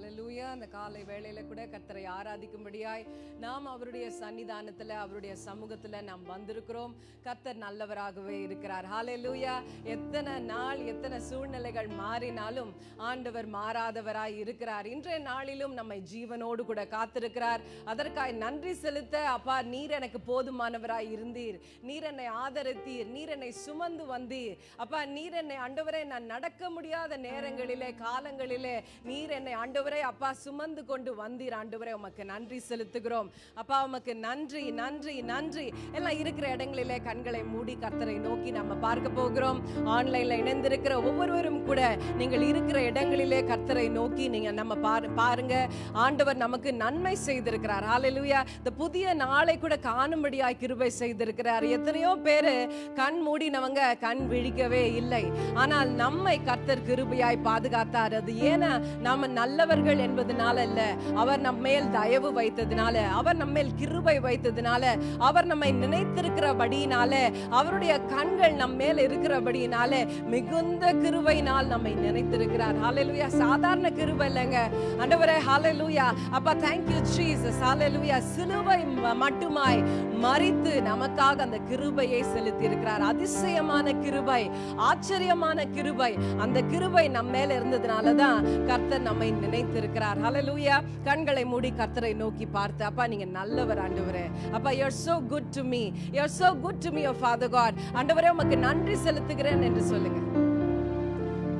ஹalleluya அந்த காலை வேளையில கூட கர்த்தரை ஆராதிக்கும்படியாய் நாம் அவருடைய சன்னிதானத்தில் அவருடைய சமூகத்தில் நாம் வந்திருக்கிறோம். கர்த்தர் நல்லவராகவே இருக்கிறார். ஹalleluya எத்தனை நாள் எத்தனை சூழ்நிலைகள் மாறினாலும் ஆண்டவர் மாறாதவராய் இருக்கிறார். இன்றைய நாளிலும் நம்மை ஜீவனோடு கூட காத்திருக்கிறார். அதற்காய் நன்றி செலுத்த அப்பா நீர் எனக்கு போதுமானவராய் இருந்தீர். நீர் என்னை ஆதரித்தீர். நீர் என்னை சுமந்து வந்தீர். அப்பா நீர் என்னை ஆண்டவரே நான் நடக்க முடியாத நேரங்களிலே காலங்களிலே நீர் என்னை ஆண்டவர் ஆண்டவரை அப்பா சுமந்து கொண்டு வந்தீர். ஆண்டவரை உமக்கு நன்றி செலுத்துகிறோம். அப்பா உமக்கு நன்றி நன்றி நன்றி. எல்லாம் இருக்கிற இடங்களிலே கண்களை மூடி கர்த்தரை நோக்கி நம்ம பார்க்க போகிறோம். ஆன்லைன்ல இணைந்திருக்கிற ஒவ்வொருவரும் கூட நீங்கள் இருக்கிற இடங்களிலே கர்த்தரை நோக்கி நீங்க நம்ம பாருங்க. ஆண்டவர் நமக்கு நன்மை செய்திருக்கிறார். ஹalleluya இந்த புதிய நாளை கூட காணும்படியாய் கிருபை செய்திருக்கிறார். எத்தனையோ பேரு கண் மூடினவங்க கண் விழிக்கவே இல்லை. ஆனால் நம்மை கர்த்தர் கிருபையாய் பாதுகாத்தார். அது ஏன்னா நாம நல்லவர் நல்லவர்கள் என்பதனால அல்ல. அவர் நம் மேல் தயவு வைத்ததுனால அவர் நம்ம மேல் கிருபை வைத்ததுனால அவர் நம்மை நினைத்திருக்கிறபடியினால அவருடைய கண்கள் நம் மேல் இருக்கிறபடியினால மிகுந்த கிருபையினால் நம்மை நினைத்திருக்கிறார். ஹாலலூயா சாதாரண கிருபை இல்லைங்க. ஆண்டவரே ஹாலலூயா அப்பா தேங்க்யூ ஜீசஸ் ஹாலலூயா சிலுவை மட்டுமாய் மறித்து நமக்காக அந்த கிருபையை செலுத்தி இருக்கிறார் அதிசயமான கிருபை ஆச்சரியமான கிருபை. அந்த கிருபை நம்ம மேல இருந்ததுனால தான் கர்த்தர் நம்மை நினை நினைத்திருக்கிறார். ஹலலூயா கண்களை மூடி கர்த்தரை நோக்கி பார்த்து அப்பா நீங்க நல்லவர் ஆண்டவரே. அப்பா you're so good to me you're so good to me father father god. ஆண்டவரே உமக்கு நன்றி செலுத்துகிறேன் என்று சொல்லுங்க.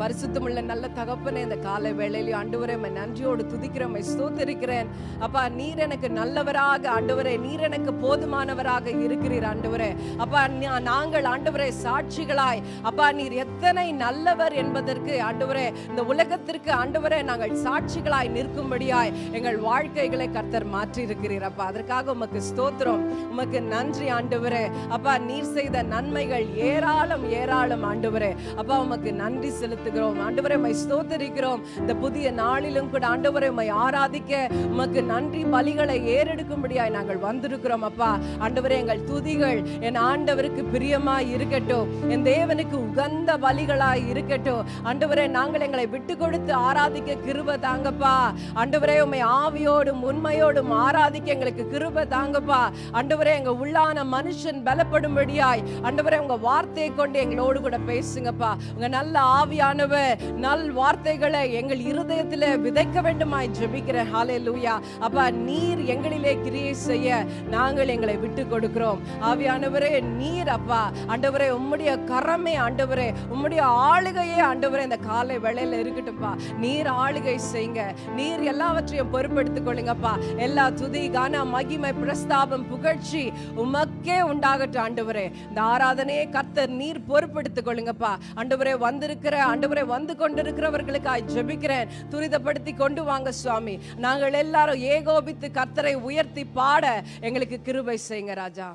பரிசுத்தமுள்ள நல்ல தகப்பனே இந்த காலை வேளையிலையும் ஆண்டவரே நன்றியோடு துதிக்கிறமை ஸ்தோத்திருக்கிறேன். அப்பா நீர் எனக்கு நல்லவராக ஆண்டவரே நீர் எனக்கு போதுமானவராக இருக்கிறீர் ஆண்டவரே. அப்பா நாங்கள் ஆண்டவரே சாட்சிகளாய் அப்பா நீர் எத்தனை நல்லவர் என்பதற்கு ஆண்டவரே இந்த உலகத்திற்கு ஆண்டவரே நாங்கள் சாட்சிகளாய் நிற்கும்படியாய் எங்கள் வாழ்க்கைகளை கர்த்தர் மாற்றி இருக்கிறீர் அப்பா. அதற்காக உமக்கு ஸ்தோத்திரம் உமக்கு நன்றி ஆண்டவரே. அப்பா நீர் செய்த நன்மைகள் ஏராளம் ஏராளம் ஆண்டவரே. அப்பா உமக்கு நன்றி செலுத்து செலுத்துகிறோம் ஆண்டவரை மை ஸ்தோத்தரிக்கிறோம். இந்த புதிய நாளிலும் கூட ஆண்டவரை மை ஆராதிக்க உமக்கு நன்றி பலிகளை ஏறெடுக்கும்படியாய் நாங்கள் வந்திருக்கிறோம் அப்பா. ஆண்டவரே எங்கள் துதிகள் என் ஆண்டவருக்கு பிரியமாய் இருக்கட்டும். என் தேவனுக்கு உகந்த பலிகளாய் இருக்கட்டும். ஆண்டவரே நாங்கள் எங்களை விட்டு கொடுத்து ஆராதிக்க கிருப தாங்கப்பா. ஆண்டவரே உம்மை ஆவியோடும் உண்மையோடும் ஆராதிக்க எங்களுக்கு கிருப தாங்கப்பா. ஆண்டவரே எங்க உள்ளான மனுஷன் பலப்படும்படியாய். ஆண்டவரே உங்க வார்த்தையை கொண்டு எங்களோடு கூட பேசுங்கப்பா. உங்க நல்ல ஆவியான ஆவியானவர் நல் வார்த்தைகளை எங்கள் இருதயத்தில் விதைக்க வேண்டுமாய் ஜெபிக்கிற ஹாலே லூயா அப்பா நீர் எங்களிலே கிரியை செய்ய நாங்கள் எங்களை விட்டு கொடுக்கிறோம் ஆவியானவரே நீர் அப்பா ஆண்டவரே உம்முடைய கரமே ஆண்டவரே உம்முடைய ஆளுகையே ஆண்டவரே இந்த காலை வேளையில் இருக்கட்டும்ப்பா நீர் ஆளுகை செய்யுங்க. நீர் எல்லாவற்றையும் பொறுப்பெடுத்துக் கொள்ளுங்கப்பா. எல்லா துதி கான மகிமை பிரஸ்தாபம் புகழ்ச்சி உமக்கே உண்டாகட்டும் ஆண்டவரே. இந்த ஆராதனையை கர்த்தர் நீர் பொறுப்பெடுத்துக் கொள்ளுங்கப்பா. ஆண்டவரே வந்திருக்கிற ஆண்டவரே வந்து கொண்டிருக்கிறவர்களுக்காய் ஜெபிக்கிறேன். துரிதப்படுத்தி கொண்டு வாங்க சுவாமி. நாங்கள் எல்லாரும் ஏகோபித்து கர்த்தரை உயர்த்தி பாட எங்களுக்கு கிருபை செய்யுங்க ராஜா.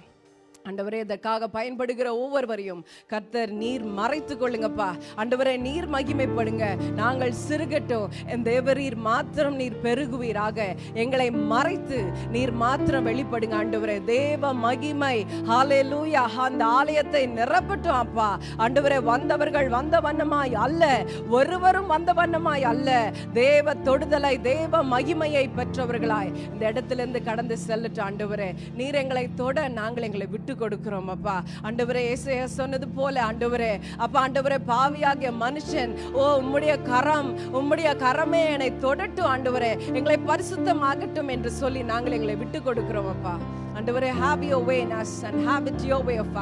ஆண்டவரே இதற்காக பயன்படுகிற ஒவ்வொருவரையும் கர்த்தர் நீர் மறைத்து கொள்ளுங்கப்பா. ஆண்டவரே நீர் மகிமைப்படுங்க. நாங்கள் சிறுகட்டும். என் தேவரீர் மாத்திரம் நீர் பெருகுவீராக. எங்களை மறைத்து நீர் மாத்திரம் வெளிப்படுங்க ஆண்டவரே. தேவ மகிமை ஹalleluya அந்த ஆலயத்தை நிரப்பட்டும் அப்பா. ஆண்டவரே வந்தவர்கள் வந்த வண்ணமாய் அல்ல. ஒருவரும் வந்த வண்ணமாய் அல்ல. தேவ தொடுதலை தேவ மகிமையை பெற்றவர்களாய் இந்த இடத்திலிருந்து கடந்து செல்லட்டும் ஆண்டவரே. நீர் எங்களை தொட நாங்கள் எங்களை விட்டு கொடுக்கிறோம் அப்பா. ஆண்டவரே ஏசையா சொன்னது போல ஆண்டவரே. அப்பா ஆண்டவரே பாவியாகிய மனுஷன் ஓ உம்முடைய கரம் உம்முடைய கரமே என்னை தொடட்டும் ஆண்டவரே. எங்களை பரிசுத்தமாகட்டும் என்று சொல்லி நாங்கள் எங்களை விட்டு கொடுக்கிறோம் அப்பா. ஆண்டவரே have your way in us and have it your way of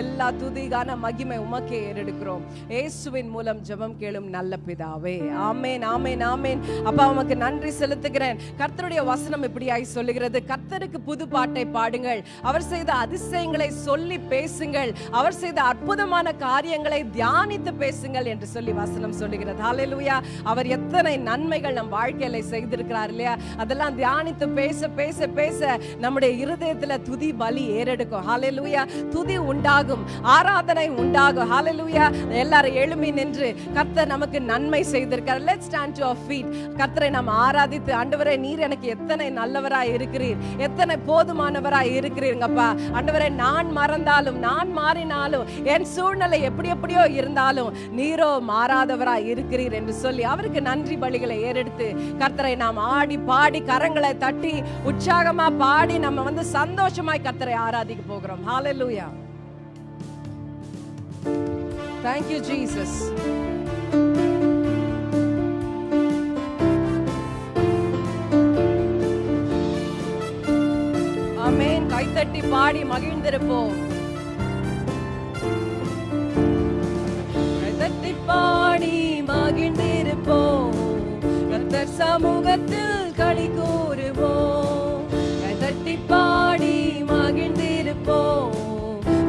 எல்லா துதிகான மகிமை உமக்கே ஏறெடுக்கிறோம். இயேசுவின் மூலம் ஜெபம் கேளும் நல்ல பிதாவே. ஆமேன் ஆமேன் ஆமேன். அப்பா உமக்கு நன்றி செலுத்துகிறேன். கர்த்தருடைய வசனம் இப்படியாய் சொல்லுகிறது. கர்த்தருக்கு புது பாட்டை பாடுங்கள். அவர் செய்த அதிசயங்களை சொல்லி பேசுங்கள். அவர் செய்த அற்புதமான காரியங்களை தியானித்து பேசுங்கள் என்று சொல்லி வசனம் சொல்லுகிறது. ஹalleluya அவர் எத்தனை நன்மைகள் நம் வாழ்க்கையில செய்திருக்கிறார் இல்லையா? அதெல்லாம் தியானித்து பேச பேச பேச நம்முடைய இருதயத்துல துதி பலி ஏறெடுக்கும். ஹalleluya துதி உண்டாகும். ஆராதனை உண்டாகும். ஹalleluya எல்லாரும் எழுமி நின்று கர்த்தர் நமக்கு நன்மை செய்திருக்கார். Let stand to our feet கர்த்தரை நாம் ஆராதித்து ஆண்டவரே நீர் எனக்கு எத்தனை நல்லவராய் இருக்கிறீர்? எத்தனை போதுமானவராய் இருக்கிறீங்கப்பா ஆண்டவரே நான் மறந்தாலும் நான் மாறினாலும் என் சூழ்நிலை எப்படி எப்படியோ இருந்தாலும் நீரோ மாறாதவராய் இருக்கிறீர் என்று சொல்லி அவருக்கு நன்றி பலிகளை ஏறெடுத்து கர்த்தரை நாம் ஆடி பாடி கரங்களை தட்டி உற்சாகமா பாடி நம்ம வந்து சந்தோஷமாய் கத்தரை ஆராதிக்க போகிறோம். ஹalleluya thank you jesus. ஆமென் கைத்தட்டி பாடி மகிழ்ந்திருப்போம். கைத்தட்டி பாடி மகிழ்ந்திருப்போம். கத்தர் சமூகத்தில் களி கூறுவோம். கைத்தட்டி பாடி மகிழ்ந்திருப்போம்.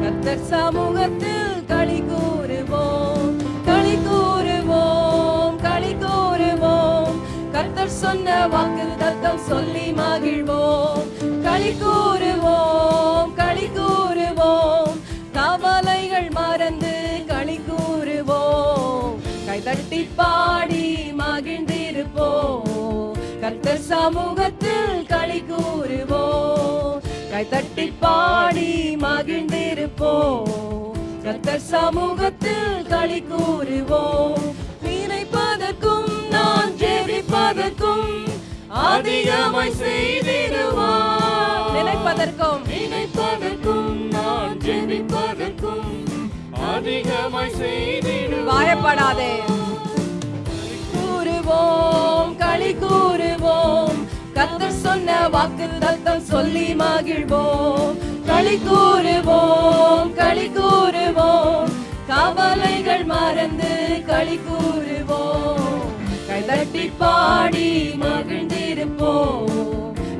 கத்தர் சமூகத்தில் களி கூறுவோம். களி கூறுவோம் களி கூறுவோம். கத்தர் சொன்ன வாக்கு தத்தம் சொல்லி மகிழ்வோம். களி கூறுவோம் களி கூறுவோம். கவலைகள் மறந்து களி கூறுவோம். கைதட்டி பாடி மகிழ்ந்திருப்போம். கத்தர் சமூகத்தில் களி கூறுவோம். கைதட்டி பாடி மகிழ்ந்திருப்போம். கர்த்தர் சமூகத்தில் களி கூறுவோம். நினைப்பதற்கும் நான் ஜெபிப்பதற்கும் அதிகமாய் செய்திடுவார். நினைப்பதற்கும். நினைப்பதற்கும் நான் ஜெபிப்பதற்கும் அதிகமாய் செய்திடுவார். பயப்படாதே கூறுவோம் களி கூறுவோம். சொன்ன வாக்கு தத்தம் சொல்லி மகிழ்வோம். களி கூறுவோம் களி கூறுவோம். கவலைகள் மறந்து களி கூறுவோம். கைதட்டி பாடி மகிழ்ந்திருப்போம்.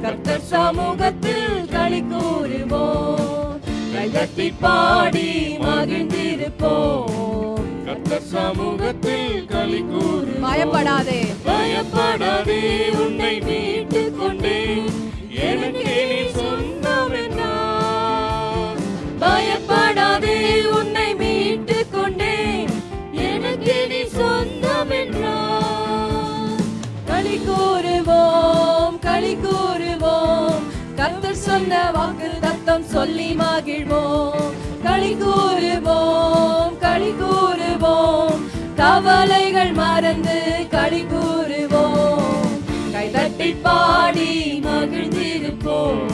கர்த்தர் சமூகத்தில் களி கூறுவோம். கைதட்டி பாடி மகிழ்ந்திருப்போம். கர்த்தர் சமூகத்தில் களி கூறு பயப்படாதே. பயப்படாதே உன்னை மீட்டுக் கொண்டேன் எனக்கு நீ சொந்தம் பயப்படாதே உன்னை மீட்டுக் கொண்டேன் எனக்கு நீ சொந்தம் என்றார் களி கூறுவோம் களி கூறுவோம் கர்த்தர் சொன்ன வாக்கு தத்தம் சொல்லி மகிழ்வோம். களி கூறுவோம் களி கூறுவோம் கவலைகள் மறந்து களி கூறுவோம் கைதட்டி பாடி மகிழ்ந்திருப்போம்.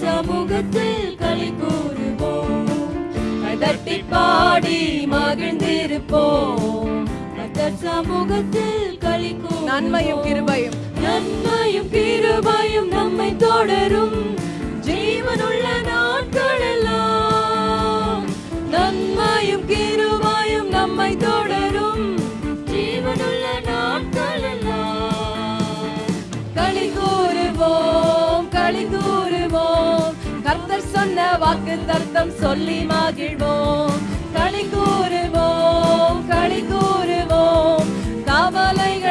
சமூகத்தில் களி கூறுவோம் கைதட்டி பாடி மகிழ்ந்திருப்போம். சமூகத்தில் களி நன்மையும் கிருபையும். நன்மையும் கிருபையும் நம்மை தொடரும். ஜீவனுள்ள நாட்களெல்லாம் நன்மையும் கிருபையும் நம்மை தொடரும். ஜீவனுள்ள நாட்களெல்லாம் களி கூறுவோம் களி கூறுவோம். கர்த்தர் சொன்ன வாக்கு தர்த்தம் சொல்லி மகிழ்வோம். களி கூறுவோம் களி கூறுவோம். கவலைகள்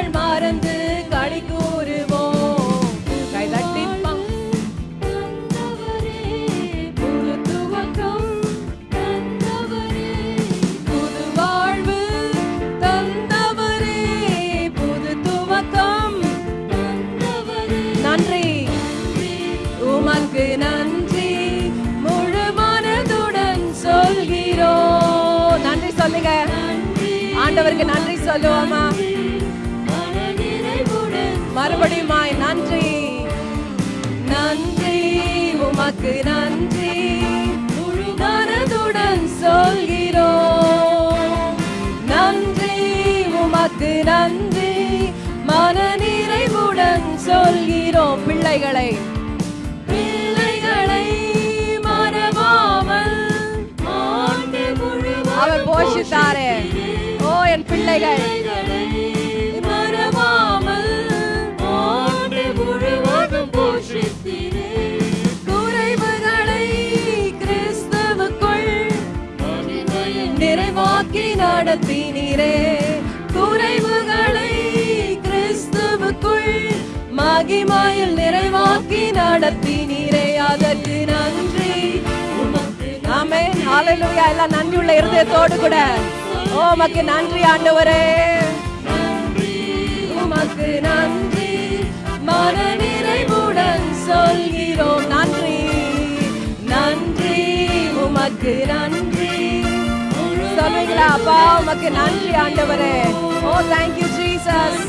சொல்லுவோமா மறுபடியுமாய் நன்றி. நன்றி உமக்கு நன்றி. முழு மனதுடன் சொல்கிறோம். நன்றி உமக்கு நன்றி. மன நிறைவுடன் சொல்கிறோம். பிள்ளைகளை. பிள்ளைகளை மறவாமல் அவர் போஷித்தாரே. பிள்ளைகள். மறவாமல் ஆண்டு முழுவதும் போஷித்தீரே குறைவுகளை கிறிஸ்துவுக்குள் நிறைவாக்கி நடத்தினீரே. குறைவுகளை கிறிஸ்துவுக்குள் மகிமையில் நிறைவாக்கி நடத்தினீரே. அதற்கு நன்றி. ஆமே ஹalleluya. எல்லாம் நன்றி உள்ள இருதயத்தோடு கூட. உமக்கு நன்றி ஆண்டவரே. உமக்கு நன்றி. மன நிறைவுடன் சொல்கிறோம். நன்றி. நன்றி. உமக்கு நன்றி. சொல்லுங்களா அப்பா உமக்கு நன்றி ஆண்டவரே. ஓ தேங்க் யூ ஜீசஸ்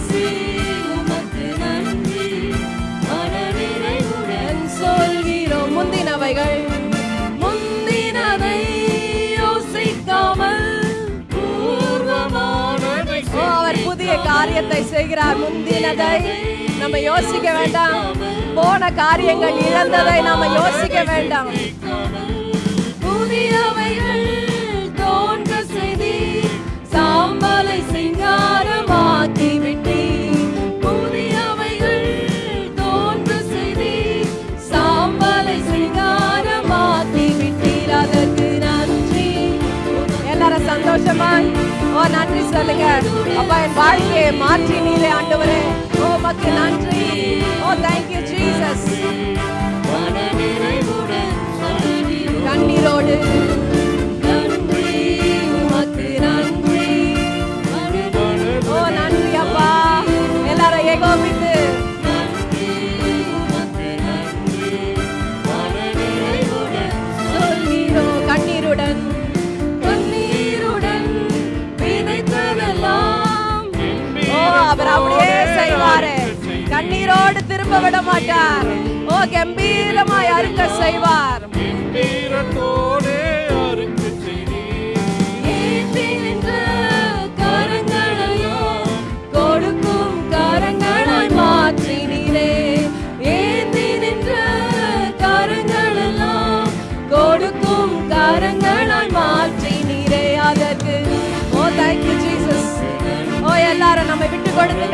சொல்கிறோம். முந்தினவைகள். காரியத்தை செய்கிறார். முந்தினதை நம்ம யோசிக்க வேண்டாம். போன காரியங்கள் இழந்ததை நாம யோசிக்க வேண்டாம். புதியவைகள் தோன்ற செய்தி சாம்பலை சிங்காரமாக்கி விட்டு சொல்லுங்க. அப்பா என் வாழ்க்கையை மாற்றி நீலே ஆண்டவரே. ஓ மக்கு நன்றி. ஓ தேங்க்யூ ஜீசஸ் கண்ணீரோடு. நன்றி ஓ நன்றி அப்பா. எல்லாரும் ஏகோபித்து அவர் அப்படியே செய்வாரு. கண்ணீரோடு திரும்ப விட மாட்டார். ஓ கம்பீரமாய் அறுக்க செய்வார்.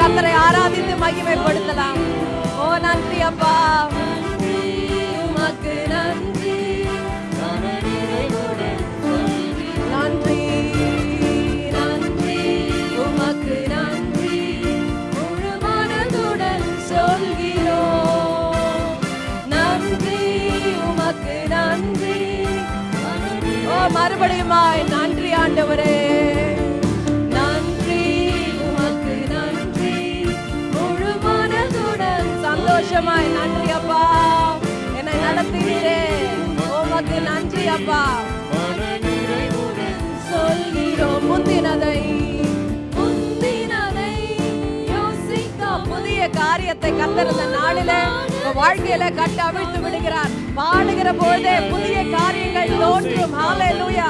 கத்தரை ஆராதித்து மகிமைப்படுத்தலாம். ஓ நன்றி அப்பா. உமக்கு நன்றி நன்றி நன்றி உமக்கு நன்றி முழு மனதுடன் சொல்கிறோம் நன்றி உமக்கு நன்றி. ஓ மறுபடியுமாய் நன்றி ஆண்டவரே. சந்தோஷமாய் நன்றி அப்பா என்னை நடத்தினீரே உமக்கு நன்றி அப்பா. சொல்கிறோம் முந்தினதை முந்தினதை புதிய காரியத்தை கத்திருந்த நாளிலே வாழ்க்கையில கட்ட அவிழ்த்து விடுகிறார். பாடுகிற பொழுதே புதிய காரியங்கள் தோன்றும். ஹாலே லூயா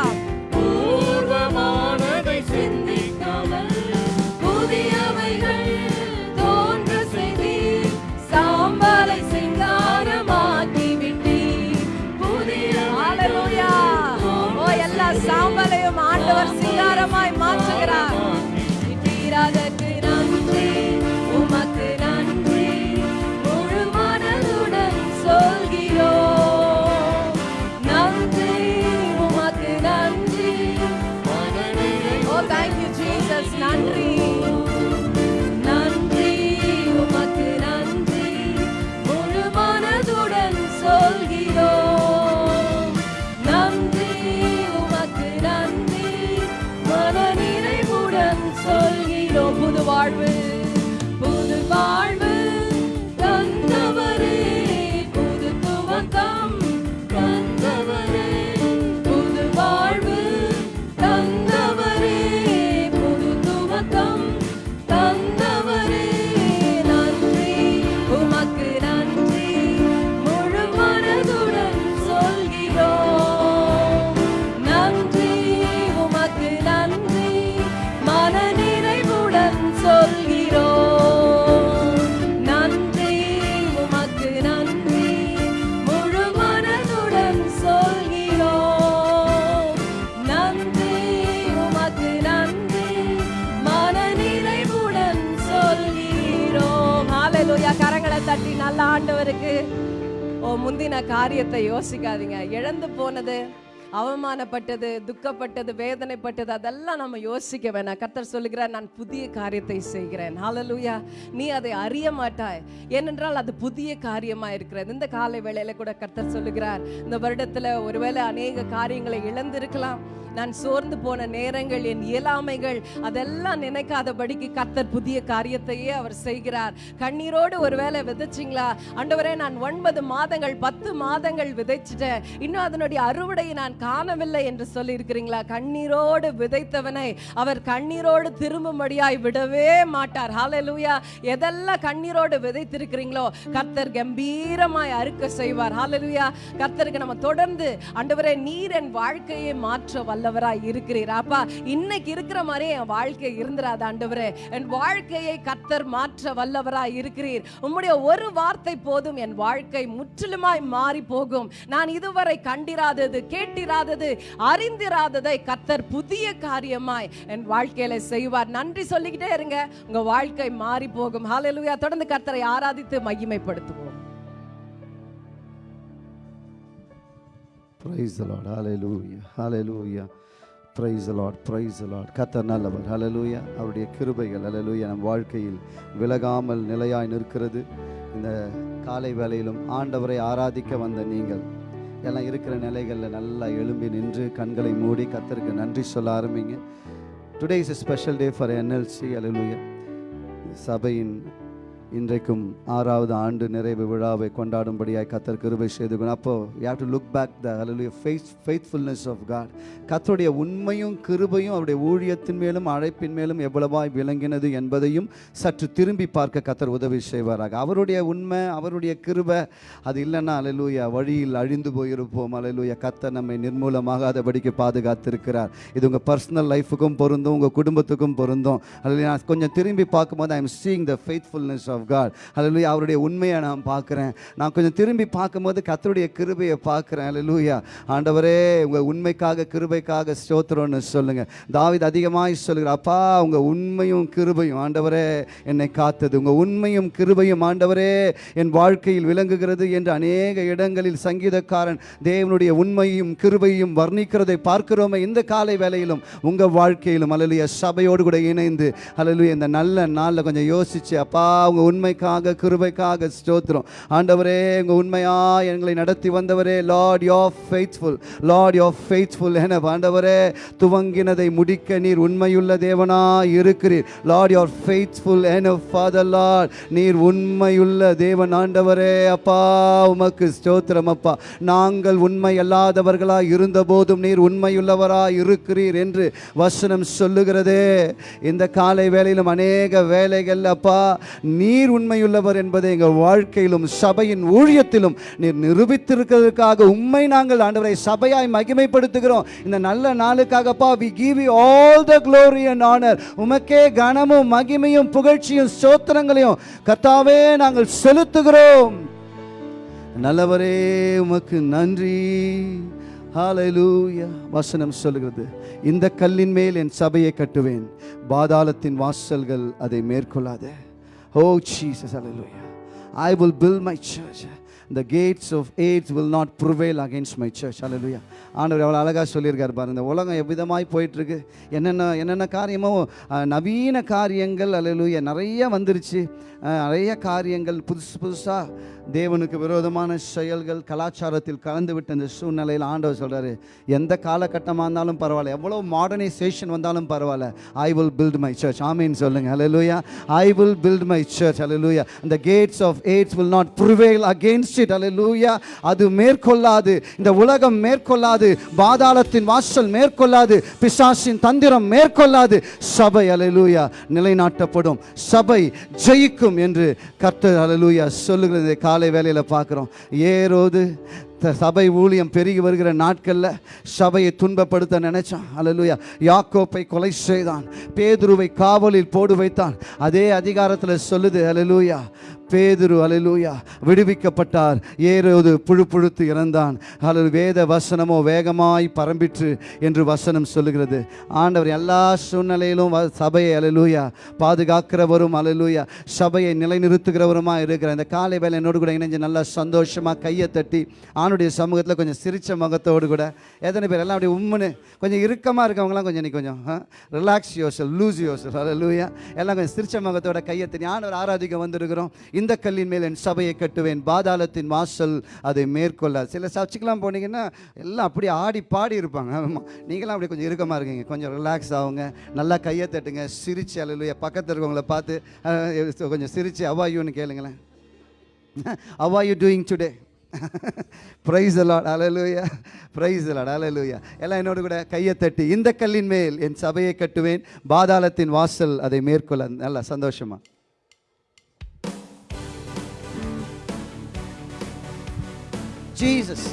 காரியத்தை யோசிக்காதீங்க. இழந்து போனது அவமானப்பட்டது துக்கப்பட்டது வேதனைப்பட்டது அதெல்லாம் நம்ம யோசிக்க வேணாம். கர்த்தர் சொல்லுகிறார் நான் புதிய காரியத்தை செய்கிறேன். ஹாலலூயா நீ அதை அறிய மாட்டாய். ஏனென்றால் அது புதிய காரியமா இருக்கிறது. இந்த காலை வேளையில கூட கர்த்தர் சொல்லுகிறார் இந்த வருடத்துல ஒருவேளை அநேக காரியங்களை இழந்திருக்கலாம். நான் சோர்ந்து போன நேரங்கள் என் இயலாமைகள் அதெல்லாம் நினைக்காதபடிக்கு கர்த்தர் புதிய காரியத்தையே அவர் செய்கிறார். கண்ணீரோடு ஒருவேளை விதைச்சிங்களா? ஆண்டவரே நான் ஒன்பது மாதங்கள் பத்து மாதங்கள் விதைச்சிட்டேன். இன்னும் அதனுடைய அறுவடையை நான் காணவில்லை என்று சொல்லி இருக்கிறீங்களா கண்ணீரோடு விதைத்தவனை அவர் கண்ணீரோடு திரும்பும்படியாய் விடவே மாட்டார். ஹாலலூயா எதெல்லாம் கண்ணீரோடு விதைத்திருக்கிறீங்களோ கர்த்தர் கம்பீரமாய் அறுக்க செய்வார். ஹாலலூயா கர்த்தருக்கு நம்ம தொடர்ந்து ஆண்டவரே நீர் என் வாழ்க்கையை மாற்ற வல்ல வல்லவராய் இருக்கிறீர். அப்பா இன்னைக்கு இருக்கிற மாதிரி என் வாழ்க்கை இருந்துராது ஆண்டவரே. என் வாழ்க்கையை கத்தர் மாற்ற வல்லவராய் இருக்கிறீர். உம்முடைய ஒரு வார்த்தை போதும் என் வாழ்க்கை முற்றிலுமாய் மாறி போகும். நான் இதுவரை கண்டிராதது கேட்டிராதது அறிந்திராததை கத்தர் புதிய காரியமாய் என் வாழ்க்கையில செய்வார். நன்றி சொல்லிக்கிட்டே இருங்க. உங்க வாழ்க்கை மாறி போகும். ஹாலலுயா தொடர்ந்து கத்தரை ஆராதித்து மகிமைப்படுத்துவோம். Praise the Lord hallelujah hallelujah praise Praise praise the Lord Praise கத்தர் நல்லவர். ஹலலூயா அவருடைய கிருபைகள். ஹலலூயா நம் வாழ்க்கையில் விலகாமல் நிலையாய் நிற்கிறது. இந்த காலை வேளையிலும் ஆண்டவரை ஆராதிக்க வந்த நீங்கள் எல்லாம் இருக்கிற நிலைகளில் நல்லா எழும்பி நின்று கண்களை மூடி கத்தருக்கு நன்றி சொல்ல ஆரம்பிங்க. Today is a special day for NLC hallelujah சபையின் இன்றைக்கும் ஆறாவது ஆண்டு நிறைவு விழாவை கொண்டாடும்படியாய் கத்தர் கிருபை செய்து அப்போ you have to look back the hallelujah faith faithfulness of God கத்தருடைய உண்மையும் கிருபையும் அவருடைய ஊழியத்தின் மேலும் அழைப்பின் மேலும் எவ்வளவாய் விளங்கினது என்பதையும் சற்று திரும்பி பார்க்க கத்தர் உதவி செய்வாராக. அவருடைய உண்மை அவருடைய கிருபை அது இல்லைன்னா அலலூயா வழியில் அழிந்து போயிருப்போம். அலலூயா கத்தர் நம்மை நிர்மூலமாகாதபடிக்கு பாதுகாத்திருக்கிறார். இது உங்கள் பர்சனல் லைஃபுக்கும் பொருந்தும் உங்கள் குடும்பத்துக்கும் பொருந்தும். அல்லது நான் கொஞ்சம் திரும்பி பார்க்கும்போது I am seeing the faithfulness of of God அல்லது அவருடைய உண்மையை நான் பார்க்குறேன். நான் கொஞ்சம் திரும்பி பார்க்கும்போது கத்தருடைய கிருபையை பார்க்குறேன். அல்லூயா ஆண்டவரே உங்கள் உண்மைக்காக கிருபைக்காக ஸ்தோத்திரம்னு சொல்லுங்கள் தாவித் அதிகமாக சொல்லுகிறார் அப்பா உங்கள் உண்மையும் கிருபையும் ஆண்டவரே என்னை காத்தது. உங்கள் உண்மையும் கிருபையும் ஆண்டவரே என் வாழ்க்கையில் விளங்குகிறது என்று அநேக இடங்களில் சங்கீதக்காரன் தேவனுடைய உண்மையும் கிருபையும் வர்ணிக்கிறதை பார்க்கிறோமே இந்த காலை வேலையிலும் உங்கள் வாழ்க்கையிலும் அல்லலுயா சபையோடு கூட இணைந்து அல்லலுயா இந்த நல்ல நாளில் கொஞ்சம் யோசிச்சு அப்பா உங்கள் உண்மைக்காக கிருபைக்காக ஸ்தோத்திரம். ஆண்டவரே எங்கள் உண்மையா எங்களை நடத்தி வந்தவரே Lord your faithful Lord your faithful என ஆண்டவரே துவங்கினதை முடிக்க நீர் உண்மையுள்ள தேவனா இருக்கிறீர். லார்ட் யோர் ஃபெய்த்ஃபுல் என ஃபாதர் லார்ட் நீர் உண்மையுள்ள தேவன் ஆண்டவரே. அப்பா உமக்கு ஸ்தோத்திரம் அப்பா. நாங்கள் உண்மை அல்லாதவர்களா இருந்த போதும் நீர் உண்மையுள்ளவரா இருக்கிறீர் என்று வசனம் சொல்லுகிறதே. இந்த காலை வேளையிலும் அநேக வேலைகள் அப்பா நீ நீர் உண்மையுள்ளவர் என்பதை எங்கள் வாழ்க்கையிலும் சபையின் ஊழியத்திலும் நீர் நிரூபித்திருக்கிறதுக்காக உண்மை நாங்கள் ஆண்டவரை சபையாய் மகிமைப்படுத்துகிறோம். இந்த நல்ல நாளுக்காகப்பா we give you all the glory and honour உமக்கே கனமும் மகிமையும் புகழ்ச்சியும் சோத்திரங்களையும் கத்தாவே நாங்கள் செலுத்துகிறோம். நல்லவரே உமக்கு நன்றி. ஹalleluya வசனம் சொல்லுகிறது. இந்த கல்லின் மேல் என் சபையை கட்டுவேன். பாதாளத்தின் வாசல்கள் அதை மேற்கொள்ளாத. ஓ Jesus, hallelujah. I will build my church. The gates of AIDS will not prevail against my church. Hallelujah. ஆண்டவர் எவ்வளோ அழகாக சொல்லியிருக்கார் பாருங்க. இந்த உலகம் எவ்விதமாய் போயிட்டுருக்கு? என்னென்ன என்னென்ன காரியமோ நவீன காரியங்கள் அல்லேலூயா நிறைய வந்துருச்சு. நிறைய காரியங்கள் புதுசு புதுசாக தேவனுக்கு விரோதமான செயல்கள் கலாச்சாரத்தில் கலந்து விட்ட இந்த சூழ்நிலையில் ஆண்டவர் சொல்கிறாரு எந்த காலகட்டமாக இருந்தாலும் பரவாயில்ல எவ்வளோ மாடர்னைசேஷன் வந்தாலும் பரவாயில்ல I will build my church ஆமீன் சொல்லுங்க hallelujah I will build my church hallelujah இந்த gates of Hades will not prevail against it hallelujah அது மேற்கொள்ளாது இந்த உலகம் மேற்கொள்ளாது பாதாளத்தின் வாசல் மேற்கொள்ளாது பிசாசின் தந்திரம் மேற்கொள்ளாது. சபை அலலூயா நிலைநாட்டப்படும். சபை ஜெயிக்கும். என்று கர்த்தர் அலலூயா சொல்லுகிறதை. காலை வேலையில் பார்க்குறோம். ஏரோது சபை ஊழியம் பெருகி வருகிற நாட்களில் சபையை துன்பப்படுத்த நினைச்சான். அல்லேலூயா யாக்கோப்பை கொலை செய்தான். பேதுருவை காவலில் போடு வைத்தான். அதே அதிகாரத்தில் சொல்லுது அலலூயா பேதுரு அலலூயா விடுவிக்கப்பட்டார். ஏரோது புழு புழுத்து இறந்தான். அல்லது வேத வசனமோ வேகமாய் பரம்பிற்று என்று வசனம் சொல்லுகிறது. ஆண்டவர் எல்லா சூழ்நிலையிலும் வ- சபையை அலலூயா பாதுகாக்கிறவரும் அலலூயா சபையை நிலைநிறுத்துகிறவருமா இருக்கிற இந்த காலை வேலை என்னோடு கூட இணைஞ்சு நல்லா சந்தோஷமாக கையை தட்டி ஆணுடைய சமூகத்தில் கொஞ்சம் சிரிச்ச முகத்தோடு கூட. எத்தனை பேர் எல்லாம் அப்படியே உம்முன்னு கொஞ்சம் இறுக்கமாக இருக்கவங்களாம் கொஞ்சம் இன்னைக்கு கொஞ்சம் ரிலாக்ஸ் யோசல் லூஸ் யோசல் அல்ல லூயா எல்லாம் கொஞ்சம் சிரிச்ச முகத்தோட கையை தண்ணி ஆண்டவர் ஆராதிக்க வந்திருக்கிறோம். இந்த கல்லின் மேல் என் சபையை கட்டுவேன் பாதாளத்தின் வாசல் அதை மேற்கொள்ள சில சர்ச்சுக்கெல்லாம் போனீங்கன்னா எல்லாம் அப்படியே ஆடி பாடி இருப்பாங்க. ஆமாம் நீங்களாம் அப்படி கொஞ்சம் இறுக்கமாக இருக்கீங்க. கொஞ்சம் ரிலாக்ஸ் ஆகுங்க. நல்லா கையை தட்டுங்க சிரிச்சு அல்ல பக்கத்தில் இருக்கவங்கள பார்த்து கொஞ்சம் சிரிச்சு அவாயூன்னு கேளுங்களேன். How are you doing today praise the Lord hallelujah praise the Lord hallelujah எல்லாம் என்னோட கூட கையை தட்டி இந்த கல்லின் மேல் என் சபையை கட்டுவேன். பாதாளத்தின் வாசல் அதை மேற்கொள்ள. நல்லா சந்தோஷமா. Jesus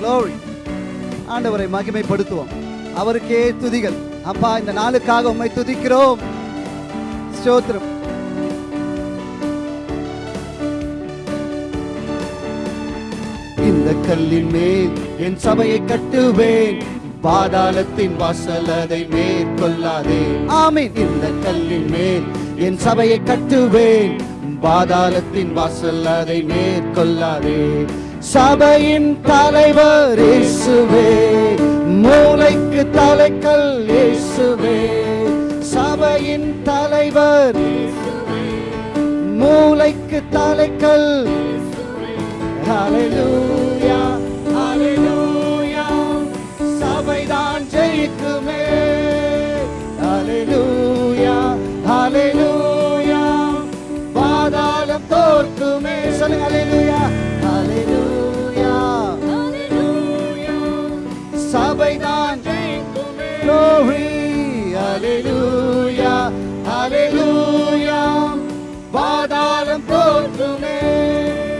Glory. ஆண்டவரை மகிமைப்படுத்துவோம். அவருக்கே துதிகள். அப்பா இந்த நாளுக்காக உம்மை துதிக்கிறோம். ஸ்தோத்திரம். இந்த கல்லின் மேல் என் சபையை கட்டுவேன். பாதாளத்தின் வாசல் அதை மேற்கொள்ளாதே. ஆமீன். இந்த கல்லின் மேல் என் சபையை கட்டுவேன். பாதாளத்தின் வாசல் அதை மேற்கொள்ளாதே. சபையின் தலைவர் இயேசுவே மூளைக்கு தலைக்கல் இயேசுவே. சபையின் தலைவர் மூளைக்கு தலைக்கல் ஹalleluya ஹalleluya ஹalleluya பாதாளம் தோற்குமே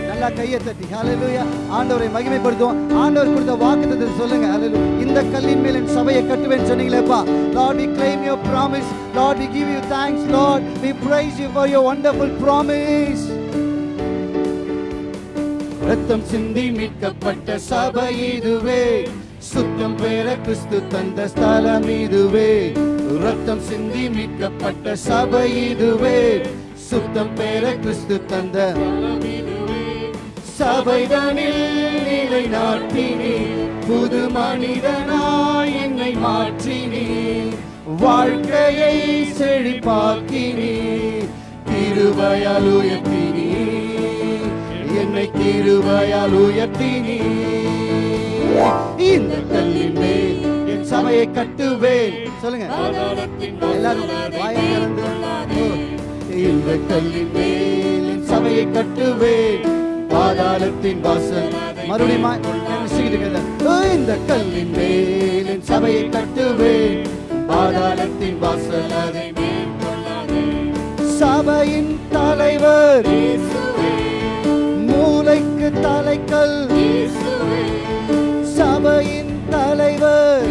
நல்லா கையை தட்டி ஹalleluya ஆண்டவரை மகிமைப்படுத்துவோம் ஆண்டவர் கொடுத்த வாக்குத்தத்தத்தை சொல்லுங்க ஹalleluya இந்த கல்லின் மேல் என் சபையை கட்டுவேன் சொன்னீங்களேப்பா lord we claim your promise lord we give you thanks lord we praise you for your wonderful promise ரத்தம் சிந்தி மீட்கப்பட்ட சபை இதுவே சுத்தம் பெற கிறிஸ்து தந்த ஸ்தலம் இதுவே. ரத்தம் சிந்தி மீட்கப்பட்ட சபை இதுவே. சுத்தம் பெற கிறிஸ்து தந்த சபைதனில் நிலை நாட்டினே. புது மனிதனாய் என்னை மாற்றினே. வாழ்க்கையை செழிப்பாக்கினே. திருவையால் உயர்த்தினே. என்னை கிருபையால் உயர்த்தினீ. இந்த கல்லின் மேல் என் சபையை கட்டுவேன் சொல்லுங்க எல்லாரும் இந்த கல்லின் மேல் என் சபையை கட்டுவேன் பாதாளத்தின் வாசல் மறுபடியும் இந்த கல்லின் மேல் என் சபையை கட்டுவேன் பாதாளத்தின் வாசல் அதை சபையின் தலைவர் மூளைக்கு தலைக்கல் சபையின் தலைவர்.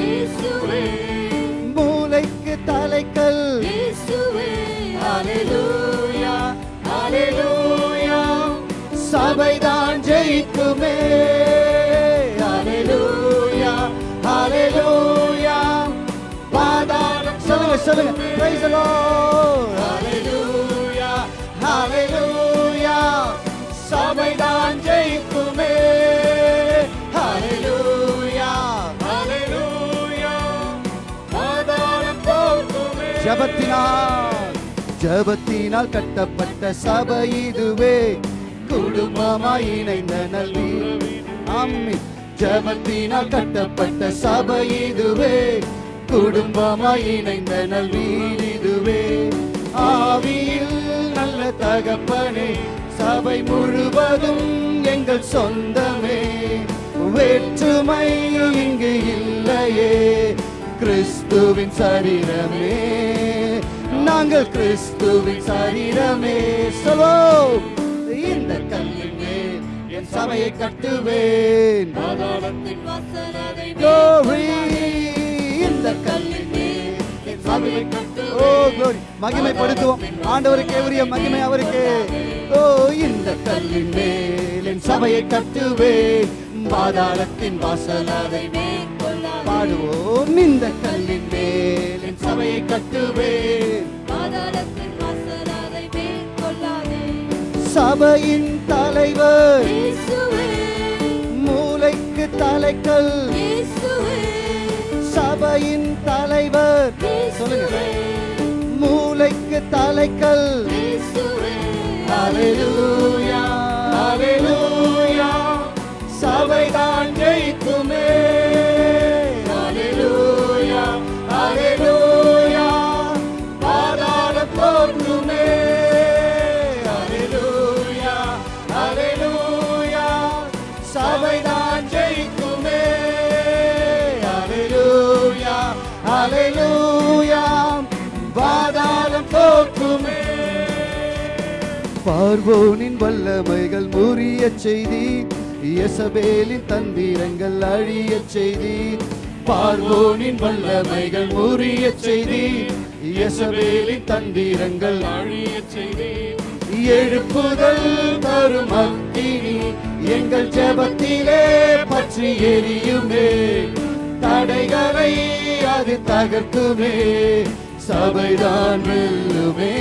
மூளைக்கு தலைக்கல். சபைதான் ஜெயிக்குமே. ஹalleluya ஹalleluya. பாதாளம். சொல்லுங்க சொல்லுங்க. ஜபத்தினால் ஜபத்தினால் கட்டப்பட்ட சபை இதுவே. குடும்பமாய் இணைந்த நல்வி. அம்மி ஜபத்தினால் கட்டப்பட்ட சபை இதுவே. குடும்பமாய் இணைந்த நல்வீடு இதுவே. ஆவியில் நல்ல தகப்பனே சபை முழுவதும் எங்கள் சொந்தமே. வேற்றுமை இங்கு இல்லையே. கிறிஸ்துவின் சரீரமே. நாங்கள் கிறிஸ்துவின் சரீரமே. சொல்வோம் இந்த கல்லின் மேல் என் சபையை கட்டுவேன். இந்த கல்லின் மேல் என் சபையை ஓ glory மகிமைப்படுத்துவோம். ஆண்டவருக்கே உரிய மகிமை அவருக்கு. ஓ இந்த கல்லின் மேல் என் சபையை கட்டுவேன். பாதாளத்தின் வாசல் அதை பாடுவோம் இந்த கல்லின் மேல். என் சபையை கட்டுவேன் சபையின் தலைவர் இயேசுவே. மூளைக்கு தலைக்கல். இயேசுவே. சபையின் தலைவர் சொல்லுங்க. மூளைக்கு தலைக்கல். சபைதான் ஜெயிக்குமே. பார்வோனின் வல்லமைகள் முறிய செய்தி இயசபேலின் தந்திரங்கள் அழிய செய்தி. பார்வோனின் வல்லமைகள் முறிய செய்தி இயசபேலின் தந்திரங்கள் அழிய செய்தி. எழுப்புதல் தரும் அக்கினி எங்கள் ஜெபத்திலே பற்றி எரியுமே. தடைகளை அது தகர்க்குமே. சபைதான் வெல்லுமே.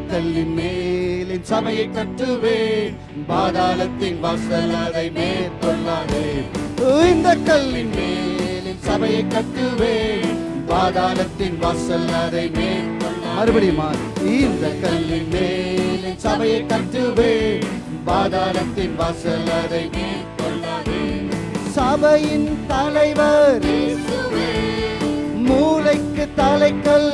இந்த கல்லின் மேல் என் சபையை கட்டுவேன். பாதாளத்தின் வாசல் அதை மேற்கொள்ளாதே. இந்த கல்லின் மேல் என் சபையை கட்டுவேன். பாதாளத்தின் வாசல் அதை மேற்கொள்ள மறுபடியும் இந்த கல்லின் மேல் என் சபையை கட்டுவேன். பாதாளத்தின் வாசல் அதை மேற்கொள்ளாதே. சபையின் தலைவர் மூளைக்கு தலைக்கல்.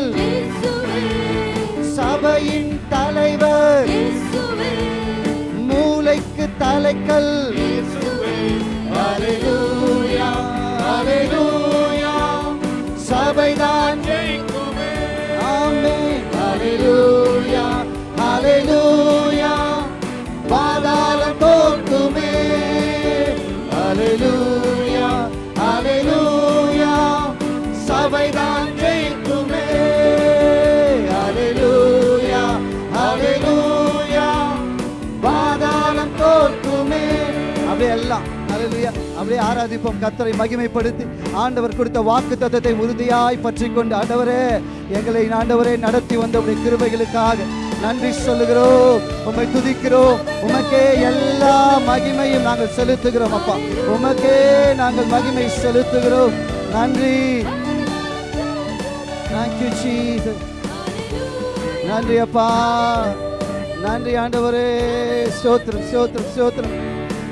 சபையின் தலைவர். மூளைக்கு தலைக்கல். சபைதான். ஜெயிக்குமே. ஆமென். ஆராதிப்போம். கத்தரை மகிமைப்படுத்தி ஆண்டவர் கொடுத்த வாக்கு தத்தத்தை உறுதியாய் பற்றி கொண்டு ஆண்டவரே எங்களை ஆண்டவரே நடத்தி வந்த உடைய கிருபைகளுக்காக நன்றி சொல்லுகிறோம். உம்மை துதிக்கிறோம். உமக்கே எல்லா மகிமையும் நாங்கள் செலுத்துகிறோம் அப்பா. உமக்கே நாங்கள் மகிமை செலுத்துகிறோம். நன்றி. தேங்க்யூ ஜீசஸ் நன்றி அப்பா. நன்றி ஆண்டவரே. ஸ்தோத்திரம் ஸ்தோத்திரம் ஸ்தோத்திரம்.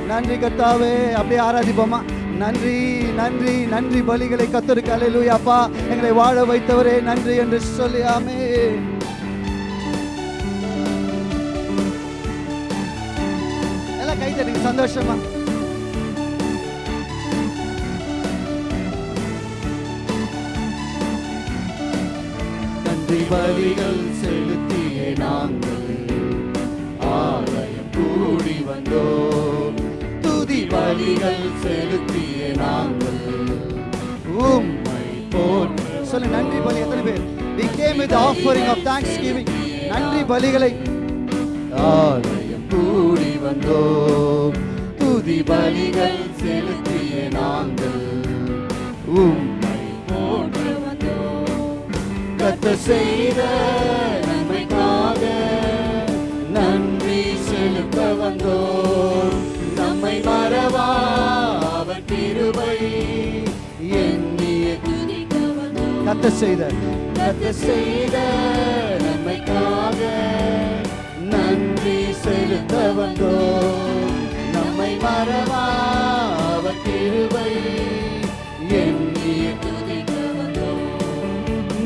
நன்றி கத்தாவே அப்படியே ஆராதிப்போமா நன்றி நன்றி நன்றி பலிகளை கத்தருக்கு. அல்லேலூயா அப்பா. எங்களை வாழ வைத்தவரே நன்றி என்று சொல்லியாமே எல்லாம் கை தருங்க சந்தோஷமா. நன்றி பலிகள் செலுத்திய நாங்கள். ஆலயம் கூடி வந்தோம். துதி பலிகள் செலுத்திய நாங்கள். உம்மை போல் சொல்லு நன்றி பலி எத்தனை பேர்? We came with the offering of thanksgiving. நன்றி பலிகளை. ஆலயம் கூடி வந்தோம். துதி பலிகள் செலுத்திய நாங்கள். உம்மை போன்று வந்தோம். கத்த செய்த நன்மைக்காக நன்றி செலுத்த வந்தோம். மறவா அவர் கிருபை எண்ணிய கத்த செய்த கத்த செய்த நம்மைக்காக நன்றி செலுத்த வந்தோ நம்மை மறவா அவர் கிருபை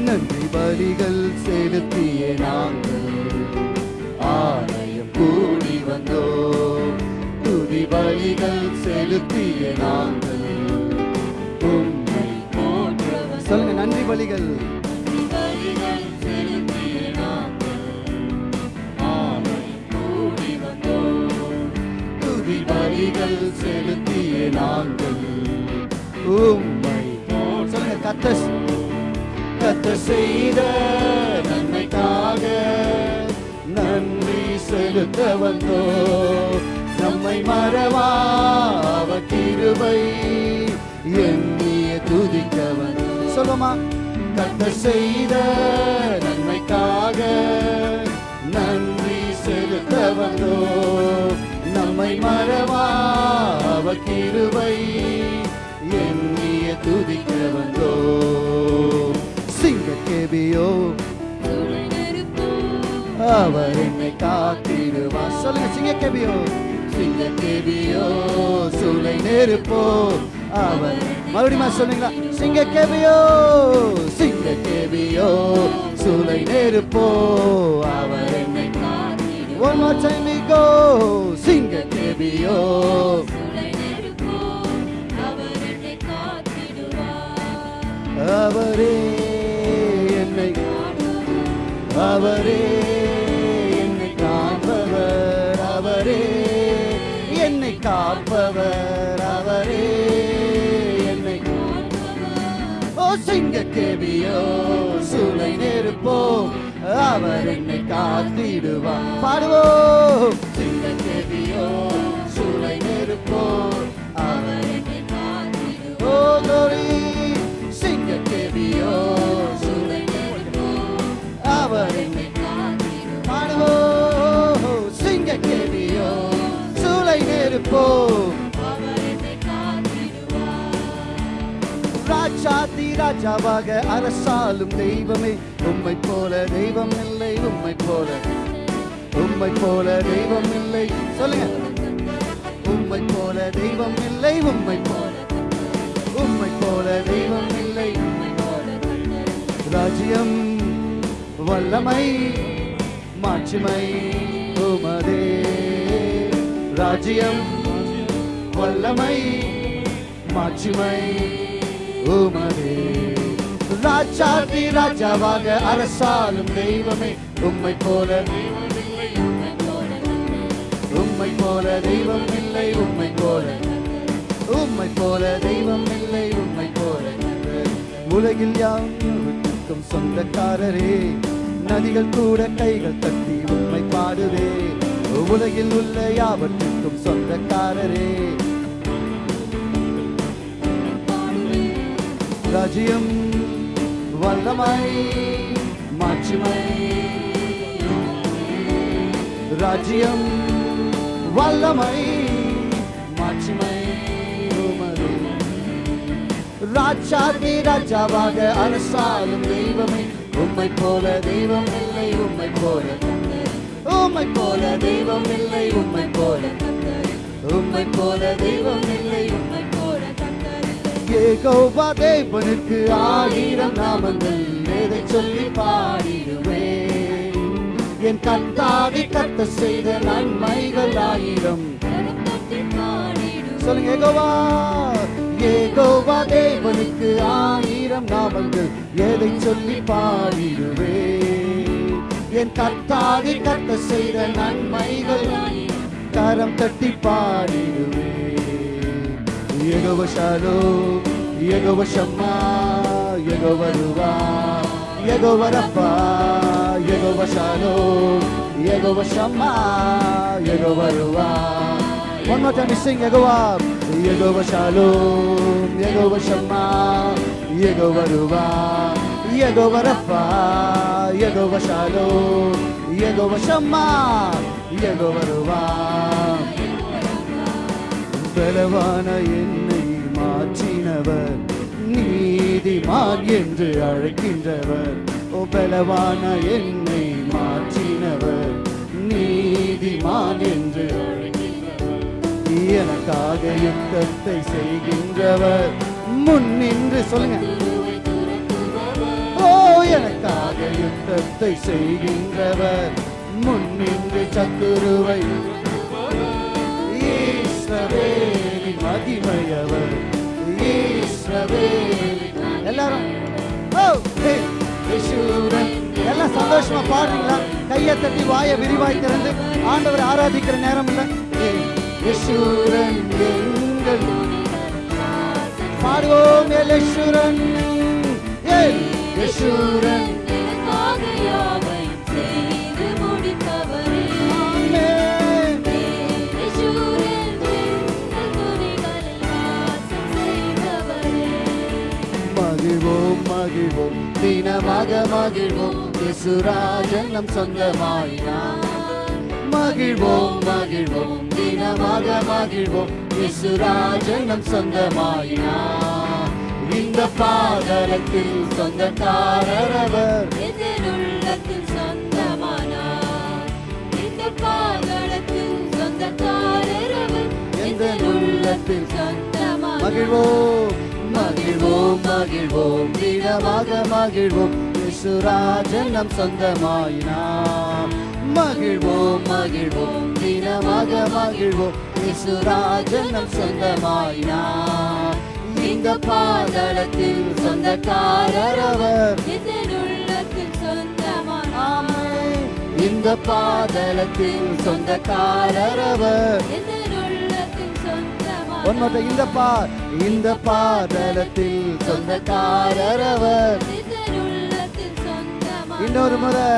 நன்றி பலிகள் செலுத்திய நாங்கள். ஆலயம் கூடி வந்தோ பலிகள் செலுத்திய நாங்கள். உம்மை வந்தோம் சொல்லுங்க நன்றி பலிகள் பலிகள் செலுத்திய நாங்கள். உம்மை சொல்லுங்க கத்த கத்த செய்த நன்மைக்காக நன்றி செலுத்த வந்தோம். நம்மை மறவா அவர் கிருபை. எண்ணிய துதிக்கவன் சொல்லுமா? கத்த செய்த நன்மைக்காக நன்றி செலுத்த நம்மை மறவா அவர் கிருபை. எண்ணிய துதிக்க வந்தோ சிங்க கேபியோ அவர் என்னை காத்திருவா சொல்லுங்க சிங்க கேபியோ. சிங்க கேபியோ சூளை நெருப்போ. அவர் மறுபடியும் சொல்லுங்களா சிங்க கேபியோ சிங்க கேபியோ சூளை நெருப்போ. அவர் One more time we go Sing a கேபியோ அவரே என்னை அவரே கேபியோ சூளை நெருப்போ அவர் என்னை காத்திடுவார். பாடுவோம். சிங்க கேபியோ சூளை நெருப்போ அவர் ஓ glory சிங்க கேபியோ சூளை நெருப்போ அவர் என்னை பாடுவோம். சிங்க சூளை நெருப்போ ராஜாதி ராஜாவாக அரசாலும் தெய்வமே. உம்மை போல தெய்வம் இல்லை உம்மை போல. உம்மை போல தெய்வம் இல்லை. சொல்லுங்க. உம்மை போல தெய்வம் இல்லை உம்மை போல. உம்மை போல தெய்வம் இல்லை ராஜ்யம் வல்லமை மாட்சிமை உமதே. ராஜ்யம் வல்லமை மாட்சிமை உமதே ராஜாதி ராஜாவாக அரசாலும் தெய்வமே. உம்மை போல உம்மை போல தெய்வம் இல்லை உம்மை போல உம்மை போல தெய்வம் இல்லை உம்மை போல உலகில் யாருக்கும் சொந்தக்காரரே. நதிகள் கூட கைகள் தட்டி உண்மை பாடுவே உலகில் உள்ள யாவற்றுக்கும் சொந்தக்காரரே. ராஜ்யம் வல்லமை மாட்சிமை ராஜ்யம் வல்லமை மாட்சிமை ராஜாதி ராஜாவாக அரசாலும் தெய்வமே உம்மை போல தெய்வம் இல்லை உம்மை போல உம்மை போல தெய்வம் இல்லை உம்மை போல உம்மை போல தெய்வம் இல்லை உம்மை ஏகோவா தேவனுக்கு ஆயிரம் நாமங்கள். எதை சொல்லி பாடிடுவேன் என் கத்தாவி கத்த செய்த நன்மைகள் ஆயிரம். சொல்லுங்க ஏகோவா. ஏகோவா தேவனுக்கு ஆயிரம் நாமங்கள். எதை சொல்லி பாடிடுவேன் என் கத்தாவி கத்த செய்த நன்மைகள் கரம் தட்டி பாடிடுவேன் Jehovah Shalom Jehovah Shammah Jehovah Ruah Jehovah Rapha Jehovah Shalom Jehovah Shammah Jehovah Ruah One more time, we sing Yegowa. Yegowa Shalom, Yegowa Shema, Yegowa Ruva, Yegowa Rafa, Yegowa Shalom, Yegowa Shema, Yegowa Ruva. பலவான என்னை மாற்றினவர். நீதிமான் என்று அழைக்கின்றவர். ஓ பலவான என்னை மாற்றினவர். நீதிமான் என்று அழைக்கின்றவர். எனக்காக யுத்தத்தை செய்கின்றவர். முன் நின்று சொல்லுங்க. ஓ எனக்காக யுத்தத்தை செய்கின்றவர். முன் நின்று சத்துருவை மகிமையவர் எல்லாரும். ஓ எல்லாம் சந்தோஷமா பாடுறீங்களா? கையை தட்டி வாயை விரிவாய் திறந்து ஆண்டவரை ஆராதிக்கிற நேரம் இல்ல. பாடுவோம் யேசுவன் ஏ மகிழ்வோம். இசுராஜன் நம் சொந்தமாயினார் மகிழ்வோம் மகிழ்வோம். தினமாக மகிழ்வோம். இசுராஜன் நம் சொந்தமாயினார் இந்த பாதரத்தில் சொந்தக்காரர் அவர். எதிருள்ளத்தில் சொந்தமானார். இந்த பாதளத்தில் சொந்தக்காரர் அவர். எதிருள்ளத்தில் சொந்தமானார். மகிழ்வோம். மகிழ்வோம் மகிழ்வோம். தினமாக மகிழ்வோம். இசுராஜன் நம் சொந்தமாயினார் மகிழ்வோம் மகிழ்வோம். தினமாக மகிழ்வோம். இசுராஜன் நம் சொந்தமாயினார் இந்த பாதளத்தில் சொந்தக்காரர் அவர். இந்த பாதளத்தில் சொந்தக்காரர் அவர். ஒன்மத்த இந்த பா இந்த பாதலத்தில் சொந்தக்காரர் அவர். இன்னொரு முறை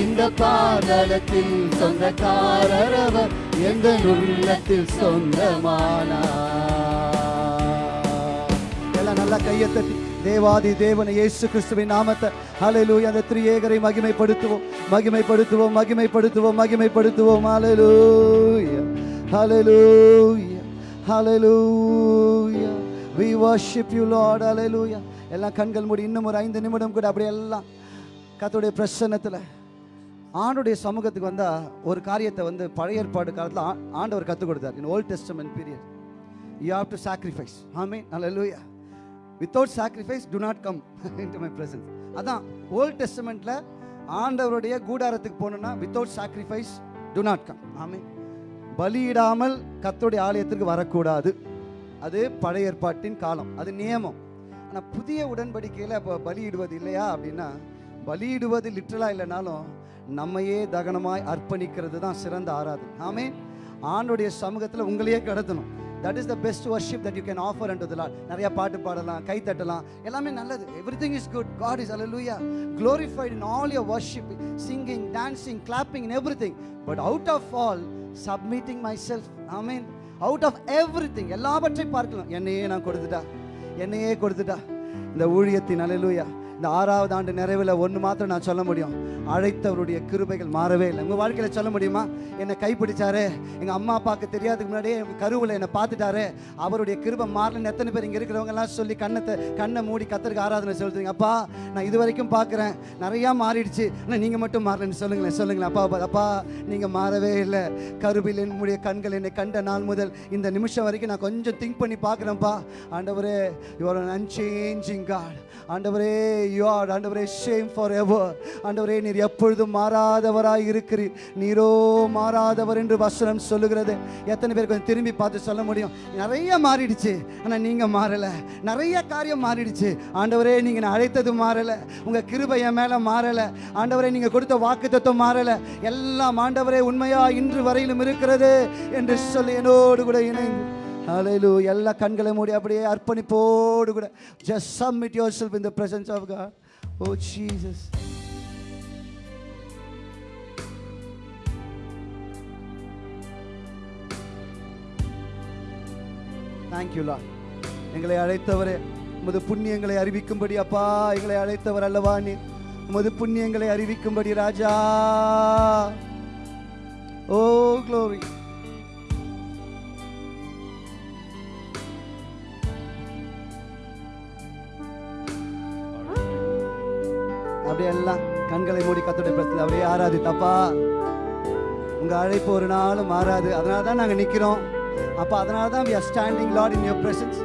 இந்த பாதலத்தில் சொந்தக்காரர் அவர். எந்த உள்ளத்தில் சொந்தமானார். எல்லாம் நல்லா கையை தட்டி தேவாதி தேவன இயேசு கிறிஸ்துவின் நாமத்தை. ஹalleluya அந்த திரியேகரை மகிமைப்படுத்துவோம். மகிமைப்படுத்துவோம் மகிமைப்படுத்துவோம் மகிமைப்படுத்துவோம். Hallelujah hallelujah hallelujah we worship you Lord hallelujah எல்லாம் கண்கள் மூடி இன்னும் ஒரு ஐந்து நிமிடம் கூட அப்படியே எல்லாம் கர்த்தருடைய பிரசன்னத்தில் ஆண்டுடைய சமூகத்துக்கு வந்தால் ஒரு காரியத்தை வந்து பழைய ஏற்பாடு காலத்தில் ஆண்டவர் கற்றுக் கொடுத்தார். In Old Testament period you have to sacrifice ஆமே hallelujah without sacrifice do not come into my presence அதான் ஓல்ட் டெஸ்டமெண்ட்டில் ஆண்டவருடைய கூடாரத்துக்கு போகணுன்னா without sacrifice do not come ஆமே பலியிடாமல் கத்துடைய ஆலயத்திற்கு வரக்கூடாது. அது பழைய ஏற்பாட்டின் காலம் அது நியமம். ஆனால் புதிய உடன்படிக்கையில் இப்போ பலியிடுவது இல்லையா அப்படின்னா பலியிடுவது லிட்டலாக இல்லைனாலும் நம்மையே தகனமாய் அர்ப்பணிக்கிறது தான் சிறந்த ஆராதனை. ஆமே ஆண்டுடைய சமூகத்தில் உங்களையே கடத்தணும். That is the best worship that you can offer and Lord நிறைய பாட்டு பாடலாம் கை தட்டலாம். எல்லாமே நல்லது. Everything is good God is hallelujah worship singing dancing clapping in everything but out of all submitting myself I mean out of everything எல்லாவற்றையும் பார்க்கலாம். என்னையே நான் கொடுத்துட்டா? என்னையே கொடுத்துட்டா? இந்த ஊழியத்தின் அலலூயா இந்த ஆறாவது ஆண்டு நிறைவில் ஒன்று மாத்திரம் நான் சொல்ல முடியும். அழைத்தவருடைய கிருபைகள் மாறவே இல்லை. உங்கள் வாழ்க்கையில் சொல்ல முடியுமா? என்னை கைப்பிடிச்சாரு. எங்கள் அம்மா அப்பாவுக்கு தெரியாதுக்கு முன்னாடியே கருவில் என்னை பார்த்துட்டாரு. அவருடைய கிருபை மாறலன்னு எத்தனை பேர் இங்கே இருக்கிறவங்க எல்லாம் சொல்லி கண்ணத்தை கண்ணை மூடி கத்தருக்கு ஆராதனை சொல்லுங்க அப்பா நான் இது வரைக்கும் பார்க்குறேன். நிறையா மாறிடுச்சு. ஆனால் நீங்கள் மட்டும் மாறலன்னு சொல்லுங்களேன். சொல்லுங்களேன். அப்பா அப்பா, அப்பா நீங்கள் மாறவே இல்லை. கருவில் என்னுடைய கண்கள் என்னை கண்ட நாள் முதல் இந்த நிமிஷம் வரைக்கும் நான் கொஞ்சம் திங்க் பண்ணி பார்க்குறேன்ப்பா. ஆண்டவரே யுவர் அன்சேஞ்சிங் காட் ஆண்டவரே யூ ஆர் ஆண்டவரே ஷேம் ஃபார் எவர் ஆண்டவரே நீர் எப்பொழுதும் மாறாதவராய் இருக்கிறீர். நீரோ மாறாதவர் என்று வசனம் சொல்லுகிறது. எத்தனை பேர் கொஞ்சம் திரும்பி பார்த்து சொல்ல முடியும்? நிறைய மாறிடுச்சு ஆனால் நீங்கள் மாறலை. நிறைய காரியம் மாறிடுச்சு. ஆண்டவரே நீங்கள் நான் அழைத்தது மாறலை. உங்கள் கிருபை என் மேலே மாறலை. ஆண்டவரே நீங்கள் கொடுத்த வாக்கு தத்துவம் மாறலை. எல்லாம் ஆண்டவரே உண்மையாக இன்று வரையிலும் இருக்கிறது என்று சொல்லி என்னோடு கூட இணைந்து. அலையிலு எல்லா கண்களை மூடி அப்படியே அர்ப்பணிப்போடு கூட. Just submit yourself the presence of God. Oh Jesus. Thank you எங்களை அழைத்தவரே உமது புண்ணியங்களை அறிவிக்கும்படி அப்பா எங்களை அழைத்தவர் அல்லவா நீ உமது புண்ணியங்களை அறிவிக்கும்படி ராஜா. Oh, ஓ க்ளோரி எல்லாம் கண்களை மூடி கத்தோடைய பிரச்சனை அப்படியே ஆறாது தப்பா உங்க அழைப்பு ஒரு நாளும் மாறாது. அதனால தான் நாங்க நிக்கிறோம். அப்ப அதனால தான் we are standing lord in your presence.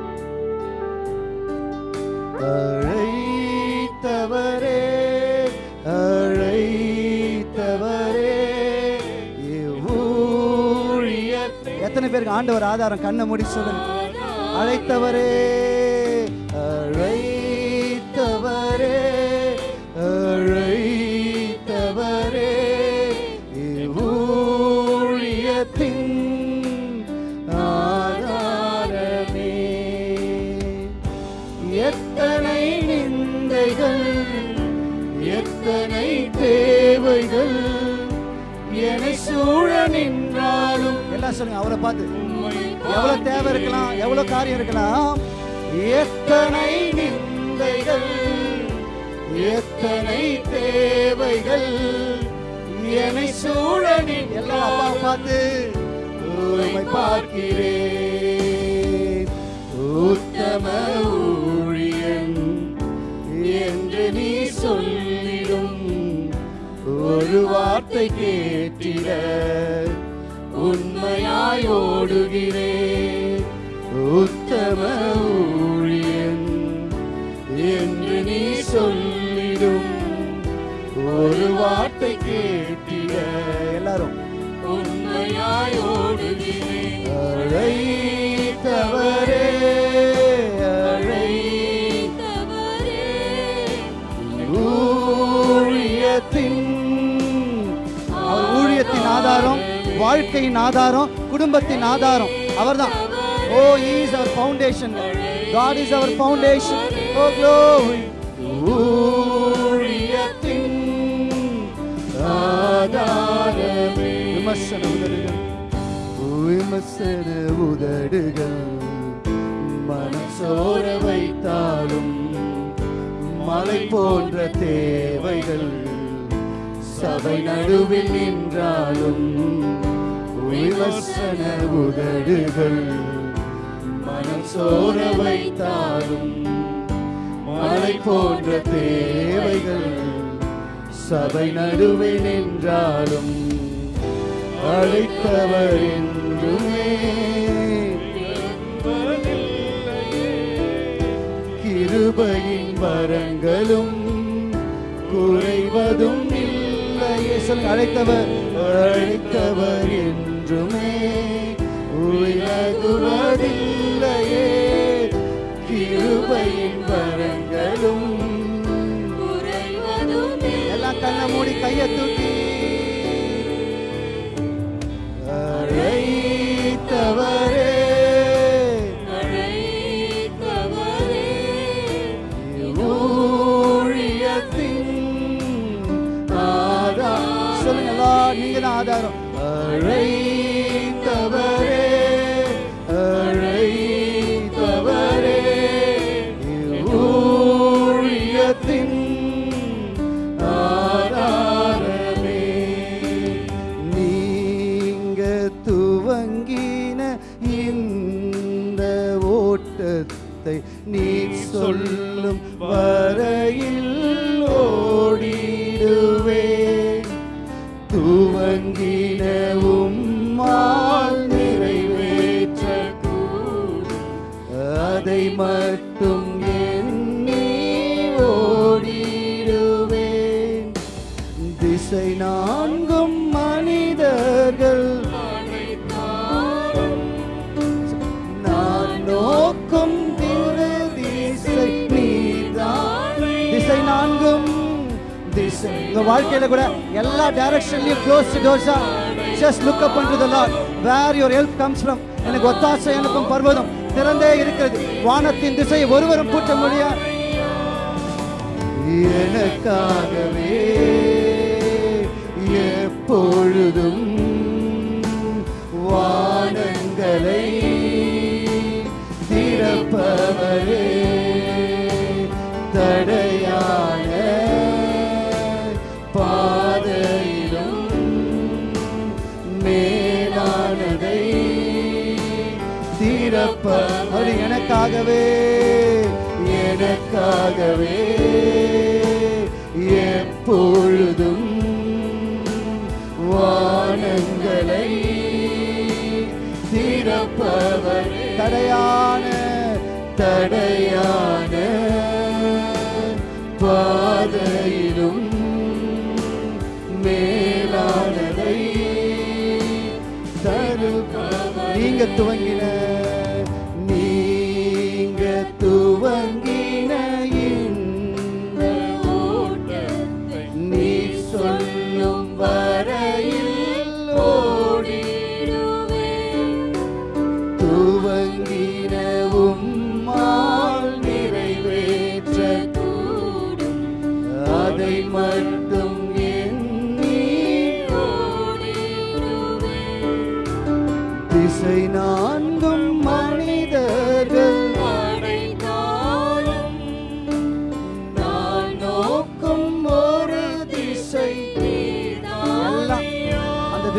அழைத்தவரே அழைத்தவரே எத்தனை பேருக்கு ஆண்டவர் ஆதாரம் கண்ணை மூடி சொல்லுங்க. அழைத்தவரே. அவரை பார்த்து எவ்வளவு தேவை இருக்கலாம் எவ்வளவு காரியம் இருக்கலாம். எத்தனை நிந்தைகள் எத்தனை தேவைகள் என்னை சூழ எல்லாம் அப்பா பார்த்து உம்மை பார்க்கிறேன். உத்தம ஊழியன் என்று நீ சொல்லிடும் ஒரு வார்த்தை கேட்டிட. உண்மையாய் ஓடுகிறேன் உத்தம ஊழியன் என்று நீ சொல்லிடும். ஒரு வார்த்தை கேட்டிட எல்லாரும். உண்மையாய் ஓடுகிறேன் அழைத்தவரே. ஊழியத்தின் ஊழியத்தின் ஆதாரம் வாழ்க்கையின் ஆதாரம் குடும்பத்தின் ஆதாரம் அவர் தான் ஓ is our foundation God is our foundation oh glory ஊழியத்தின் ஆதாரமே. விமர்சன உதடுகள். விமர்சன உதடுகள். மனம் வைத்தாலும் மலை போன்ற தேவைகள். சபை நடுவில் நின்றாலும் விமர்சன உதடுகள் மனம் சோர வைத்தாலும் மழை போன்ற தேவைகள் சபை நடுவே நின்றாலும் அழைத்தவர் என்றுமே கிருபையின் வரங்களும் குறைவதும் இல்லையே. சொல்லுங்க அழைத்தவர் அழைத்தவர் என்றுமே உலகுவதில்லையே. கிருபையின் வரங்களும் குறைவதுமே எல்லாம் கண்ணை மூடி கையை வாழ்க்கையில கூட எல்லா டைரக்ஷன்லயும் க்ளோஸ் டோர்ஸா ஜஸ்ட் லுக் அப் பண்றது Lord where your help comes from எனக்கு ஒத்தாசை எனக்கும் பர்வதம் திறந்தே இருக்கிறது. வானத்தின் திசையை ஒருவரும் பூட்ட முடியாது எனக்காகவே எப்பொழுதும் வானங்களை திறப்பவரே தடையான எனக்காகவே. எனக்காகவே. எப்பொழுதும் வானங்களை திறப்பவர். தடையான தடையான பாதையிலும் மேலானதை தருப்பவர் நீங்க துவங்கின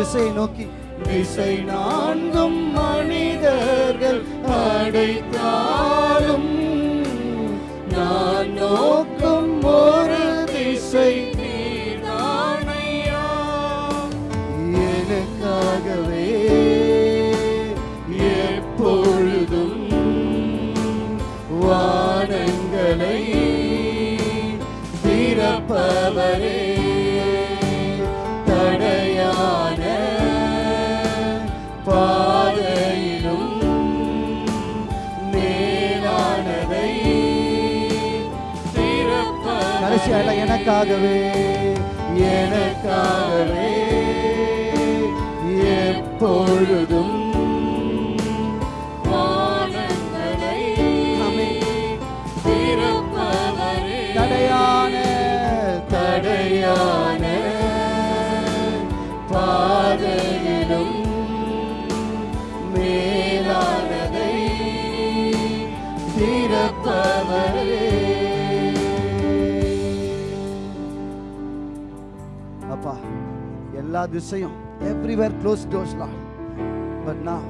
திசையை நோக்கி. திசை நான்கும் மனிதர்கள் அடைத்தாலும் நான் எனக்காகவே எனக்காகவே எப்பொழுதும் எல்லா திசையும் எவ்ரிவேர் க்ளோஸ் டோர்ஸ்லாம் பட் நான்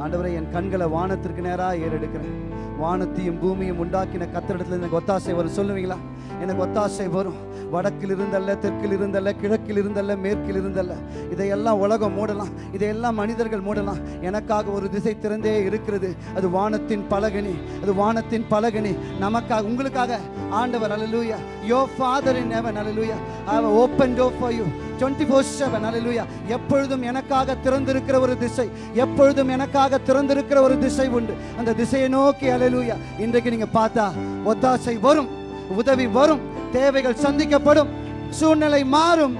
ஆண்டவரை என் கண்களை வானத்திற்கு நேராக ஏறெடுக்கிறேன். வானத்தையும் பூமியும் உண்டாக்கின கத்திரிடத்துல எனக்கு ஒத்தாசை வரும். சொல்லுவீங்களா? எனக்கு ஒத்தாசை வரும். வடக்கில் இருந்தல்ல தெற்கில் இருந்தல்ல கிழக்கில் இருந்தல்ல மேற்கில் இருந்தல்ல இதையெல்லாம் உலகம் மூடலாம். இதையெல்லாம் மனிதர்கள் மூடலாம். எனக்காக ஒரு திசை திறந்தே இருக்கிறது. அது வானத்தின் பலகனி அது வானத்தின் பலகனி நமக்காக உங்களுக்காக. ஆண்டவர் hallelujah your father in heaven hallelujah I have open door for you twenty four seven hallelujah எப்பொழுதும் எனக்காக திறந்திருக்கிற ஒரு திசை. எப்பொழுதும் எனக்காக திறந்திருக்கிற ஒரு திசை உண்டு. அந்த திசையை நோக்கி அலலூயா இன்றைக்கு நீங்கள் பார்த்தா ஒத்தாசை வரும். உதவி வரும். தேவைகள் சந்திக்கப்படும் சூழ்நிலை மாறும்.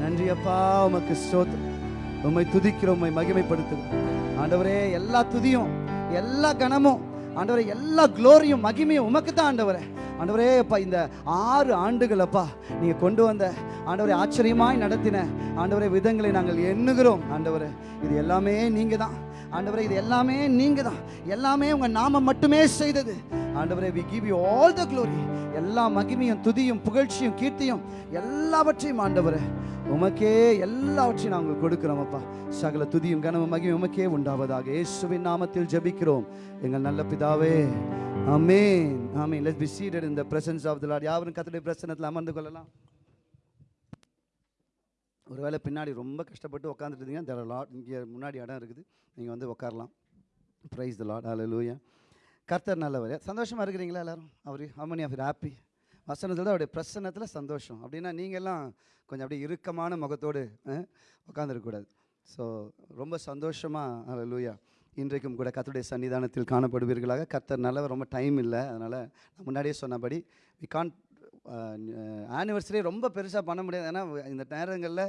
நன்றி அப்பா உமக்கு ஸ்தோத்திரம். உண்மை துதிக்கிறோம் உண்மை மகிமைப்படுத்துகிறோம். ஆண்டவரே எல்லா துதியும் எல்லா கனமும் ஆண்டவரே எல்லா க்ளோரியும் மகிமையும் உமக்கு தான் ஆண்டவரே. ஆண்டவரே அப்பா இந்த ஆறு ஆண்டுகள் அப்பா நீங்க கொண்டு வந்த ஆண்டவரை ஆச்சரியமாய் நடத்தின ஆண்டவரே விதங்களை நாங்கள் எண்ணுகிறோம். ஆண்டவரே இது எல்லாமே நீங்க தான் ஆண்டவரே இது எல்லாமே நீங்கள் தான் எல்லாமே உங்கள் நாமம் மட்டுமே செய்தது. ஆண்டவரே we give you all the glory எல்லா மகிமையும் துதியும் புகழ்ச்சியும் கீர்த்தியும் எல்லாவற்றையும் ஆண்டவரே உமக்கே எல்லாவற்றையும் நாங்கள் கொடுக்கிறோம் அப்பா. சகல துதியும் கனவு மகிமை உமக்கே உண்டாவதாக இயேசுவின் நாமத்தில் ஜெபிக்கிறோம். எங்கள் நல்ல பிதாவே ஆமென் ஆமே let's be seated in the presence of the Lord யாவரும் கர்த்தருடைய அமர்ந்து கொள்ளலாம். ஒருவேளை பின்னாடி ரொம்ப கஷ்டப்பட்டு உட்காந்துட்டு இருந்தீங்க லாட் இங்கே முன்னாடி இடம் இருக்குது. நீங்கள் வந்து உட்காரலாம் ப்ரைஸ் த லாட் லூயா கர்த்தர் நல்லவர். சந்தோஷமாக இருக்கிறீங்களா எல்லாரும்? அவர் ஹமனி ஆஃப் ஹாப்பி வசனத்தில் அவருடைய பிரசன்னத்தில் சந்தோஷம். அப்படின்னா நீங்கள்லாம் கொஞ்சம் அப்படியே இறுக்கமான முகத்தோடு உட்காந்துருக்கக்கூடாது ஸோ ரொம்ப சந்தோஷமாக ஹalleluya இன்றைக்கும் கூட கர்த்தருடைய சன்னிதானத்தில் காணப்படுவீர்களாக. கர்த்தர் நல்லவர் ரொம்ப டைம் இல்லை. அதனால் நான் முன்னாடியே சொன்னபடி வி கான் ஆனிவர்சரி ரொம்ப பெருசாக பண்ண முடியாது. ஏன்னா இந்த நேரங்களில்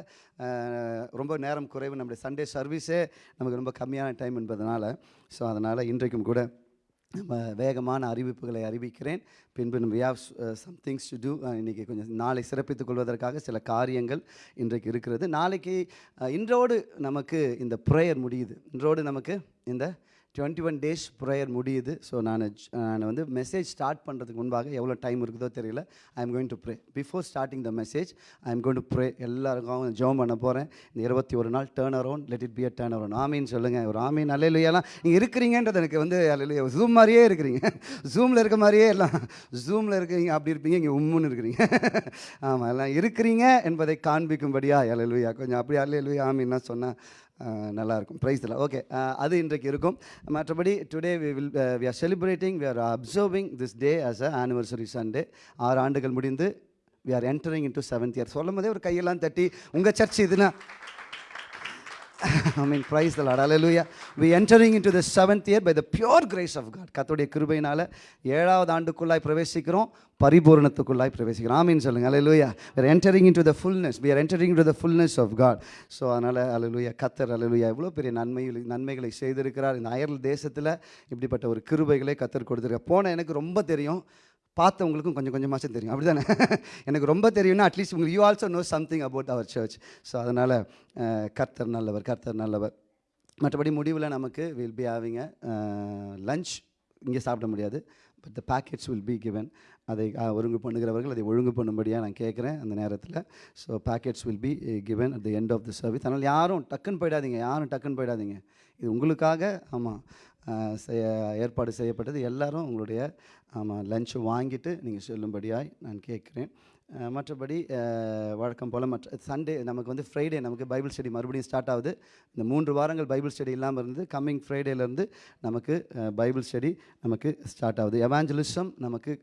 ரொம்ப நேரம் குறைவு. நம்முடைய சண்டே சர்வீஸே நமக்கு ரொம்ப கம்மியான டைம் என்பதனால். ஸோ அதனால் இன்றைக்கும் கூட நம்ம வேகமான அறிவிப்புகளை அறிவிக்கிறேன். பின்பு நம்ம we have some things to do இன்றைக்கி கொஞ்சம் நாளை சிறப்பித்துக் கொள்வதற்காக சில காரியங்கள் இன்றைக்கு இருக்கிறது. நாளைக்கு இன்றோடு நமக்கு இந்த ப்ரேயர் முடியுது. இன்றோடு நமக்கு இந்த டுவெண்ட்டி ஒன் டேஸ் ப்ரேயர் முடியுது. ஸோ நான் நான் வந்து மெசேஜ் ஸ்டார்ட் பண்ணுறதுக்கு முன்பாக எவ்வளோ டைம் இருக்குதோ தெரியல. I am going to pray before starting the message I am going to pray எல்லாருக்கும் ஜோம் பண்ண போகிறேன் இந்த இருபத்தி ஒரு நாள் turn around let it be a turn around ஆமீன் சொல்லுங்கள் ஒரு ஆமீன். அல்லையிலாம் நீங்கள் இருக்கிறீங்கன்றது எனக்கு வந்து அல்லையா ஜூம் மாதிரியே இருக்கிறீங்க. ஜூமில் இருக்க மாதிரியே எல்லாம். ஜூமில் இருக்கீங்க அப்படி இருப்பீங்க இங்கே உம்முன்னு இருக்கிறீங்க. ஆமாம் எல்லாம் இருக்கிறீங்க என்பதை காண்பிக்கும்படியா அல்லையா கொஞ்சம் அப்படி அல்லையா ஆமீன்னா சொன்னால் நல்லாயிருக்கும். ப்ரைஸ் இல்லை ஓகே அது இன்றைக்கு இருக்கும். மற்றபடி today we will we are celebrating we are observing this day as a anniversary Sunday ஆறு ஆண்டுகள் முடிந்து we are entering into seventh year சொல்லும் போதே ஒரு கையெல்லாம் தட்டி உங்கள் சர்ச் இதுனா I mean praise the Lord hallelujah we entering into the seventh year by the pure grace of God கத்தோடைய கிருபையினால் ஏழாவது ஆண்டுக்குள்ளாய் பிரவேசிக்கிறோம் பரிபூரணத்துக்குள்ளாய் பிரவேசிக்கிறோம் ஆமீன் சொல்லுங்கள் hallelujah we're entering into the fullness we are entering to the fullness of God so அதனால் அலலுயா கத்தர் அலலுயா இவ்வளோ பெரிய நன்மை நன்மைகளை செய்திருக்கிறார் இந்த அயர்ல் தேசத்தில் இப்படிப்பட்ட ஒரு கிருபைகளை கத்தர் கொடுத்துருக்கார் போன எனக்கு ரொம்ப தெரியும் பார்த்தவங்களுக்கும் கொஞ்சம் கொஞ்சமாச்சும் தெரியும். அப்படி தானே எனக்கு ரொம்ப தெரியும்னா அட்லீஸ்ட் உங்களுக்கு you also know something about our church so அதனால் கர்த்தர் நல்லவர் கர்த்தர் நல்லவர். மற்றபடி முடிவில் நமக்கு will be having a lunch இங்கே சாப்பிட முடியாது. But the packets will be given அதை ஒழுங்கு பண்ணுகிறவர்கள் அதை ஒழுங்கு பண்ணும்படியாக நான் கேட்குறேன் அந்த நேரத்தில். So packets will be given at the end of the service அதனால் யாரும் டக்குன்னு போயிடாதீங்க யாரும் டக்குன்னு போயிடாதீங்க. இது உங்களுக்காக ஆமாம் செய்ய ஏற்பாடு செய்யப்பட்டது. எல்லாரும் உங்களுடைய ஆமாம் லஞ்சை வாங்கிட்டு நீங்கள் சொல்லும்படியாய் நான் கேட்குறேன். மற்றபடி வழக்கம் போல் மற்ற சண்டே நமக்கு வந்து ஃப்ரைடே நமக்கு பைபிள் ஸ்டடி மறுபடியும் ஸ்டார்ட் ஆகுது. இந்த மூன்று வாரங்கள் பைபிள் ஸ்டடி இல்லாமல் இருந்து கம்மிங் ஃப்ரைடேலேருந்து நமக்கு பைபிள் ஸ்டடி நமக்கு ஸ்டார்ட் ஆகுது. எவாஞ்சலிசம் நமக்கு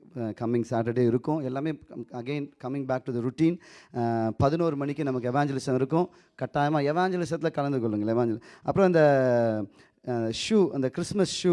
கம்மிங் சாட்டர்டே இருக்கும். எல்லாமே again coming back to the routine பதினோரு மணிக்கு நமக்கு எவாஞ்சலிசம் இருக்கும். கட்டாயமாக எவாஞ்சலிசத்தில் கலந்து கொள்ளுங்கள். எவாஞ்சல் அப்புறம் இந்த ஷூ அந்த கிறிஸ்மஸ் ஷூ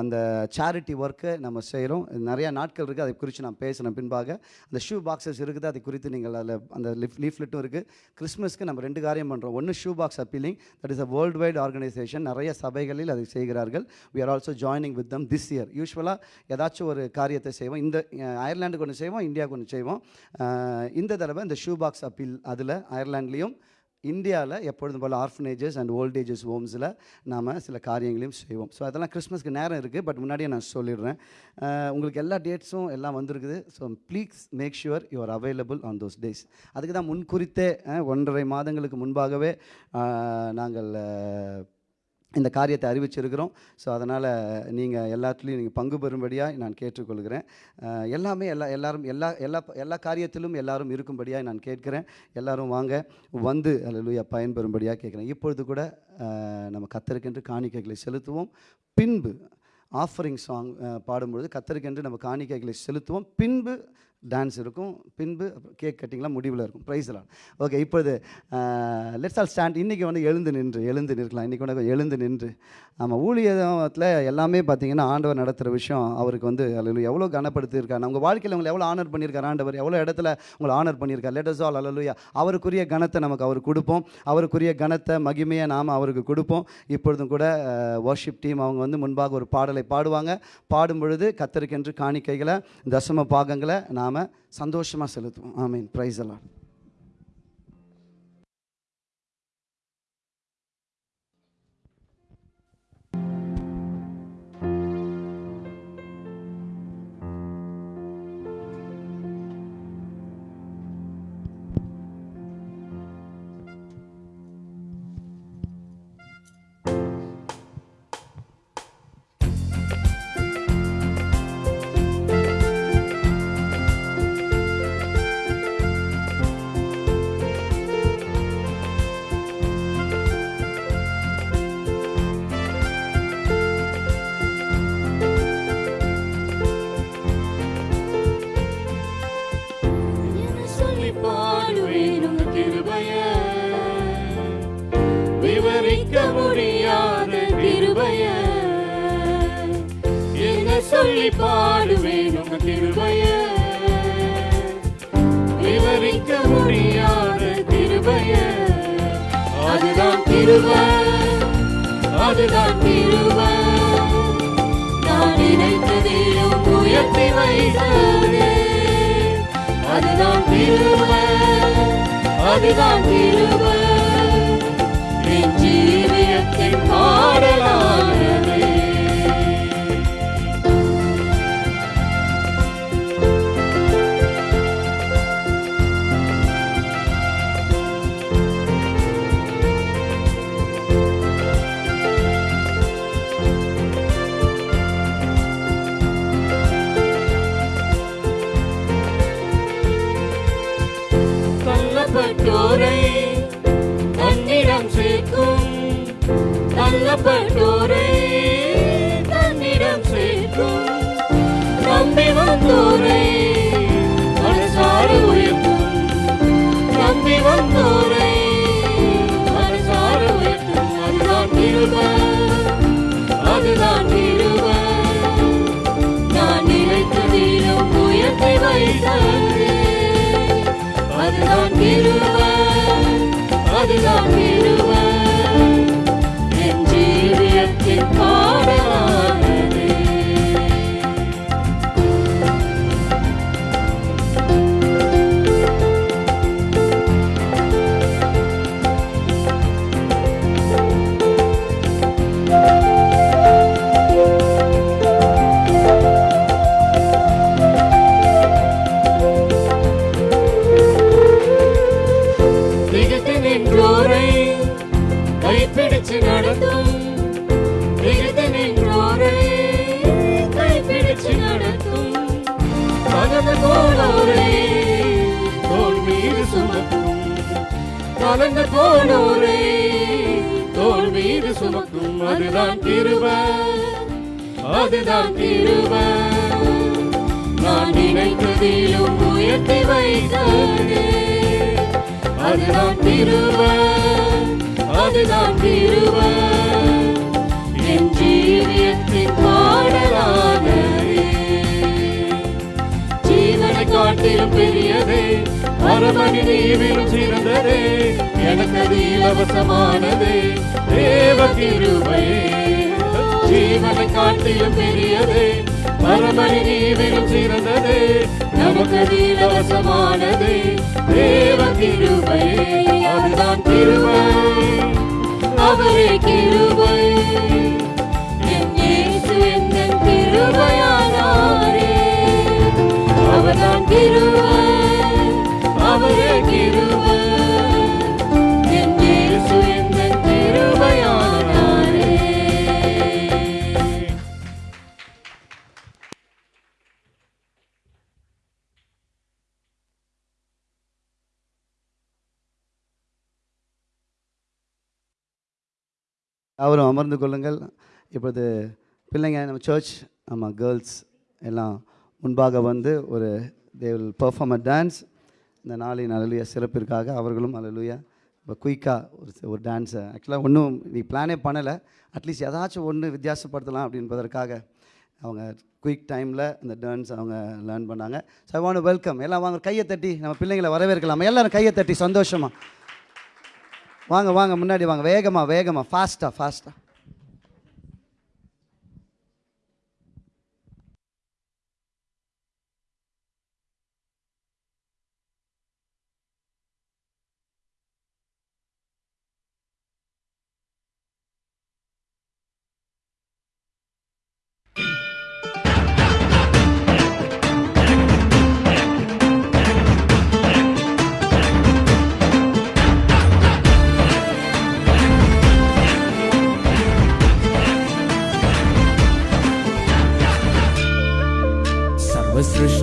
அந்த சேரிட்டி ஒர்க்கை நம்ம செய்கிறோம் நிறையா நாட்கள் இருக்குது அதை குறித்து நான் பேசினேன் பின்பாக. அந்த ஷூ பாக்ஸஸ் இருக்குது அதை குறித்து நீங்கள் அதில் அந்த லிஃப் லீஃப்லெட்டும் இருக்குது கிறிஸ்மஸ்க்கு நம்ம ரெண்டு காரியம் பண்ணுறோம் ஒன்று shoe box appealing that is a worldwide organisation நிறைய சபைகளில் அதை செய்கிறார்கள். We are also joining with them this year யூஸ்வலாக ஏதாச்சும் ஒரு காரியத்தை செய்வோம். இந்த அயர்லாண்டுக்கு ஒன்று செய்வோம் இந்தியாவுக்கு ஒன்று செய்வோம். இந்த தடவை இந்த ஷூ பாக்ஸ் அப்பீல் அதில் அயர்லாண்ட்லேயும் இந்தியாவில் எப்பொழுதும் போல் ஆர்ஃபனேஜஸ் அண்ட் ஓல்டேஜஸ் ஹோம்ஸில் நாம் சில காரியங்களையும் செய்வோம். ஸோ அதெல்லாம் கிறிஸ்மஸ்க்கு நேரம் இருக்குது பட் முன்னாடியே நான் சொல்லிடுறேன். உங்களுக்கு எல்லா டேட்ஸும் எல்லாம் வந்திருக்குது. So please make sure you are available on those days அதுக்கு தான் முன்குறித்தே ஒன்றரை மாதங்களுக்கு முன்பாகவே நாங்கள் இந்த காரியத்தை அறிவிச்சிருக்கிறோம். ஸோ அதனால் நீங்கள் எல்லாத்துலேயும் நீங்கள் பங்கு பெறும்படியாக நான் கேட்டுக்கொள்கிறேன். எல்லாமே எல்லா எல்லாரும் எல்லா எல்லா எல்லா காரியத்திலும் எல்லாரும் இருக்கும்படியாக நான் கேட்கிறேன். எல்லாரும் வாங்க வந்து அல்லேலூயா பயன்பெறும்படியாக கேட்குறேன். இப்பொழுது கூட நம்ம கத்தருக்கென்று காணிக்கைகளை செலுத்துவோம். பின்பு ஆஃபரிங் சாங் பாடும்பொழுது கத்தருக்கென்று நம்ம காணிக்கைகளை செலுத்துவோம். பின்பு டான்ஸ் இருக்கும். பின்பு கேக் கட்டிங்லாம் முடிவில் இருக்கும். ப்ரைஸ்லாம் ஓகே இப்பொழுது லெட்ஸ் ஆல் ஸ்டாண்ட் இன்றைக்கி வந்து எழுந்து நின்று எழுந்து நிற்கலாம். இன்றைக்கி வந்து எழுந்து நின்று. ஆமாம் ஊழியத்தில் எல்லாமே பார்த்தீங்கன்னா ஆண்டவர் நடத்துகிற விஷயம் அவருக்கு வந்து அல்லது எவ்வளோ கனப்படுத்தியிருக்காரு. நம்ம வாழ்க்கையில் உங்களை எவ்வளோ ஆனர் பண்ணியிருக்காரு ஆண்டவர். எவ்வளோ இடத்துல உங்களை ஆனர் பண்ணியிருக்காரு. லெட்டஸ் ஆல் அல்லலுயா அவருக்குரிய கனத்தை நமக்கு அவர் கொடுப்போம். அவருக்குரிய கனத்தை மகிமையை நாம் அவருக்கு கொடுப்போம். இப்பொழுதும் கூட வர்ஷிப் டீம் அவங்க வந்து முன்பாக ஒரு பாடலை பாடுவாங்க. பாடும் பொழுது கத்தருக்கென்று காணிக்கைகளை தசம பாகங்களை நாம் சந்தோஷமாக செலுத்துவோம். ஆமீன். ப்ரைஸ் எல்லாம் பாடுவேன் உங்க கிருபைய. விவரிக்க முடியாத கிருபைய. அதுதான் திருவ அதுதான் திருவ நான் நினைத்ததிலும் உயர்த்தி வைத்தது அதுதான் திருவ அதுதான் திருவ என் ஜீவியத்தின் பாடலாம் தள்ளப்பட்டோரை தன்னிடம் சேர்க்கும். நம்பி வந்தோரை மனசார உயர்த்தும். நம்பி வந்தோரை மனசார உயர்த்தும். அதுதான் அதுதான் நான் நினைத்ததிலும் உயர்த்தி அதுதான் அதுதான் ஜீவியத்தின் பாடலானது கலந்து போனோரை தோல் மீது சுமக்கும் அதுதான் திருவ அதுதான் திருவ நான் நினைத்ததிலும் உயர்த்தி வைத்தது அதுதான் திருவ அதுதான் திருவ என் ஜீவியத்தின் பாடலானதே. ஜீவனை காட்டிலும் பெரியதே. அரமணி நீவிலும் சிறந்ததே. எனக்கு இலவசமானதே தேவ கிருபையே. ஜீவனை காட்டிலும் பெரியதே. மரமணி நீவிலும் சிறந்ததே. நமக்கு இலவசமானதே தேவ கிருபையே. அதுதான் கிருபை. அவரே கிருபை. என் இயேசு எந்தன் கிருபையானாரே. அவர்தான் கிருபை. அவரும் அமர்ந்து கொள்ளுங்கள். இப்பொழுது பிள்ளைங்க நம்ம சர்ச் ஆமாம் கேர்ள்ஸ் எல்லாம் முன்பாக வந்து ஒரு they will perform a dance இந்த நாளின் அலலுயா சிறப்பிற்காக அவர்களும் அலலுயா இப்போ குயிக்காக ஒரு ஒரு டான்ஸை ஆக்சுவலாக ஒன்றும் நீ பிளானே பண்ணலை. அட்லீஸ்ட் ஏதாச்சும் ஒன்று வித்தியாசப்படுத்தலாம் அப்படின்றதற்காக அவங்க குயிக் டைமில் இந்த டான்ஸ் அவங்க லேர்ன் பண்ணாங்க. ஸோ ஐ வாண்ட் வெல்கம் எல்லாம் வாங்க கையை தட்டி. நம்ம பிள்ளைங்களை வரவேற்கலாமா. எல்லோரும் கையை தட்டி சந்தோஷமாக வாங்க வாங்க முன்னாடி வாங்க. வேகமாக வேகமாக ஃபாஸ்ட்டாக ஃபாஸ்ட்டாக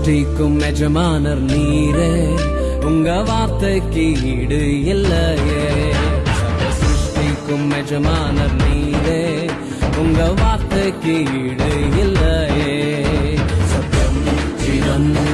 சர்வ சிருஷ்டிக்கும் எஜமானர் நீரே உங்க வார்த்தைக்கு ஈடு இல்லையே. சிருஷ்டிக்கும் எஜமானர் நீரே உங்க வார்த்தைக்கு ஈடு இல்லையே. சத்தம் சிதம்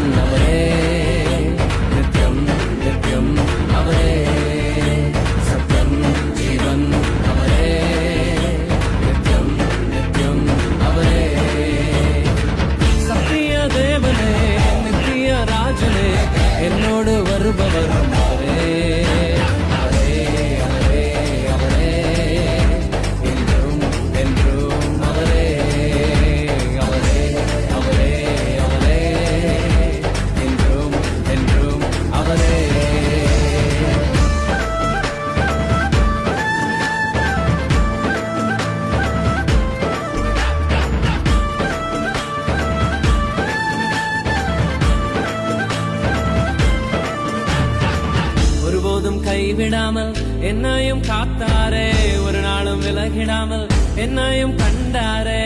என்னையும் காத்தாரே ஒரு நாளும் விலகிடாமல் என்னையும் கண்டாரே.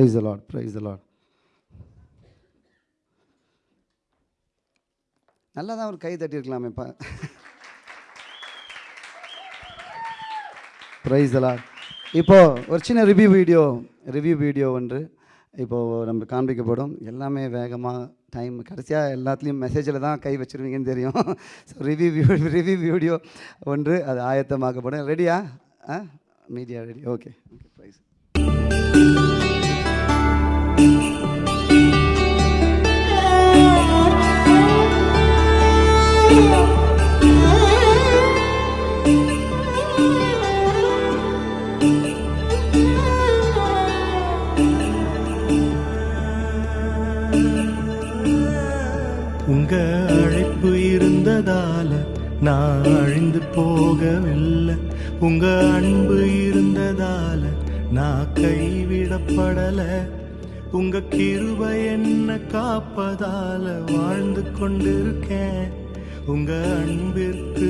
Praise the Lord praise the Lord நல்லா தான் ஒரு கை தட்டியிருக்கலாமே இப்போ ப்ரைஸ் அலாட் இப்போது ஒரு சின்ன ரிவ்யூ வீடியோ ரிவ்யூ வீடியோ ஒன்று. இப்போது நம்ம காண்பிக்கப்படும். எல்லாமே வேகமாக டைம் கடைசியாக எல்லாத்துலேயும் மெசேஜில் தான் கை வச்சுருவீங்கன்னு தெரியும். ஸோ ரிவ்யூ ரிவ்யூ வீடியோ ஒன்று. அது ஆயத்தமாக்கப்படும். ரெடியா ஆ? மீடியா ரெடி ஓகே ஓகே உங்க அழைப்பு இருந்ததால நான் அழிந்து போகவில்லை. உங்க உங்க கிருபை என்ன காப்பதால வாழ்ந்து கொண்டிருக்கேன். உங்க அன்பிற்கு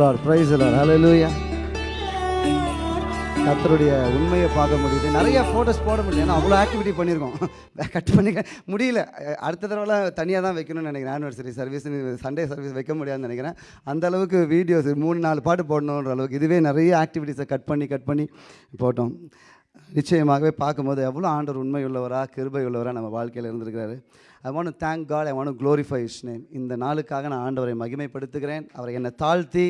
லார் பிரைஸ் லார் ஹலலூயா கத்தருடைய உண்மையை பார்க்க முடியுது. நிறைய ஃபோட்டோஸ் போட முடியல ஏன்னா அவ்வளோ ஆக்டிவிட்டி பண்ணியிருக்கோம். கட் பண்ணிக்க முடியல. அடுத்த தடவைலாம் தனியாக தான் வைக்கணும்னு நினைக்கிறேன். ஆனிவர்சரி சர்வீஸ் சண்டே சர்வீஸ் வைக்க முடியாதுன்னு நினைக்கிறேன். அந்த அளவுக்கு வீடியோஸ் மூணு நாலு பாட்டு போடணுன்ற அளவுக்கு இதுவே நிறைய ஆக்டிவிட்டீஸை கட் பண்ணி கட் பண்ணி போட்டோம். நிச்சயமாகவே பார்க்கும்போது எவ்வளோ ஆண்டவர் உண்மை உள்ளவராக கிருபை உள்ளவராக நம்ம வாழ்க்கையில் இருந்திருக்கிறாரு. I want thank God I want glorify his name இந்த நாளுக்காக நான் ஆண்டவரை மகிமைப்படுத்துகிறேன். அவரை என்னை தாழ்த்தி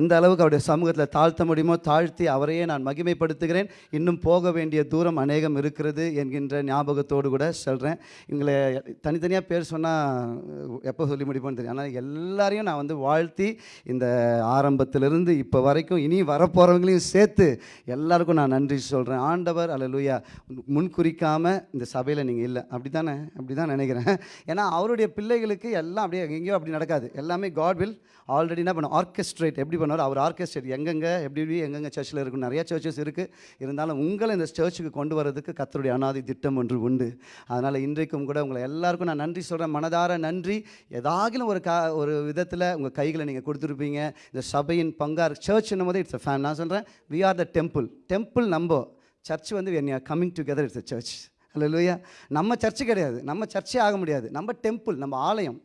எந்த அளவுக்கு அவருடைய சமூகத்தில் தாழ்த்த முடியுமோ தாழ்த்தி அவரையே நான் மகிமைப்படுத்துகிறேன். இன்னும் போக வேண்டிய தூரம் அநேகம் இருக்கிறது என்கின்ற ஞாபகத்தோடு கூட சொல்கிறேன் இவங்களை தனித்தனியாக பேர் சொன்னால் எப்போ சொல்லி முடிப்போம்னு தெரியும். ஆனால் எல்லாரையும் நான் வந்து வாழ்த்தி இந்த ஆரம்பத்திலிருந்து இப்போ வரைக்கும் இனி வரப்போகிறவங்களையும் சேர்த்து எல்லாருக்கும் நான் நன்றி சொல்கிறேன் ஆண்டவர் அல்ல லூயா முன்குறிக்காமல் இந்த சபையில் நீங்கள் இல்லை. அப்படி தானே அப்படி தான் நினைக்கிறேன். ஏன்னா அவருடைய பிள்ளைகளுக்கு எல்லாம் அப்படியே எங்கேயோ அப்படி நடக்காது. எல்லாமே காட் வில் ஆல்ரெடி என்ன பண்ணும்? ஆர்கெஸ்ட்ரேட் எப்படி பண்ணுவார்? அவர் ஆர்கெஸ்ட்ரேட் எங்கெங்கே எப்படி எப்படி எங்கெங்கே சர்ச்சில் இருக்கும்? நிறைய சர்ச்சஸ் இருக்குது இருந்தாலும் உங்களை இந்த சர்ச்சுக்கு கொண்டு வரதுக்கு கத்தருடைய அனாதி திட்டம் ஒன்று உண்டு. அதனால் இன்றைக்கும் கூட உங்களை எல்லாருக்கும் நான் நன்றி சொல்கிறேன் மனதார நன்றி. ஏதாகிலும் ஒரு கா ஒரு விதத்தில் உங்கள் கைகளை நீங்கள் கொடுத்துருப்பீங்க. இந்த சபையின் பங்கார் சர்ச் போது இட்ஸ் அ ஃபேன் நான் சொல்கிறேன் we are the temple temple நம்ப சர்ச் வந்து என் coming together it's a church அல்லையா நம்ம சர்ச்சு கிடையாது. நம்ம சர்ச்சே ஆக முடியாது. நம்ம டெம்பிள் நம்ம ஆலயம்.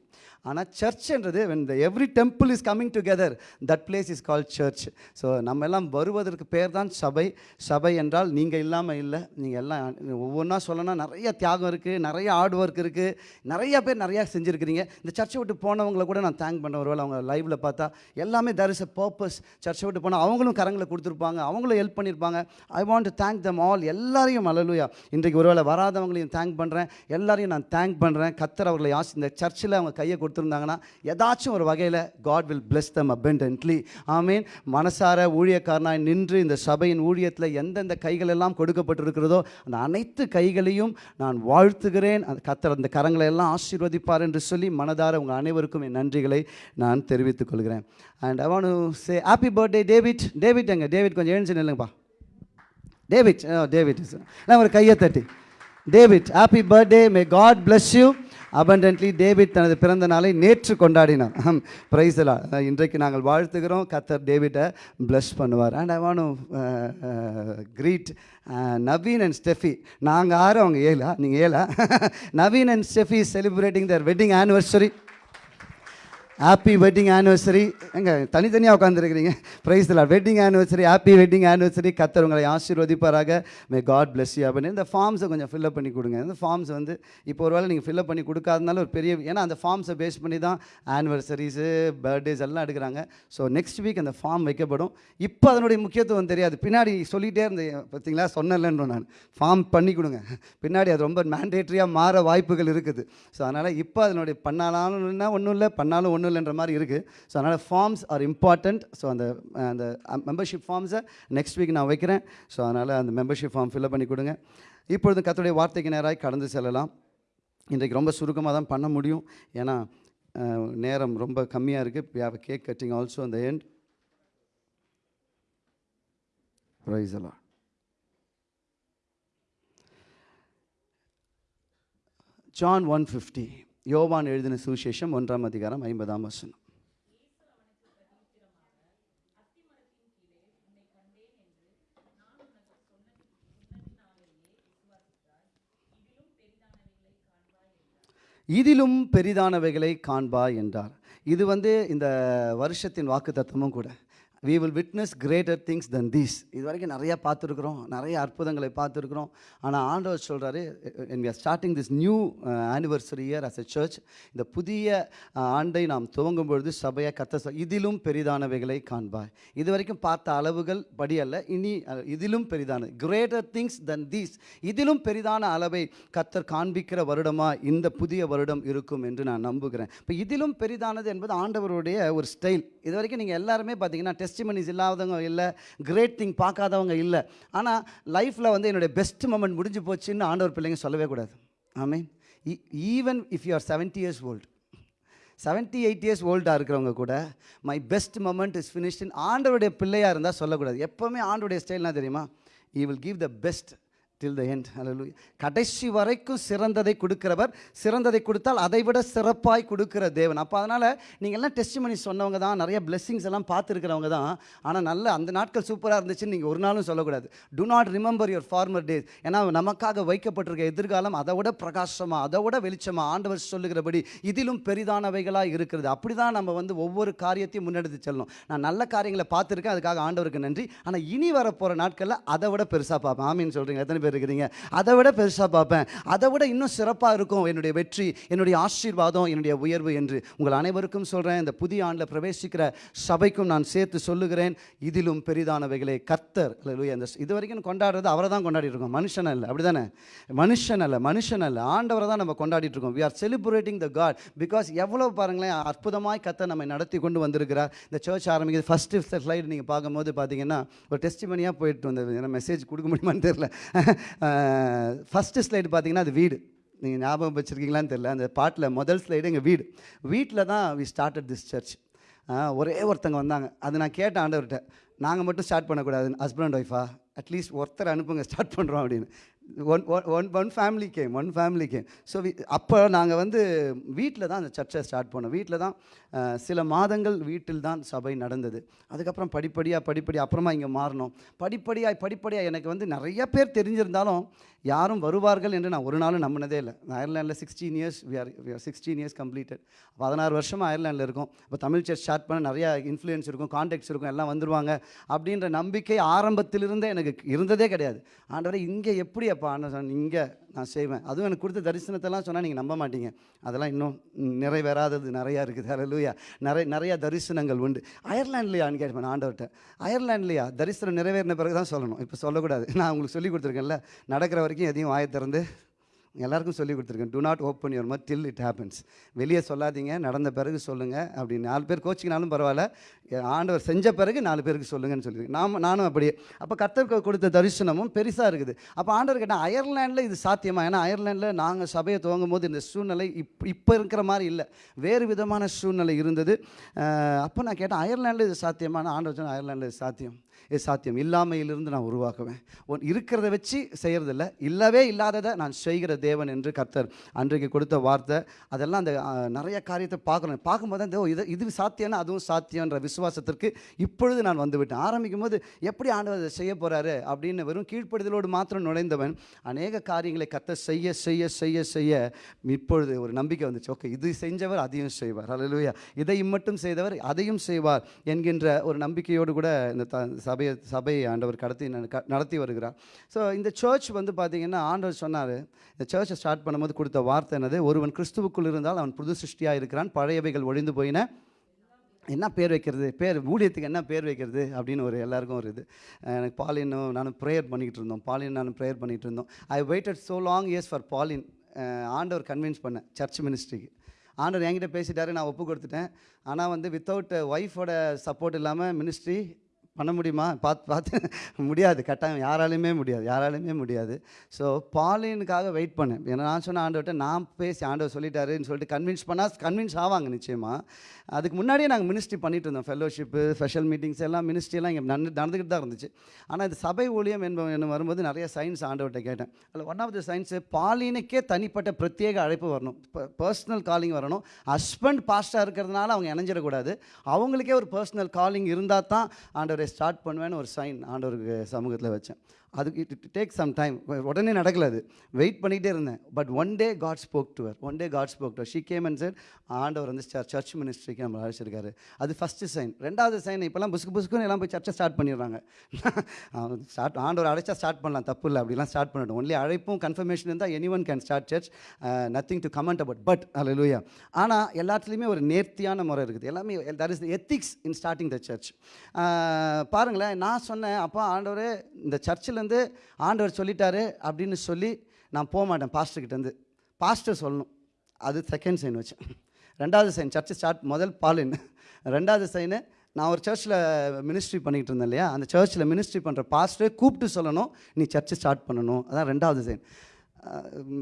ஆனால் சர்ச்ன்றது when the every temple is coming together that place is call church so நம்ம எல்லாம் வருவதற்கு பேர் தான் சபை. சபை என்றால் நீங்கள் இல்லாமல் இல்லை. நீங்கள் எல்லாம் ஒவ்வொன்றா சொல்லணும்னா நிறைய தியாகம் இருக்குது நிறைய ஹார்ட் ஒர்க் இருக்குது நிறைய பேர் நிறையா செஞ்சுருக்கிறீங்க. இந்த சர்ச்சை விட்டு போனவங்களை கூட நான் தேங்க் பண்ண ஒருவேளை அவங்க லைவில் பார்த்தா எல்லாமே there இஸ் அ பர்பஸ் சர்ச்சை விட்டு போனால் அவங்களும் கரங்களை கொடுத்துருப்பாங்க அவங்களும் ஹெல்ப் பண்ணியிருப்பாங்க I want to thank them all எல்லாரையும் அழலுயா இன்றைக்கு ஒருவேளை வராதவங்களையும் தேங்க் பண்ணுறேன் எல்லாரையும் நான் தேங்க் பண்ணுறேன் கத்தர் அவர்களை ஆசி இந்த சர்ச்சில் அவங்க கையை கொடுத்து கொடுத்துருந்தாங்கன்னா ஏதாச்சும் ஒரு வகையில் God will bless them abundantly ஆமீன் மனசார ஊழியக்காரனாய் நின்று இந்த சபையின் ஊழியத்தில் எந்தெந்த கைகள் எல்லாம் கொடுக்கப்பட்டிருக்கிறதோ அந்த அனைத்து கைகளையும் நான் வாழ்த்துகிறேன். அந்த கத்தர் அந்த கரங்களை எல்லாம் ஆசீர்வதிப்பார் என்று சொல்லி மனதார உங்கள் அனைவருக்கும் என் நன்றிகளை நான் தெரிவித்துக் கொள்கிறேன். And I want say happy birthday David David எங்க? டேவிட் கொஞ்சம் எழுந்து நில்லுங்கப்பா. டேவிட் டேவிட் oh, நான் ஒரு கையை தட்டி. David happy birthday may God bless you abundantly David தனது பிறந்த நாளை நேற்று கொண்டாடினார். பிரைஸ்லா இன்றைக்கு நாங்கள் வாழ்த்துகிறோம். கத்தர் டேவிட்டை ப்ளஷ் பண்ணுவார். And I wanna greet Naveen and Steffi. நாங்கள் ஆறு அவங்க ஏழா நீங்கள் ஏழா? Naveen and Steffi celebrating their wedding anniversary happy wedding anniversary எங்க தனித்தனியாக உட்காந்துருக்கிறீங்க ப்ரைஸ் இல்லை wedding anniversary happy wedding anniversary கத்தர் உங்களை ஆசீர்வதிப்பாராக. மே காட் பிளஸ் யூ அப்படின்னு இந்த ஃபார்ம்ஸை கொஞ்சம் ஃபில்அப் பண்ணி கொடுங்க. இந்த ஃபார்ம்ஸ் வந்து இப்போ ஒரு வேளை நீங்கள் ஃபில்அப் பண்ணி கொடுக்காதனால ஒரு பெரிய ஏன்னா அந்த ஃபார்ம்ஸை பேஸ் பண்ணி தான் ஆனிவர்சரிஸு பர்த்டேஸ் எல்லாம் எடுக்கிறாங்க. ஸோ நெக்ஸ்ட் வீக் அந்த ஃபார்ம் வைக்கப்படும். இப்போ அதனுடைய முக்கியத்துவம் தெரியாது. பின்னாடி சொல்லிகிட்டே இருந்தேன். பார்த்தீங்களா? சொன்னலன்றோம் நான். ஃபார்ம் பண்ணி கொடுங்க. பின்னாடி அது ரொம்ப மேண்டேட்ரியாக மாற வாய்ப்புகள் இருக்குது. ஸோ அதனால் இப்போ அதனுடைய பண்ணாலும் ஒன்றும் இல்லை பண்ணாலும் ஒன்றும் இல்லைன்ற மாதிரி இருக்குது ஸோ அதனால் ஃபார்ம்ஸ் ஆர் இம்பார்ட்டண்ட் ஸோ அந்த அந்த மெம்பர்ஷிப் ஃபார்ம்ஸை நெக்ஸ்ட் வீக் நான் வைக்கிறேன். ஸோ அதனால் அந்த மெம்பர்ஷிப் ஃபார்ம் ஃபில்அப் பண்ணி கொடுங்க. இப்பொழுது கத்துடைய வார்த்தைக்கு நேராக கடந்து செல்லலாம். இன்றைக்கு ரொம்ப சுருக்கமாக தான் பண்ண முடியும். ஏன்னா நேரம் ரொம்ப கம்மியாக இருக்குது we கேக் கட்டிங் ஆல்சோ அந்த எண்ட் ப்ரைஸ் எல்லாம் ஜான் ஒன் ஃபிஃப்டி யோவான் எழுதின சுவிசேஷம் ஒன்றாம் அதிகாரம் ஐம்பதாம் வசனம். இதிலும் பெரிதானவைகளை காண்பா என்றார். இது வந்து இந்த வருஷத்தின் வாக்குத்தத்தமும் கூட. We will witness greater things than these இது வரைக்கும் நிறையா பார்த்துருக்குறோம் நிறைய அற்புதங்களை பார்த்துருக்குறோம். ஆனால் ஆண்டவர் சொல்கிறாரு என் we starting this new anniversary uh, as a church இந்த புதிய uh, ஆண்டை நாம் துவங்கும் பொழுது சபையை கத்த இதிலும் பெரிதானவைகளை காண்பாய் இது வரைக்கும் பார்த்த அளவுகள் படி அல்ல இனி இதிலும் பெரிதான கிரேட்டர் திங்ஸ் than தீஸ் இதிலும் பெரிதான அளவை கத்தர் காண்பிக்கிற வருடமாக இந்த புதிய வருடம் இருக்கும் என்று நான் நம்புகிறேன். இப்போ இதிலும் பெரிதானது என்பது ஆண்டவருடைய ஒரு ஸ்டைல் இது வரைக்கும் நீங்கள் எல்லாருமே பார்த்தீங்கன்னா டெஸ்ட் டெஸ்டிமனிஸ் இல்லாதவங்க இல்லை கிரேட் திங் பார்க்காதவங்க இல்லை. ஆனால் லைஃப்பில் வந்து என்னுடைய பெஸ்ட் மொமெண்ட் முடிஞ்சு போச்சுன்னு ஆண்டவர் பிள்ளைங்க சொல்லவே கூடாது. ஆமே even if you are seventy years old seventy eight years ஓல்டாக இருக்கிறவங்க கூட my best moment is finished ஆண்டவருடைய பிள்ளையாக இருந்தால் சொல்லக்கூடாது. எப்போவுமே ஆண்டவருடைய ஸ்டைல்னால் தெரியுமா? He will give the best till the end ஹalleluya கடைசி வரைக்கும் சிறந்ததை கொடுக்கிறவர். சிறந்ததை கொடுத்தால் அதை விட சிறப்பாய் கொடுக்கிற தேவன். அப்போ அதனால் நீங்கள் எல்லாம் டெஸ்ட் பண்ணி சொன்னவங்க தான். நிறைய பிளெஸ்ஸிங்ஸ் எல்லாம் பார்த்துருக்கிறவங்க தான். ஆனால் நல்ல அந்த நாட்கள் சூப்பராக இருந்துச்சுன்னு நீங்கள் ஒரு நாளும் சொல்லக்கூடாது. Do not remember your former days ஏன்னா நமக்காக வைக்கப்பட்டிருக்க எதிர்காலம் அதை விட பிரகாசமாக அதை விட வெளிச்சமாக ஆண்டவர் சொல்லுகிறபடி இதிலும் பெரிதானவைகளாக இருக்கிறது. அப்படி தான் நம்ம வந்து ஒவ்வொரு காரியத்தையும் முன்னெடுத்து செல்லணும். நான் நல்ல காரியங்களை பார்த்துருக்கேன். அதுக்காக ஆண்டவருக்கு நன்றி. ஆனால் இனி வரப்போகிற நாட்களில் அதை விட பெருசாக பார்ப்பேன். ஆமின்னு சொல்கிறீங்க எத்தனை பேர் இருக்கிறீங்க. அதை விட பெருசாக பார்ப்பேன். அதை விட இன்னும் சிறப்பாக இருக்கும் என்னுடைய வெற்றி என்னுடைய ஆசீர்வாதம் என்னுடைய உயர்வு என்று உங்கள் அனைவருக்கும் சொல்கிறேன் இந்த புதிய ஆண்டில் பிரவேசிக்கிற சபைக்கும் நான் சேர்த்து சொல்லுகிறேன். இதிலும் பெரிதானவைகளே. கர்த்தர் இந்த இது வரைக்கும் கொண்டாடுறது அவரை தான் கொண்டாடிட்டு இருக்கோம். மனுஷன் அல்ல அப்படி தானே மனுஷன் அல்ல மனுஷன் அல்ல. ஆண்டவரை தான் நம்ம கொண்டாடிட்டு இருக்கோம். We are celebrating the God because எவ்வளோ பாருங்களேன் அற்புதமாய் கத்தை நம்மை நடத்தி கொண்டு வந்திருக்கிறார். இந்த சர்ச் ஆரம்பிக்கிறது ஃபஸ்ட்டு ஸ்லைடு நீங்கள் பார்க்கும்போது பார்த்தீங்கன்னா ஒரு டெஸ்டிமனியாக போயிட்டு வந்தது. ஏன்னா மெசேஜ் கொடுக்க முடியுமான்னு தெரில ஃபஸ்ட்டு ஸ்லைடு பார்த்தீங்கன்னா அது வீடு. நீங்கள் ஞாபகம் வச்சுருக்கீங்களான்னு தெரில அந்த பாட்டில் முதல் ஸ்லைடு எங்கள் வீடு. வீட்டில் தான் வி ஸ்டார்டட் திஸ் சர்ச் ஒரே ஒருத்தங்க வந்தாங்க. அது நான் கேட்டேன் ஆண்டவர்கிட்ட நாங்கள் மட்டும் ஸ்டார்ட் பண்ணக்கூடாது ஹஸ்பண்ட் ஒய்ஃபா அட்லீஸ்ட் ஒருத்தர் அனுப்புங்க ஸ்டார்ட் பண்ணுறோம் அப்படின்னு. One one one family came one family came so அப்போ நாங்கள் வந்து வீட்டில் தான் அந்த சர்ச்சை ஸ்டார்ட் பண்ணோம். வீட்டில் தான் சில மாதங்கள் வீட்டில் தான் சபை நடந்தது. அதுக்கப்புறம் படிப்படியாக படிப்படி அப்புறமா இங்கே மாறினோம் படிப்படியாக படிப்படியாக எனக்கு வந்து நிறைய பேர் தெரிஞ்சிருந்தாலும் யாரும் வருவார்கள் என்று நான் ஒரு நாளும் நம்பினதே இல்லை. அயர்லேண்டில் அயர்லாண்டில் sixteen years we are we are sixteen years completed பதினாறு வருஷமாக அயர்லாண்டில் இருக்கும். இப்போ தமிழ் சர்ச் ஸ்டார்ட் பண்ண நிறையா இன்ஃப்ளூயன்ஸ் இருக்கும் கான்டாக்ட்ஸ் இருக்கும் எல்லாம் வந்துருவாங்க அப்படின்ற நம்பிக்கை ஆரம்பத்திலிருந்தே எனக்கு இருந்ததே கிடையாது. ஆண்டவரை இங்கே எப்படி அப்பா சொன்ன இங்கே நான் செய்வேன். அதுவும் எனக்கு கொடுத்த தரிசனத்தெல்லாம் சொன்னால் நீங்கள் நம்ப மாட்டீங்க. அதெல்லாம் இன்னும் நிறைவேறாதது நிறையா இருக்குது. லூயா நிறைய நிறையா தரிசனங்கள் உண்டு. அயர்லாண்ட்லையான்னு கேட்பேன் ஆண்டவர்கிட்ட அயர்லாண்ட்லையா தரிசனம் நிறைவேறின பிறகு தான் சொல்லணும். இப்போ சொல்லக்கூடாது. நான் உங்களுக்கு சொல்லி கொடுத்துருக்கேன்ல. நடக்கிற வரைக்கும் எதையும் வாயை திறந்து எல்லாருக்கும் சொல்லி கொடுத்துருக்கேன். Do not open your mouth till it happens வெளியே சொல்லாதீங்க நடந்த பிறகு சொல்லுங்கள் அப்படி நாலு பேர் கோச்சிக்கினாலும் பரவாயில்ல. ஆண்டவர் செஞ்ச பிறகு நாலு பேருக்கு சொல்லுங்கன்னு சொல்லியிருக்கேன் நாம் நானும் அப்படியே. அப்போ கத்தருக்கு கொடுத்த தரிசனமும் பெருசாக இருக்குது. அப்போ ஆண்டவர் கேட்டால் அயர்லாண்டில் இது சாத்தியமா? ஏன்னா அயர்லாண்டில் நாங்கள் சபையை துவங்கும் போது இந்த சூழ்நிலை இப் இப்போ இருக்கிற மாதிரி இல்லை. வேறு விதமான சூழ்நிலை இருந்தது. அப்போ நான் கேட்டேன் அயர்லாண்டில் இது சாத்தியமான ஆண்டவர் சொன்னால் அயர்லாண்டில் இது சாத்தியம். இது சாத்தியம். இல்லாமையிலிருந்து நான் உருவாக்குவேன். ஒன் இருக்கிறத வச்சு செய்கிறதில்ல இல்லவே இல்லாததை நான் செய்கிற தேவன் என்று கர்த்தர் அன்றைக்கு கொடுத்த வார்த்தை. அதெல்லாம் அந்த நிறைய காரியத்தை பார்க்கணும். பார்க்கும்போது தான் இது இது சாத்தியம்னா அதுவும் சாத்தியன்ற விசுவாசத்திற்கு இப்பொழுது நான் வந்துவிட்டேன். ஆரம்பிக்கும் போது எப்படி ஆண்டவர் அதை செய்ய போகிறாரு அப்படின்னு வெறும் கீழ்ப்படுதலோடு மாத்திரம் நுழைந்தவன் அநேக காரியங்களை கர்த்தர் செய்ய செய்ய செய்ய செய்ய இப்பொழுது ஒரு நம்பிக்கை வந்துச்சு. ஓகே இது செஞ்சவர் அதையும் செய்வார். அல்லேலூயா இதை மட்டும் செய்தவர் அதையும் செய்வார் என்கின்ற ஒரு நம்பிக்கையோடு கூட இந்த த சபையை சபையை ஆண்டவர் கடத்தி நடத்தி வருகிறார். ஸோ இந்த சர்ச் வந்து பார்த்தீங்கன்னா ஆண்டவர் சொன்னார் இந்த சர்ச்சை ஸ்டார்ட் பண்ணும்போது கொடுத்த வார்த்தை என்னது? ஒருவன் கிறிஸ்துவுக்குள் இருந்தால் அவன் புது சிருஷ்டியாக இருக்கிறான் பழையவைகள் ஒழிந்து போயின. என்ன பேர் வைக்கிறது? பேர் ஊழியத்துக்கு என்ன பேர் வைக்கிறது? அப்படின்னு ஒரு எல்லாருக்கும் ஒரு இது. எனக்கு பாலினும் நானும் ப்ரேயர் பண்ணிக்கிட்டு இருந்தோம். பாலின் நானும் ப்ரேயர் பண்ணிகிட்டு இருந்தோம். I waited so long years for Pauline ஆண்டவர் கன்வின்ஸ் பண்ணேன் சர்ச் மினிஸ்ட்ரிக்கு ஆண்டவர் என்கிட்ட பேசிட்டாரு நான் ஒப்பு கொடுத்துட்டேன். ஆனால் வந்து வித்தவுட் ஒய்ஃபோட சப்போர்ட் இல்லாமல் மினிஸ்ட்ரி பண்ண முடியுமா? பார்த்து பார்த்து முடியாது. கட்டாயம் யாராலையுமே முடியாது. யாராலையுமே முடியாது. ஸோ பாலினுக்காக வெயிட் பண்ணேன். ஏன்னா நான் சொன்ன ஆண்டவர்கிட்ட நான் பேசி ஆண்டவர் சொல்லிட்டாருன்னு சொல்லிட்டு கன்வின்ஸ் பண்ணால் கன்வின்ஸ் ஆவாங்க நிச்சயமாக அதுக்கு முன்னாடியே நாங்கள் மினிஸ்ட்ரி பண்ணிட்டு இருந்தோம். ஃபெல்லோஷிப்பு ஸ்பெஷல் மீட்டிங்ஸ் எல்லாம் மினிஸ்ட்ரியெல்லாம் இங்கே நடந்து நடந்துக்கிட்டு தான் இருந்துச்சு. ஆனால் இந்த சபை ஊழியம் என்ப என்ன வரும்போது நிறைய சயின்ஸ் ஆண்டவர்கிட்ட கேட்டேன். அதில் ஒன் ஆஃப் த சயின்ஸு பாலினுக்கே தனிப்பட்ட பிரத்யேக அழைப்பு வரணும். பர்சனல் காலிங் வரணும். ஹஸ்பண்ட் பாஸ்டாக இருக்கிறதுனால அவங்க இணைஞ்சிடக்கூடாது. அவங்களுக்கே ஒரு பர்சனல் காலிங் இருந்தால் தான் ஆண்டவர் ஸ்டார்ட் பண்ணுவேன்னு ஒரு சைன் ஆண்டவருக்கு சமூகத்தில் வச்சேன். அதுக்கு இட் டேக் சம் டைம் உடனே நடக்கல அது. வெயிட் பண்ணிகிட்டே இருந்தேன். But one day God spoke to her one day God spoke to her she came and sir ஆண்டவர் வந்து சர்ச் மினிஸ்ட்ரிக்கு நம்ம அழைச்சிருக்காரு. அது ஃபஸ்ட்டு சைன் ரெண்டாவது சைன் இப்போல்லாம் புஸ்கு புஸ்குன்னு எல்லாம் போய் சர்ச்சை ஸ்டார்ட் பண்ணிடுறாங்க. ஸ்டார்ட் ஆண்டவர் அழைச்சா ஸ்டார்ட் பண்ணலாம். தப்பு இல்லை. அப்படிலாம் ஸ்டார்ட் பண்ணட்டும். ஒன்லி அழைப்பும் கன்ஃபர்மேஷன் இருந்தால் anyone can start church nothing to comment about but அல்லூயா ஆனால் எல்லாத்துலேயுமே ஒரு நேர்த்தியான முறை இருக்குது. எல்லாமே that is ethics in starting the church பாருங்களேன். நான் சொன்னேன் அப்போ ஆண்டவர் இந்த சர்ச்சில் வந்து ஆண்டவர் சொல்லிட்டாரு அப்படின்னு சொல்லி நான் போக மாட்டேன் பாஸ்டர்கிட்டேருந்து பாஸ்டர் சொல்லணும். அது செகண்ட் சைன் வச்சேன் ரெண்டாவது சைன் சர்ச்சு ஸ்டார்ட் முதல் பாலின் ரெண்டாவது சைனு நான் ஒரு சர்ச்சில் மினிஸ்ட்ரி பண்ணிக்கிட்டு இருந்தேன் இல்லையா? அந்த சர்ச்சில் மினிஸ்ட்ரி பண்ணுற பாஸ்டரை கூப்பிட்டு சொல்லணும் நீ சர்ச்சை ஸ்டார்ட் பண்ணணும். அதான் ரெண்டாவது சைன்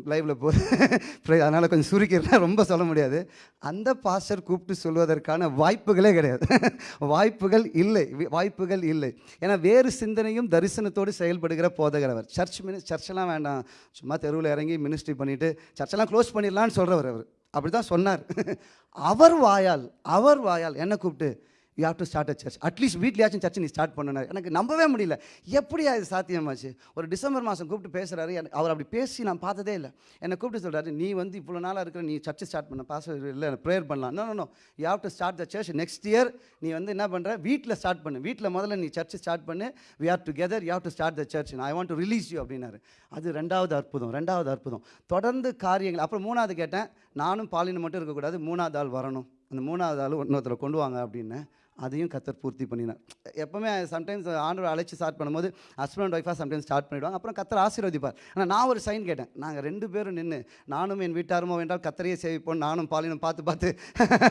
லைவில் போ அதனால் கொஞ்சம் சுருக்கிறேன் ரொம்ப சொல்ல முடியாது. அந்த பாஸ்டர் கூப்பிட்டு சொல்வதற்கான வாய்ப்புகளே கிடையாது. வாய்ப்புகள் இல்லை. வாய்ப்புகள் இல்லை. ஏன்னா வேறு சிந்தனையும் தரிசனத்தோடு செயல்படுகிற போதகர் அவர் சர்ச் மினி சர்ச்செல்லாம் வேண்டாம். சும்மா தெருவில் இறங்கி மினிஸ்ட்ரி பண்ணிவிட்டு சர்ச்செல்லாம் க்ளோஸ் பண்ணிடலான்னு சொல்கிறவர் அவர். அப்படி தான் சொன்னார். அவர் வாயால் அவர் வாயால் என்ன கூப்பிட்டு you have to start a church at least வீட்லயாச்சும் church நீ ஸ்டார்ட் பண்ணனார். எனக்கு நம்பவே முடியல. எப்படி அது சாத்தியமாச்சு ஒரு டிசம்பர் மாதம் கூப்பிட்டு பேசுகிறாரு அவர் அப்படி பேசி நான் பார்த்ததே இல்லை. என்னை கூப்பிட்டு சொல்கிறாரு நீ வந்து இவ்வளோ நாளாக இருக்கிற நீ சர்ச் ஸ்டார்ட் பண்ண பாச இல்லை ப்ரேயர் பண்ணலாம். No no you have to start the church next year நீ வந்து என்ன பண்ணுற வீட்டில் ஸ்டார்ட் பண்ணு. வீட்டில் முதல்ல நீ சர்ச் ஸ்டார்ட் பண்ணு. We are together you have to start the church I want to release you அப்படின்னாரு. அது ரெண்டாவது அற்புதம். ரெண்டாவது அற்புதம். தொடர்ந்து காரியங்கள். அப்புறம் மூணாவது கேட்டேன். நானும் பாலினம் மட்டும் இருக்கக்கூடாது மூணாவது ஆள் வரணும். அந்த மூணாவது ஆள் இன்னொருத்தரை கொண்டு வாங்க அப்படின்னு அதையும் கத்தர் பூர்த்தி பண்ணினார். எப்பவுமே சம்டைம்ஸ் ஆண்டவர் அழைச்சி ஸ்டார்ட் பண்ணும்போது ஹஸ்பண்ட் அண்ட் ஒய்ஃபாக சம்டைம்ஸ் ஸ்டார்ட் பண்ணிவிடுவாங்க அப்புறம் கத்தர் ஆசீர்வதிப்பார். ஆனால் நான் ஒரு சைன் கேட்டேன். நாங்கள் ரெண்டு பேரும் நின்று நானும் என் வீட்டாருமோ வேண்டால் கத்தரையே சேவிப்போம் நானும் பாலினும் பார்த்து பார்த்து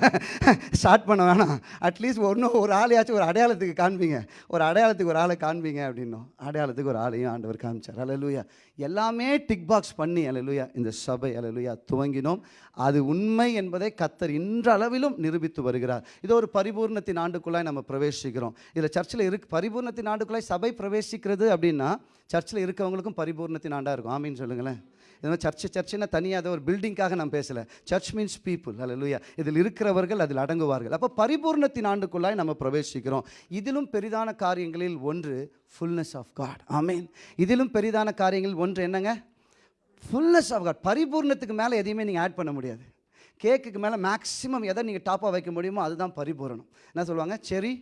ஸ்டார்ட் பண்ண வேணாம். அட்லீஸ்ட் ஒன்றும் ஒரு ஆளையாச்சும் ஒரு அடையாளத்துக்கு காண்பீங்க. ஒரு அடையாளத்துக்கு ஒரு ஆளை காண்பீங்க அப்படின்னோம். அடையாளத்துக்கு ஒரு ஆளையும் ஆண்டவர் காமிச்சார். அலலுயா எல்லாமே டிக் பாக்ஸ் பண்ணி அலலுயா இந்த சபை அலலுயா துவங்கினோம். அது உண்மை என்பதை கத்தர் இன்றளவிலும் நிரூபித்து வருகிறார். இது ஒரு பரிபூர்ணத்தின் ஆண்டுக்குள்ளாய் நம்ம பிரவேசிக்கிறோம். இதில் சர்ச்சில் இருக்கு பரிபூர்ணத்தின் ஆண்டுக்குள்ளாய் சபை பிரவேசிக்கிறது அப்படின்னா சர்ச்சில் இருக்கவங்களுக்கும் பரிபூர்ணத்தின் ஆண்டாக இருக்கும். ஆமின்னு சொல்லுங்களேன். இது மாதிரி சர்ச்சு சர்ச்சுன்னா தனியாக அதை ஒரு பில்டிங்காக நான் பேசலை. சர்ச் மீன்ஸ் பீப்புள் அல்ல இதில் இருக்கிறவர்கள் அதில் அடங்குவார்கள். அப்போ பரிபூர்ணத்தின் ஆண்டுக்குள்ளாய் நம்ம பிரவேசிக்கிறோம். இதிலும் பெரிதான காரியங்களில் ஒன்று ஃபுல்னஸ் ஆஃப் காட் ஆமீன். இதிலும் பெரிதான காரியங்களில் ஒன்று என்னங்க? ஃபுல்னஸ் ஆஃப் காட் பரிபூர்ணத்துக்கு மேலே எதையுமே நீங்கள் ஆட் பண்ண முடியாது. கேக்குக்கு மேலே மேக்ஸிமம் எதை நீங்கள் டாப்பாக வைக்க முடியுமோ அதுதான் பரிபூரணம். என்ன சொல்லுவாங்க? செரி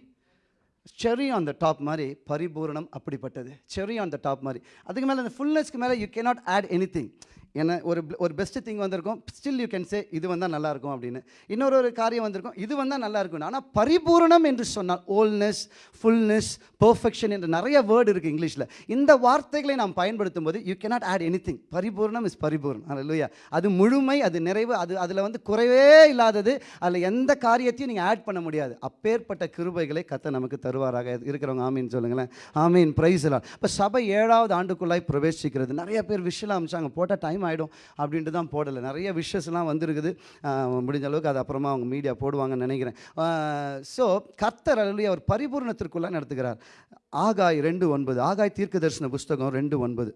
செரி ஆன் த டாப் மாதிரி பரிபூரணம் அப்படிப்பட்டது. செரி ஆன் த டாப் மாதிரி. அதுக்கு மேலே அந்த ஃபுல்னஸ்க்கு மேலே you cannot add anything ஏன்னா ஒரு ஒரு பெஸ்ட்டு திங் வந்திருக்கும். ஸ்டில் யூ கேன் சே இது வந்தால் நல்லாயிருக்கும் அப்படின்னு. இன்னொரு ஒரு காரியம் வந்திருக்கும். இது வந்தால் நல்லா இருக்கும் ஆனால் பரிபூரணம் என்று சொன்னால் ஓல்னஸ் ஃபுல்னஸ் பர்ஃபெக்ஷன் என்று நிறைய வேர்டு இருக்குது இங்கிலீஷில். இந்த வார்த்தைகளை நாம் பயன்படுத்தும் போது you cannot add anything பரிபூர்ணம் இஸ் பரிபூர்ணம். இல்லையா அது முழுமை அது நிறைவு அது அதில் வந்து குறைவே இல்லாதது. அதில் எந்த காரியத்தையும் நீங்கள் ஆட் பண்ண முடியாது. அப்பேற்பட்ட கிருபைகளை கத்த நமக்கு தருவாராக. இருக்கிறவங்க ஆமீன் சொல்லுங்களேன். ஆமீன். பிரைஸ் எல்லாம் இப்போ சபை ஏழாவது ஆண்டுக்குள்ளாய் பிரவேசிக்கிறது. நிறைய பேர் விஷயம் அமிச்சாங்க. போட்டால் டைம் ஆகிடும் அப்படின்ட்டு தான் போடலை. நிறைய விஷஸ்லாம் வந்திருக்குது. முடிஞ்ச அளவுக்கு அது அப்புறமா அவங்க மீடியா போடுவாங்கன்னு நினைக்கிறேன். ஸோ கர்த்தர் அலுவலி அவர் பரிபூர்ணத்திற்குள்ளே நடத்துகிறார். ஆகாய் ரெண்டு ஒன்பது. ஆகாய் தீர்க்க தரிசன புஸ்தகம் ரெண்டு ஒன்பது.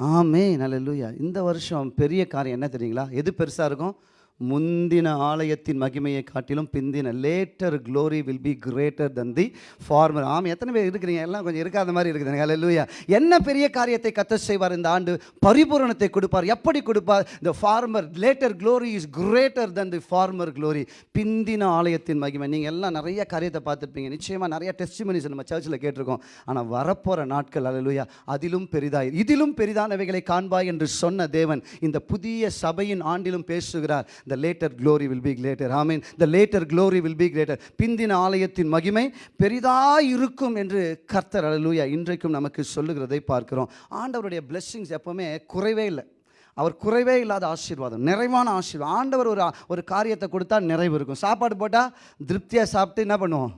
ஆமே நல்லூயா இந்த வருஷம் பெரிய காரியம் என்ன தெரியுங்களா? எது பெருசாக இருக்கும்? முந்தின ஆலயத்தின் மகிமையை காட்டிலும் பிந்தின later glory will be greater than the former ஆமாம் எத்தனை பேர் இருக்கிறீங்க? எல்லாம் கொஞ்சம் இருக்காத மாதிரி இருக்குது. ஹalleluya என்ன பெரிய காரியத்தை கத்த செய்வார்? இந்த ஆண்டு பரிபூரணத்தை கொடுப்பார். எப்படி கொடுப்பார்? இந்த former later glory is greater than the former glory பிந்தின ஆலயத்தின் மகிமை. நீங்கள் எல்லாம் நிறைய காரியத்தை பார்த்துருப்பீங்க. நிச்சயமாக நிறைய டெஸ்டிமனிஸ் நம்ம சர்ச்சில் கேட்டிருக்கோம். ஆனால் வரப்போகிற நாட்கள் அல்லூயா அதிலும் பெரிதாய் இதிலும் பெரிதானவைகளை காண்பாய் என்று சொன்ன தேவன் இந்த புதிய சபையின் ஆண்டிலும் பேசுகிறார். The later glory will be greater ஆமீன் the later glory will be greater பிந்தின ஆலயத்தின் மகிமை பெரிதாக இருக்கும் என்று கர்த்தர் அழலூயா இன்றைக்கும் நமக்கு சொல்லுகிறதை பார்க்கிறோம். ஆண்டவருடைய பிளெஸ்ஸிங்ஸ் எப்போவுமே குறைவே இல்லை. அவர் குறைவே இல்லாத ஆசீர்வாதம் நிறைவான ஆசீர்வாதம். ஆண்டவர் ஒரு ஒரு காரியத்தை கொடுத்தா நிறைவு இருக்கும். சாப்பாடு போட்டால் திருப்தியாக சாப்பிட்டு என்ன பண்ணுவோம்?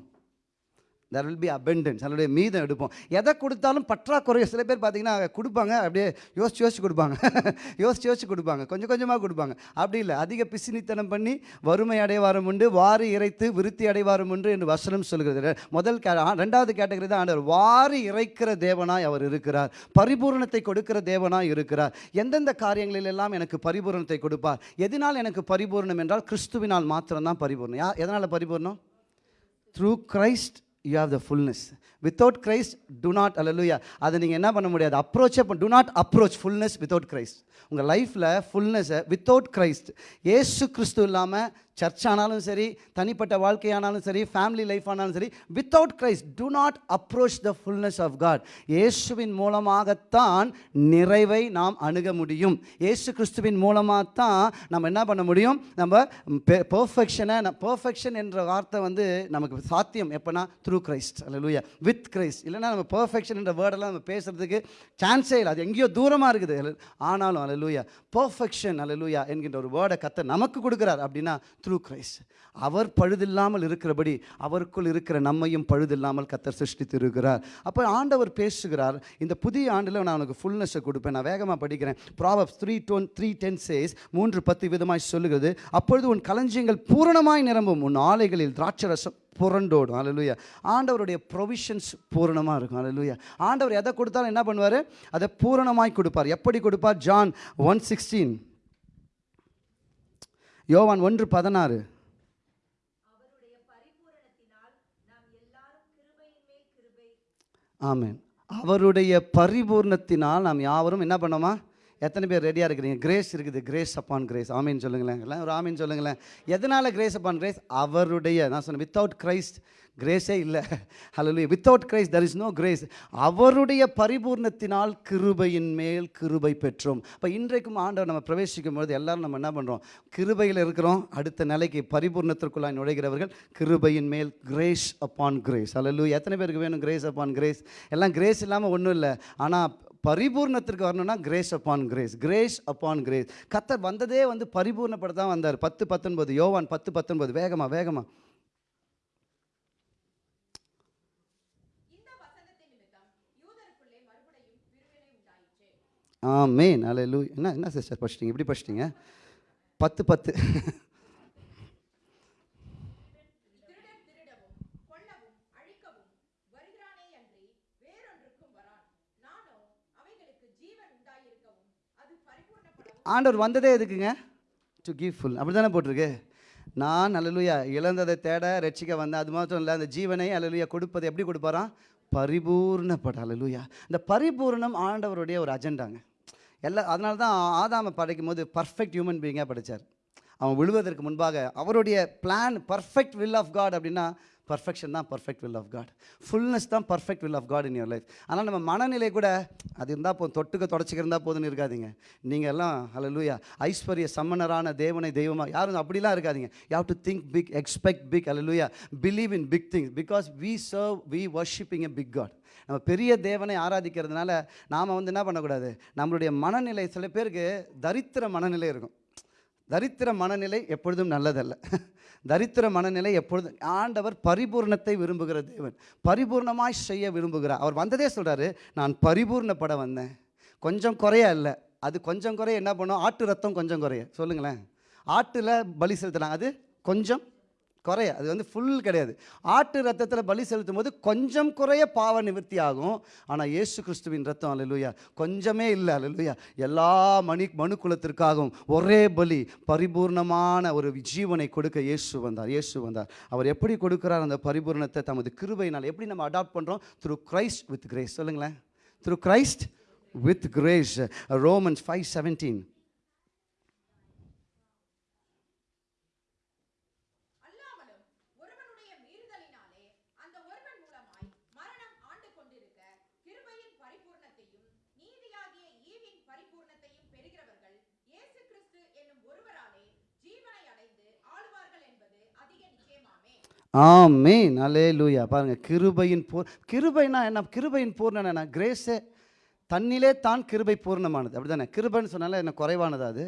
தெர் வில் பி அபெண்டன்ஸ் அதனுடைய மீதம் எடுப்போம். எதை கொடுத்தாலும் பற்றாக்குறை சில பேர் பார்த்தீங்கன்னா கொடுப்பாங்க. அப்படியே யோசிச்சு யோசிச்சு கொடுப்பாங்க. யோசிச்சு யோசிச்சு கொடுப்பாங்க. கொஞ்சம் கொஞ்சமாக கொடுப்பாங்க. அப்படி இல்லை. அதிக பிசினித்தனம் பண்ணி வறுமை அடைவாரம் உண்டு வாரி இறைத்து விருத்தி அடைவாரம் உண்டு என்று வசனம் சொல்கிறது. முதல் கே ரெண்டாவது கேட்டகரி தான் ஆண்டவர். வாரி இறைக்கிற தேவனாய் அவர் இருக்கிறார். பரிபூரணத்தை கொடுக்கிற தேவனாய் இருக்கிறார். எந்தெந்த காரியங்களில் எல்லாம் எனக்கு பரிபூரணத்தை கொடுப்பார்? எதனால் எனக்கு பரிபூரணம் என்றால் கிறிஸ்துவினால் மாத்திரம்தான் பரிபூரணம். யா எதனால் பரிபூரணம்? Through Christ you have the fullness without Christ do not அலலுயா அதை நீங்கள் என்ன பண்ண முடியாது? அப்ரோச்சே do not approach fullness without Christ உங்கள் லைஃப்பில் ஃபுல்னஸை வித்தவுட் கிரைஸ்ட் ஏசு கிறிஸ்து இல்லாமல் சர்ச் ஆனாலும் சரி தனிப்பட்ட வாழ்க்கையானாலும் சரி ஃபேமிலி லைஃப் ஆனாலும் சரி without Christ do not approach the fullness of God இயேசுவின் மூலமாகத்தான் நிறைவை நாம் அணுக முடியும். இயேசு கிறிஸ்துவின் மூலமாக தான் நம்ம என்ன பண்ண முடியும்? நம்ம பெர்ஃபெக்ஷனை பெர்ஃபெக்ஷன் என்ற வார்த்தை வந்து நமக்கு சாத்தியம். எப்போனா த்ரூ கிரைஸ்ட் அல்ல லூயா வித் கிரைஸ்ட் இல்லைன்னா நம்ம பெர்ஃபெக்ஷன் என்ற வேர்டெல்லாம் நம்ம பேசுகிறதுக்கு சான்ஸே இல்லை. அது எங்கேயோ தூரமாக இருக்குது. ஆனாலும் அல்ல லூயா பர்ஃபெக்ஷன் பெர்ஃபெக்ஷன் அல்லூயா என்கின்ற ஒரு வேர்டை கத்தை நமக்கு கொடுக்குறார். அப்படின்னா த்ரூ கிரைஸ்ட் அவர் பழுதில்லாமல் இருக்கிறபடி அவருக்குள் இருக்கிற நம்மையும் பழுதில்லாமல் கத்தர் சிருஷ்டித்து இருக்கிறார் அப்போ ஆண்டவர் பேசுகிறார் இந்த புதிய ஆண்டில் நான் உனக்கு ஃபுல்னஸை கொடுப்பேன் நான் வேகமாக படிக்கிறேன். Proverbs three ten three ten says மூன்று பத்து விதமாய் சொல்லுகிறது அப்பொழுது உன் களஞ்சியங்கள் பூரணமாய் நிரம்பும் உன் ஆலைகளில் திராட்சரசம் புரண்டோடும். அலலுயா ஆண்டவருடைய ப்ரொவிஷன்ஸ் பூரணமாக இருக்கும். அலலுயா ஆண்டவர் எதை கொடுத்தாலும் என்ன பண்ணுவார்? அதை பூரணமாய் கொடுப்பார். எப்படி கொடுப்பார்? ஜான் ஒன் சிக்ஸ்டீன் யோவான் ஒன்று பதினாறு. ஆமேன். அவருடைய பரிபூர்ணத்தினால் நாம் யாவரும் என்ன பண்ணோமா எத்தனை பேர் ரெடியாக இருக்கிறீங்க? கிரேஸ் இருக்குது. கிரேஸ் அப்பான் கிரேஸ் ஆமீன் சொல்லுங்களேன். எல்லாம் ஒரு ஆமீன் சொல்லுங்களேன். எதனால் கிரேஸ் அப்பான் கிரேஸ் அவருடைய நான் சொன்னேன் வித்தவுட் கிரைஸ்ட் கிரேஸே இல்லை. ஹalleluya without Christ there is no grace அவருடைய பரிபூர்ணத்தினால் கிருபையின் மேல் கிருபை பெற்றோம். இப்போ இன்றைக்கும் ஆண்டவர் நம்ம பிரவேசிக்கும் பொழுது எல்லாரும் நம்ம என்ன பண்ணுறோம் கிருபையில் இருக்கிறோம். அடுத்த நிலைக்கு பரிபூர்ணத்திற்குள்ளாய் நுழைகிறவர்கள் கிருபையின் மேல் கிரேஸ் அப்பான் கிரேஸ் ஹalleluya எத்தனை பேருக்கு வேணும் கிரேஸ் அப்பான் கிரேஸ் எல்லாம் கிரேஸ் இல்லாமல் ஒன்றும் இல்லை. ஆனால் பரிபூர்ணத்திற்கு வரணும்னா grace upon grace grace upon grace கத்தர் வந்ததே வந்து பரிபூர்ணப்பட தான் வந்தார். பத்து பத்தொன்பது யோவான் பத்து பத்தொன்பது. வேகமா வேகமா. அலை லூ என்ன என்ன சிஸ்டர் படிச்சிட்டிங்க? இப்படி படிச்சிட்டிங்க? பத்து பத்து. ஆண்டவர் வந்ததே எதுக்குங்க? டு கிவ் ஃபுல் அப்படி தானே போட்டிருக்கு? நான் அலலுயா இழந்ததை தேட ரட்சிக்க வந்தேன் அது மாத்திரம் இல்லை அந்த ஜீவனை அலலுயா கொடுப்பது எப்படி கொடுப்பாராம்? பரிபூர்ணப்பட அலலுயா இந்த பரிபூர்ணம் ஆண்டவருடைய ஒரு அஜெண்டாங்க. எல்லா அதனால தான் ஆதாம படைக்கும் போது பர்ஃபெக்ட் ஹியூமன் பீயிங்காக படித்தார் அவன் விழுவதற்கு முன்பாக அவருடைய plan perfect will of God அப்படின்னா பர்ஃபெக்ஷன் தான் perfect will of God fullness தான் perfect will of God in your life ஆனால் நம்ம மனநிலை கூட அது இருந்தால் போதும். தொட்டுக்க தொடச்சிக்கிருந்தால் போதுன்னு போதும்னு இருக்காதீங்க. நீங்கள் எல்லாம் ஹalleluya ஐஸ்வர்ய சம்மனரான தேவனை தெய்வமாக யாரும் அப்படிலாம் இருக்காதீங்க. You have to think big expect big hallelujah believe in big things because we serve we worshipping a big God நம்ம பெரிய தேவனை ஆராதிக்கிறதுனால நாம் வந்து என்ன பண்ணக்கூடாது? நம்மளுடைய மனநிலை சில பேருக்கு தரித்திர மனநிலை இருக்கும். தரித்திர மனநிலை எப்பொழுதும் நல்லதல்ல. தரித்திர மனநிலை எப்பொழுதும் ஆண்டவர் பரிபூர்ணத்தை விரும்புகிற தேவன். பரிபூர்ணமாய் செய்ய விரும்புகிறார். அவர் வந்ததே சொல்கிறாரு நான் பரிபூர்ணப்பட வந்தேன். கொஞ்சம் குறைய இல்லை அது கொஞ்சம் குறைய என்ன பண்ணும்? ஆட்டு ரத்தம் கொஞ்சம் குறைய சொல்லுங்களேன். ஆட்டில் பலி செலுத்தலாம். அது கொஞ்சம் குறைய அது வந்து ஃபுல் கிடையாது. ஆட்டு ரத்தத்தில் பலி செலுத்தும் போது கொஞ்சம் குறைய பாவ நிவர்த்தி ஆகும். ஆனால் இயேசு கிறிஸ்துவின் ரத்தம் அல்லேலூயா கொஞ்சமே இல்லை அல்லேலூயா எல்லா மணி மனு குலத்திற்காகவும் ஒரே பலி பரிபூர்ணமான ஒரு ஜீவனை கொடுக்க இயேசு வந்தார் இயேசு வந்தார். அவர் எப்படி கொடுக்கிறார் அந்த பரிபூர்ணத்தை? தமது கிருபையினால் எப்படி நம்ம அடாப்ட் பண்ணுறோம் த்ரூ கிரைஸ்ட் வித் கிரேஸ் சொல்லுங்களேன். Through Christ with grace Romans five seventeen அல்லாமலும் ஒருவனுடைய மீறுதலினாலே அந்த ஒருவன் மூலமாய் மரணம் ஆண்டு கொண்டிருக்க கிருபையின் பரிபூர்ணத்தையும் நீதியாகிய ஈவின் பரிபூர்ணத்தையும் பெறுகிறவர்கள் இயேசு கிறிஸ்து என்னும் ஒருவராலே ஜீவனை அடைந்து ஆளுவார்கள் என்பது அதிக நிச்சயமாமே ஆமேன். அலே லூயா பாருங்கள் கிருபையின் பூர் கிருபைனா என்ன? கிருபையின் பூர்ணம் என்ன கிரேஸே தன்னிலே தான் கிருபை பூர்ணமானது. அப்படிதானே? கிருபைன்னு சொன்னால என்ன குறைவானது அது?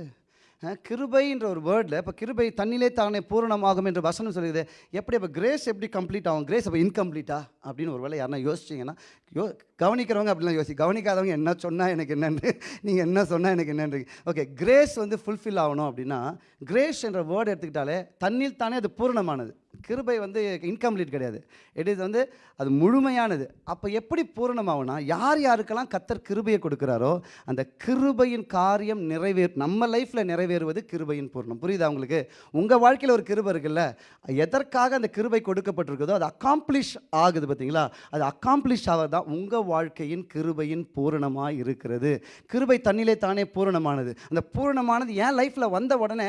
கிருபைன்ற ஒரு வேர்டில் இப்போ கிருபை தண்ணிலே தானே பூரணமாகும் என்று வசனம் சொல்லுது. எப்படி அப்போ கிரேஸ் எப்படி கம்ப்ளீட் ஆகும்? கிரேஸ் அப்போ இன்கம்ப்ளீட்டா அப்படின்னு ஒரு வேலை யாருன்னா யோசிச்சிங்கன்னா யோ கவனிக்கிறவங்க அப்படிலாம் யோசி கவனிக்காதவங்க என்ன சொன்னால் எனக்கு என்னன்னு நீங்கள் என்ன சொன்னால் எனக்கு என்னன்னு. ஓகே கிரேஸ் வந்து ஃபுல்ஃபில் ஆகணும் அப்படின்னா கிரேஸ் என்ற வேர்டு எடுத்துக்கிட்டாலே தண்ணில் தானே அது பூரணமானது. கிருபை வந்து இன்கம்ப்ளீட் கிடையாது. இட் இஸ் வந்து அது முழுமையானது. அப்போ எப்படி பூரணமாகும்னா யார் யாருக்கெல்லாம் கத்தர் கிருபையை கொடுக்குறாரோ அந்த கிருபையின் காரியம் நிறைவேற் நம்ம லைஃப்பில் நிறைவேறுவது கிருபையின் பூர்ணம். புரியுதா உங்களுக்கு? உங்கள் வாழ்க்கையில் ஒரு கிருபை இருக்குல்ல எதற்காக அந்த கிருபை கொடுக்கப்பட்டிருக்குதோ அது அக்காம்ப்ளிஷ் ஆகுது பார்த்தீங்களா? அது அக்காம்ப்ளிஷ் ஆவதான் உங்கள் வாழ்க்கையின் கிருபையின் பூரணமாக இருக்கிறது. கிருபை தண்ணிலே தானே பூரணமானது. அந்த பூரணமானது என் லைஃப்பில் வந்த உடனே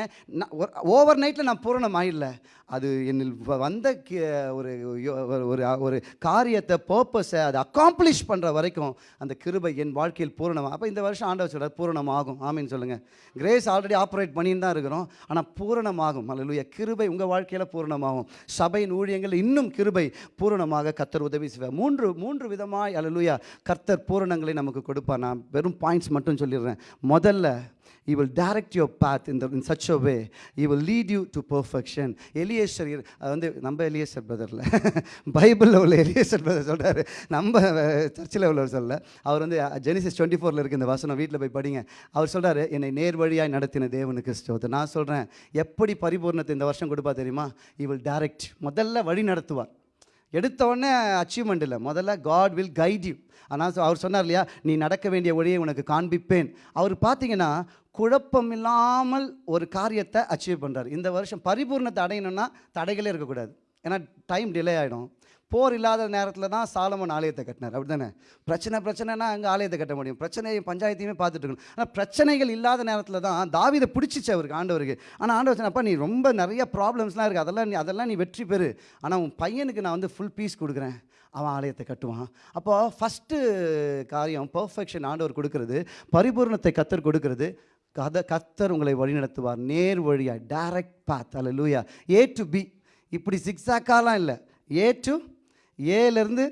ஓவர் நைட்டில் நான் பூரணம் ஆயிடல அது என்னில் வந்த கி- ஒரு ஒரு- ஒரு காரியத்தை பர்பஸை அதை அக்காம்ப்ளிஷ் பண்ணுற வரைக்கும் அந்த கிருபை என் வாழ்க்கையில் பூரணமாக அப்போ இந்த வருஷம் ஆண்டவர் சொல்கிறார் பூரணமாகும். ஆமின்னு சொல்லுங்கள் கிரேஸ் ஆல்ரெடி ஆப்ரேட் பண்ணின்னு தான் இருக்கிறோம். ஆனால் பூரணமாகும். அல்லேலூயா கிருபை உங்கள் வாழ்க்கையில் பூரணமாகும். சபையின் ஊழியங்கள் இன்னும் கிருபை பூரணமாக கத்தர் உதவி செய்வார். மூன்று மூன்று விதமாக அல்லேலூயா கர்த்தர் பூரணங்களை நமக்கு கொடுப்பார். நான் வெறும் பாயிண்ட்ஸ் மட்டும் சொல்லிடுறேன். முதல்ல He will direct your path in, the, in such a way. He will lead you to perfection. Eliezer அது வந்து நம்ம எலியேசர் பிரதரில் பைபிளில் உள்ள எலியேசர் பிரதர் சொல்கிறாரு நம்ம சர்ச்சில் உள்ளவர் சொல்ல அவர் வந்து ஜெனிசிஸ் டுவெண்ட்டி ஃபோரில் இருக்க இந்த வசனம் வீட்டில் போய் படிங்க. அவர் சொல்கிறாரு என்னை நேர் வழியாக நடத்தின தேவனுக்கு ஸ்தோத்திரம் நான் சொல்கிறேன் எப்படி பரிபூர்ணத்தை இந்த வருஷம் கொடுப்பா தெரியுமா? இ வில் டைரக்ட் முதல்ல வழி நடத்துவார். எடுத்த உடனே அச்சீவ்மெண்ட் இல்லை. முதல்ல காட் வில் கைட் யூ ஆனால் அவர் சொன்னார் இல்லையா நீ நடக்க வேண்டிய வழியை உனக்கு காண்பிப்பேன். அவர் பார்த்தீங்கன்னா குழப்பம் இல்லாமல் ஒரு காரியத்தை அச்சீவ் பண்ணுறாரு இந்த வருஷம் பரிபூர்ணத்தை அடையணும்னா தடைகளே இருக்கக்கூடாது. ஏன்னா டைம் டிலே ஆகிடும் போர் இல்லாத நேரத்தில் தான் சாலமன் ஆலயத்தை கட்டினார். அப்படி தானே பிரச்சனை பிரச்சனைனா அங்கே ஆலயத்தை கட்ட முடியும். பிரச்சனையும் பஞ்சாயத்தையுமே பார்த்துட்டு இருக்கணும். ஆனால் பிரச்சனைகள் இல்லாத நேரத்தில் தான் தாவிதை பிடிச்சிச்சு அவருக்கு ஆண்டவருக்கு. ஆனால் ஆண்டவர் அப்பா நீ ரொம்ப நிறைய ப்ராப்ளம்ஸ்லாம் இருக்குது அதெல்லாம் நீ அதெல்லாம் நீ வெற்றி பெறு. ஆனால் உன் பையனுக்கு நான் வந்து ஃபுல் பீஸ் கொடுக்குறேன். அவன் ஆலயத்தை கட்டுவான். அப்போது ஃபஸ்ட்டு காரியம் பர்ஃபெக்ஷன் ஆண்டவர் கொடுக்கறது பரிபூர்ணத்தை கத்தர் கொடுக்கறது கத கத்தர் உங்களை வழிநடத்துவார். நேர் வழியாக டைரக்ட் பாத் அல்ல லூயா ஏ டு பி இப்படி சிக்ஸாக்காலாம் இல்லை. ஏ டு ஏலேருந்து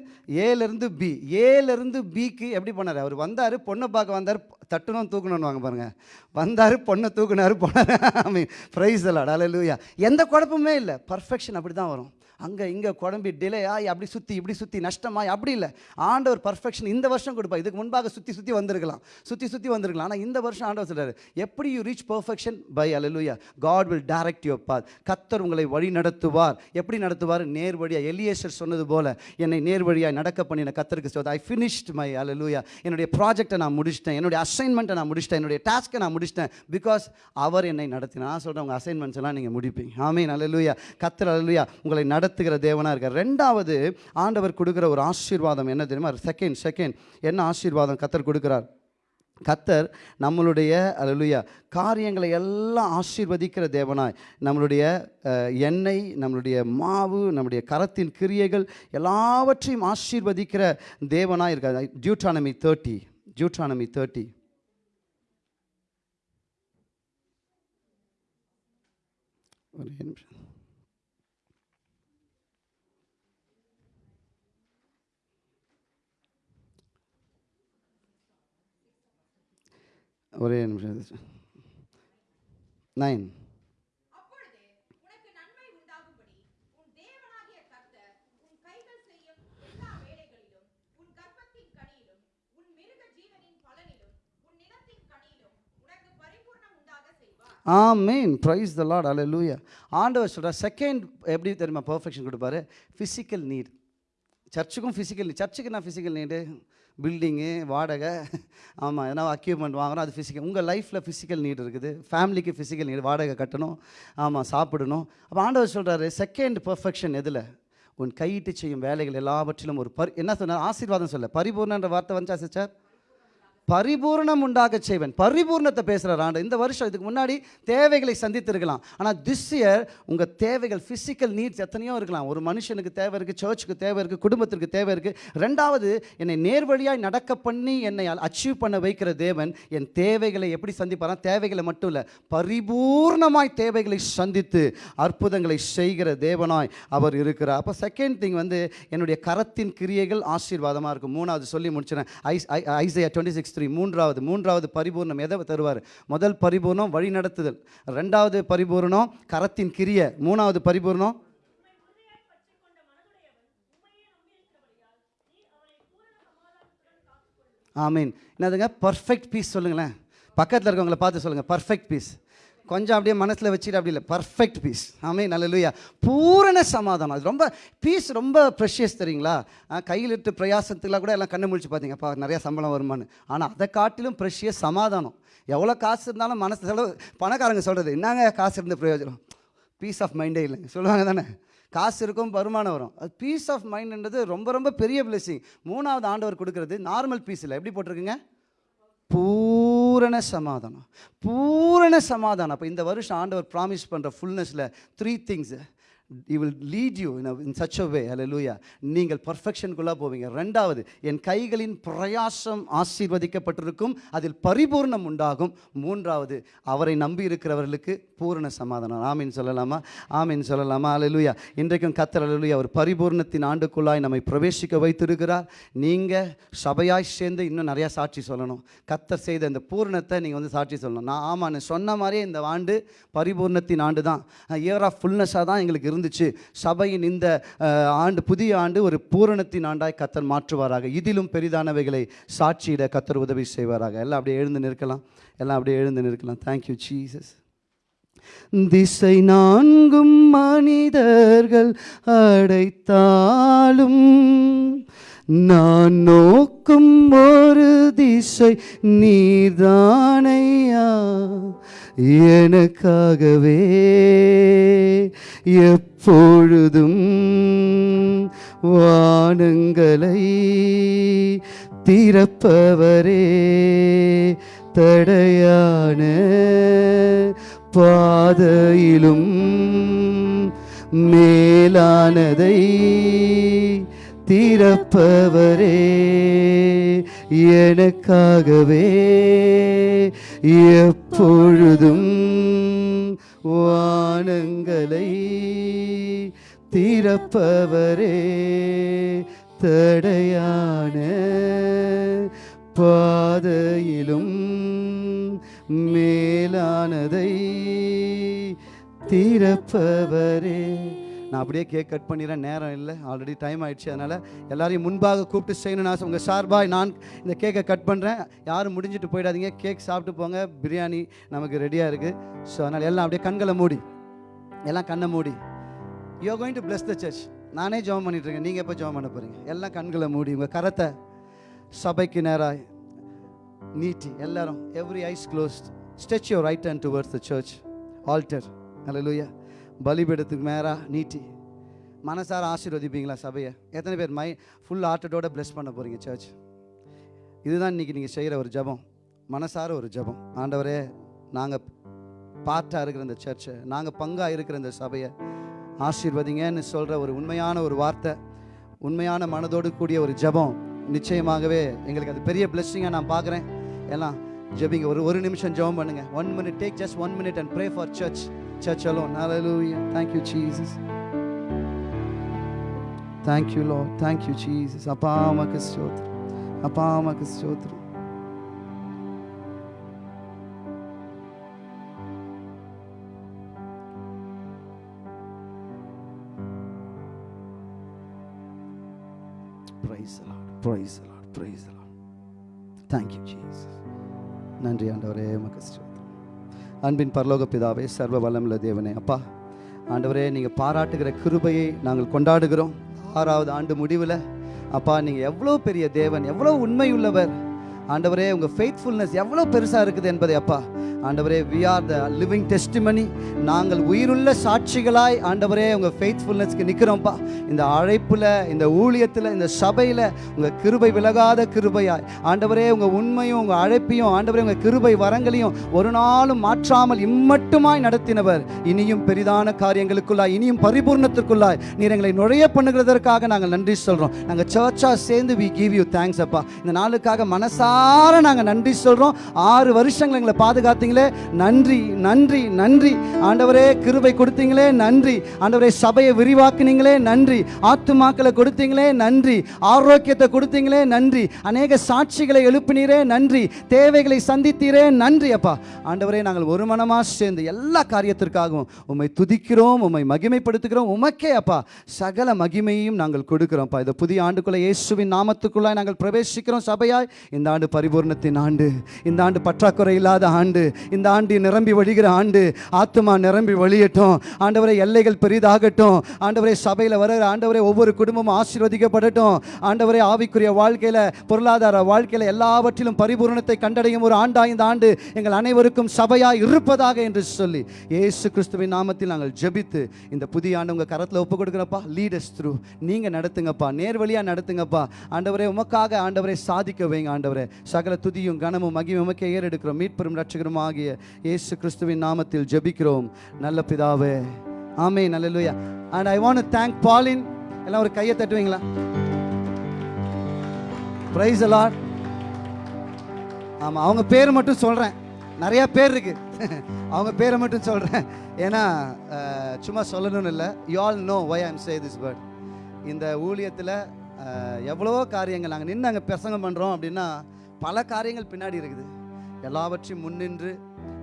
ஏலேருந்து பி ஏலேருந்து பிக்கு எப்படி பண்ணார் அவர் வந்தார் பொண்ணை பார்க்க வந்தார் தட்டணும் தூக்கணும்னு வாங்க பாருங்கள் வந்தார் பொண்ணை தூக்குனாரு போனார். ஐ மீன் ப்ரைஸ் அலாட் அல்ல எந்த குழப்பமே இல்லை. பர்ஃபெக்ஷன் அப்படி தான் வரும். அங்கே இங்கே குழம்பி டிலே ஆகி அப்படி சுற்றி இப்படி சுற்றி நஷ்டமாய் அப்படி இல்லை. ஆண்டவர் பர்ஃபெக்ஷன் இந்த வருஷம் கொடுப்பா இதுக்கு முன்பாக சுற்றி சுற்றி வந்திருக்கலாம். சுற்றி சுற்றி வந்திருக்கலாம். ஆனால் இந்த வருஷம் ஆண்டவர் சொல்கிறார் எப்படி you reach perfection by hallelujah God will direct your path கத்தர் உங்களை வழி நடத்துவார். எப்படி நடத்துவார்? நேர் வழியாக எலியேசர் சொன்னது போல என்னை நேர் வழியாக நடக்க பண்ணின கத்தருக்கு சொல்வது ஐ ஃபினிஷ்ட் மை அலலுயா என்னுடைய ப்ராஜெக்டை நான் முடிச்சிட்டேன். என்னுடைய அசைன்மெண்ட்டை நான் முடிச்சிட்டேன். என்னுடைய டாஸ்க்கை நான் முடிச்சிட்டேன். பிகாஸ் அவர் என்னை நடத்தினார். நான் சொல்கிறேன் உங்கள் அசைன்மெண்ட்ஸ் எல்லாம் நீங்கள் முடிப்பீங்க. ஆமீன் அலலுயா கத்தர் அலலுயா உங்களை நடத்துகிற தேவனாக இருக்கார். ரெண்டாவது ஆண்டவர் கொடுக்குற ஒரு ஆசீர்வாதம் என்ன தெரியுமா? செகண்ட் செகண்ட் என்ன ஆசீர்வாதம் கத்தர் கொடுக்குறார்? கத்தர் நம்மளுடைய அல்லேலூயா காரியங்களை எல்லாம் ஆசீர்வதிக்கிற தேவனாய் நம்மளுடைய எண்ணெய் நம்மளுடைய மாவு நம்முடைய கரத்தின் கிரியைகள் எல்லாவற்றையும் ஆசீர்வதிக்கிற தேவனாய் இருக்கார். டியூட்ரானமி தேர்ட்டி டியூட்ரானமி தேர்ட்டி ஒரு நிமிஷம் ஒரே நிமிஷம் நைன் அப்பொழுது உனக்கு நன்மை உண்டாகும்படி உன் தேவனாகிய கர்த்தர் உன் கைகள் செய்யும் எல்லா வேலைகளிலும் உன் கர்ப்பத்தின் கனியிலும் உன் மிருக ஜீவனின் பலனிலும் உன் நிலத்தின் கனியிலும் உனக்கு பரிபூர்ணம் உண்டாக செய்வார். ஆமீன் ப்ரைஸ் த லார்ட் அல்லேலூயா ஆண்டவர் சொல்கிறார் செகண்ட் எப்படி தெரியுமா? பர்ஃபெக்ஷன் கொடுப்பாரு. ஃபிசிக்கல் நீட் சர்ச்சுக்கும் ஃபிசிக்கல் நீட் சர்ச்சுக்கு என்ன ஃபிசிக்கல் நீடு பில்டிங்கு வாடகை ஆமாம் எதனா அக்யூப்மெண்ட் வாங்குறோம் அது ஃபிசிக்கல் உங்கள் லைஃப்பில் ஃபிசிக்கல் நீட் இருக்குது. ஃபேமிலிக்கு ஃபிசிக்கல் நீட் வாடகை கட்டணும் ஆமாம் சாப்பிடணும். அப்போ ஆண்டவர் சொல்கிறாரு செகண்ட் பர்ஃபெக்ஷன் எதில்? உன் கையிட்டு செய்யும் வேலைகள் எல்லாவற்றிலும் ஒரு பரி என்ன சொன்னார்? ஆசீர்வாதம் சொல்ல. பரிபூர்ணன்ற வார்த்தை வந்துச்சா சார் பரிபூர்ணம் உண்டாக செய்வன். பரிபூர்ணத்தை பேசுகிறார் ஆண்டு இந்த வருஷம் இதுக்கு முன்னாடி தேவைகளை சந்தித்திருக்கலாம். ஆனால் திஸ் இயர் உங்கள் தேவைகள் ஃபிசிக்கல் நீட்ஸ் எத்தனையோ இருக்கலாம். ஒரு மனுஷனுக்கு தேவை இருக்குது சர்ச்சுக்கு தேவை இருக்குது குடும்பத்திற்கு தேவை இருக்குது ரெண்டாவது என்னை நேர்வழியாய் நடக்க பண்ணி என்னை அச்சீவ் பண்ண வைக்கிற தேவன் என் தேவைகளை எப்படி சந்திப்பாரா தேவைகளை மட்டும் இல்லை பரிபூர்ணமாய் தேவைகளை சந்தித்து அற்புதங்களை செய்கிற தேவனாய் அவர் இருக்கிறார். அப்போ செகண்ட் திங் வந்து என்னுடைய கரத்தின் கிரியைகள் ஆசீர்வாதமாக இருக்கும். மூணாவது சொல்லி முடிச்சிடறேன். ஐஸ் ஐ ஐசையா டுவெண்ட்டி சிக்ஸ் மினிஸ்ட்ரி மூன்றாவது மூன்றாவது பரிபூர்ணம் எதை தருவார்? முதல் பரிபூர்ணம் வழி நடத்துதல் ரெண்டாவது பரிபூர்ணம் கரத்தின் கிரிய. மூணாவது பரிபூர்ணம் ஆமீன். என்னதுங்க? பர்ஃபெக்ட் பீஸ் சொல்லுங்களேன். பக்கத்தில் இருக்கவங்களை பார்த்து சொல்லுங்கள் பர்ஃபெக்ட் பீஸ் கொஞ்சம் அப்படியே மனசில் வச்சுட்டு அப்படி இல்லை. பர்ஃபெக்ட் பீஸ் ஆமே நல்ல பூரண சமாதானம். அது ரொம்ப பீஸ் ரொம்ப ப்ரெஷியஸ் தெரியுங்களா? கையில் இட்டு பிரயாசத்துக்குலாம் கூட எல்லாம் கண்ணு முழிச்சு பார்த்தீங்கப்பா நிறையா சம்பளம் வருமானு ஆனால் அதை காட்டிலும் ப்ரெஷியஸ் சமாதானம். எவ்வளோ காசு இருந்தாலும் மனசு செலவு பணக்காரங்க சொல்கிறது என்னங்க காசு இருந்த பிரயோஜனம்? பீஸ் ஆஃப் மைண்டே இல்லைங்க சொல்லுவாங்க தானே? காசு இருக்கும் வருமானம் வரும். அது பீஸ் ஆஃப் மைண்ட்ன்றது ரொம்ப ரொம்ப பெரிய பிளெஸிங் மூணாவது ஆண்டவர் கொடுக்குறது நார்மல் பீஸ் இல்லை. எப்படி போட்டிருக்குங்க? பூரண சமாதானம். பூரண சமாதானம். அப்போ இந்த வருஷம் ஆண்டவர் ப்ராமிஸ் பண்ணுற ஃபுல்னஸில் three things he will lead you in in such a way அலலூயா நீங்கள் பர்ஃபெக்ஷனுக்குள்ளே போவீங்க. ரெண்டாவது என் கைகளின் பிரயாசம் ஆசீர்வதிக்கப்பட்டிருக்கும் அதில் பரிபூர்ணம் உண்டாகும். மூன்றாவது அவரை நம்பி இருக்கிறவர்களுக்கு பூரண சமாதானம். ஆமீன் சொல்லலாமா? ஆமீன் சொல்லலாமா? அலலூயா இன்றைக்கும் கத்தர் அலலுயா ஒரு பரிபூர்ணத்தின் ஆண்டுக்குள்ளாய் நம்மை பிரவேசிக்க வைத்திருக்கிறார். நீங்கள் சபையாய் சேர்ந்து இன்னும் நிறையா சாட்சி சொல்லணும். கத்தர் செய்த அந்த பூரணத்தை நீங்கள் வந்து சாட்சி சொல்லணும். நான் ஆமான்னு சொன்ன மாதிரியே இந்த ஆண்டு பரிபூர்ணத்தின் ஆண்டு தான் இயர் ஆஃப் ஃபுல்னஸாக தான் எங்களுக்கு இருந்துச்சு. சபையின் இந்த ஆண்டு புதிய ஆண்டு ஒரு பூரணத்தின் ஆண்டாய் கத்தர் மாற்றுவாராக. இதிலும் பெரிதானவைகளை சாட்சியிட கத்தர் உதவி செய்வாராக. எல்லாம் அப்படியே எழுந்து நிற்கலாம். எல்லாம் அப்படியே எழுந்து நிற்கலாம். தேங்க்யூ ஜீசஸ் திசை நான்கும் மனிதர்கள் அடைத்தாலும் நான் நோக்கும் ஒரு திசை நீதானையா? எனக்காகவே எப்பொழுதும் வானங்களை திறப்பவரே தடையான பாதையிலும் மேலானதை திறப்பவரே எனக்காகவே எப்பொழுதும் வானங்களை திறப்பவரே தடையான பாதையிலும் மேலானதை திறப்பவரே நான் அப்படியே கேக் கட் பண்ணிடுறேன். நேரம் இல்லை. ஆல்ரெடி டைம் ஆயிடுச்சு. அதனால் எல்லாரையும் முன்பாக கூப்பிட்டு செய்யணும்னு ஆசை. உங்கள் சார்பாக நான் இந்த கேக்கை கட் பண்ணுறேன் யாரும் முடிஞ்சிட்டு போயிடாதீங்க. கேக் சாப்பிட்டு போங்க. பிரியாணி நமக்கு ரெடியாக இருக்குது ஸோ அதனால் எல்லாம் அப்படியே கண்களை மூடி. எல்லாம் கண்ணை மூடி. You going to bless the church நானே ஜெபம் பண்ணிட்டு இருக்கேன். நீங்கள் எப்போ ஜெபம் பண்ண போகிறீங்க எல்லாம் கண்களை மூடி. உங்கள் கரத்தை சபைக்கு நேராக நீட்டி. எல்லாரும் every eyes closed stretch your right hand towards the church altar அல்லேலூயா பலிபீடத்துக்கு மேராக நீட்டி. மனசார ஆசீர்வதிப்பீங்களா சபையை? எத்தனை பேர் மை ஃபுல் ஆர்ட்டடோட bless பண்ண போகிறீங்க சர்ச் இதுதான் இன்றைக்கி நீங்கள் செய்கிற ஒரு ஜெபம். மனசார ஒரு ஜெபம். ஆண்டவரே நாங்கள் பார்ட்டாக இருக்கிற இந்த சர்ச்சை நாங்கள் பங்காக இருக்கிற இந்த சபையை ஆசீர்வதிங்கன்னு சொல்கிற ஒரு உண்மையான ஒரு வார்த்தை உண்மையான மனதோடு கூடிய ஒரு ஜெபம் நிச்சயமாகவே எங்களுக்கு அது பெரிய பிளெஸ்ஸிங்காக நான் பார்க்குறேன். எல்லாம் ஜெபிங்க. ஒரு ஒரு நிமிஷம் ஜபம் பண்ணுங்கள் one minute take just one minute and pray for church church alone hallelujah thank you jesus thank you lord thank you jesus அப்பா உமக்கு ஸ்தோத்திரம் அப்பா உமக்கு ஸ்தோத்திரம் praise the lord praise the lord praise the lord thank you jesus நன்றி ஆண்டவரே உமக்கு ஸ்தோத்திரம் அன்பின் பரலோக பிதாவே சர்வ வல்லமுள்ள தேவனே. அப்பா ஆண்டவரே நீங்கள் பாராட்டுகிற கிருபையை நாங்கள் கொண்டாடுகிறோம். ஆறாவது ஆண்டு முடிவில் அப்பா நீங்கள் எவ்வளோ பெரிய தேவன் எவ்வளோ உண்மையுள்ளவர். ஆண்டவரே உங்கள் ஃபெய்த்ஃபுல்னஸ் எவ்வளோ பெருசாக இருக்குது என்பதை அப்பா. ஆண்டவரே we are the living testimony நாங்கள் உயிருள்ள சாட்சிகளாய் ஆண்டவரே உங்கள் ஃபெய்த்ஃபுல்னஸ்க்கு நிற்கிறோம்ப்பா இந்த அழைப்பில் இந்த ஊழியத்தில் இந்த சபையில் உங்கள் கிருபை விலகாத கிருபையாய். ஆண்டவரே உங்கள் உண்மையும் உங்கள் அழைப்பையும் ஆண்டவரே உங்கள் கிருபை வரங்களையும் ஒரு நாளும் மாற்றாமல் இம்மட்டுமாய் நடத்தினவர். இனியும் பெரிதான காரியங்களுக்குள்ளாய் இனியும் பரிபூர்ணத்திற்குள்ளாய் நீர் எங்களை நுழைய பண்ணுகிறதற்காக நாங்கள் நன்றி சொல்கிறோம் நாங்கள் சர்ச்சாக சேர்ந்து வி கிவ் யூ தேங்க்ஸ் அப்பா. இந்த நாளுக்காக மனசார நாங்கள் நன்றி சொல்கிறோம் ஆறு வருஷங்கள் எங்களை பாதுகாத்தீங்களே. நன்றி நன்றி நன்றி. ஆண்டவரே கிருபை கொடுத்தீங்களே. நன்றி. ஆண்டவரே சபையை விரிவாக்குனீங்களே. நன்றி. ஆத்துமாக்களை கொடுத்தீங்களே. நன்றி. ஆரோக்கியத்தை கொடுத்தீங்களே. நன்றி. அநேக சாட்சிகளை எழுப்பினீரே. நன்றி. தேவைகளை சந்தித்தீரே. நன்றி அப்பா. ஆண்டவரே நாங்கள் ஒரு மனமாக சேர்ந்து எல்லா காரியத்திற்காகவும் உம்மை துதிக்கிறோம் உம்மை மகிமைப்படுத்துகிறோம். உமக்கே அப்பா சகல மகிமையும் நாங்கள் கொடுக்கிறோம்ப்பா இந்த புதிய ஆண்டுக்குள்ள இயேசுவின் நாமத்துக்குள்ளாய் நாங்கள் பிரவேசிக்கிறோம் சபையாய். இந்த ஆண்டு ஆண்டு பரிபூர்ணத்தின் ஆண்டு. இந்த ஆண்டு பற்றாக்குறை இல்லாத ஆண்டு. இந்த ஆண்டு நிரம்பி வழிகிற ஆண்டு. ஆத்துமா நிரம்பி வழியட்டும் ஆண்டவரை எல்லைகள் பெரிதாகட்டும். ஆண்டவரை சபையில் வர ஆண்டவரை ஒவ்வொரு குடும்பமும் ஆசீர்வதிக்கப்படட்டும். ஆண்டவரை ஆவிக்குரிய வாழ்க்கையில் பொருளாதார வாழ்க்கையில் எல்லாவற்றிலும் பரிபூரணத்தை கண்டடையும் ஒரு ஆண்டா இந்த ஆண்டு எங்கள் அனைவருக்கும் சபையாக இருப்பதாக என்று சொல்லி இயேசு கிறிஸ்துவின் நாமத்தில் நாங்கள் ஜெபித்து இந்த புதிய ஆண்டு உங்கள் கரத்தில் ஒப்பு கொடுக்குறப்பா. லீடர்ஸ் த்ரூ நீங்கள் நடத்துங்கப்பா. நேர்வழியாக நடத்துங்கப்பா. ஆண்டவரே உமக்காக ஆண்டவரை சாதிக்க வைங்க ஆண்டவரே. சகல துதியும் கனமும் மகிமை ஏறெடுக்கிறோம். மீட்பெரும் ரட்சகரும் ஆகிய இயேசு கிறிஸ்துவின் நாமத்தில் ஜெபிக்கிறோம். நல்ல பிதாவே. ஆமே நல்ல அண்ட் ஐ வாண்ட் தேங்க் பாலின் எல்லாம் ஒரு கையை தட்டுவீங்களா? பிரைஸ் அலாட் ஆமாம் அவங்க பேர் மட்டும் சொல்கிறேன் நிறையா பேர் இருக்கு. அவங்க பேரை மட்டும் சொல்கிறேன் ஏன்னா சும்மா சொல்லணும்னு இல்லை. You all know why I'm say this word இந்த ஊழியத்தில் எவ்வளவோ காரியங்கள். நாங்கள் நின்று அங்கே பிரசங்கம் பண்ணுறோம் அப்படின்னா பல காரியங்கள் பின்னாடி இருக்குது. எல்லாவற்றையும் முன்னின்று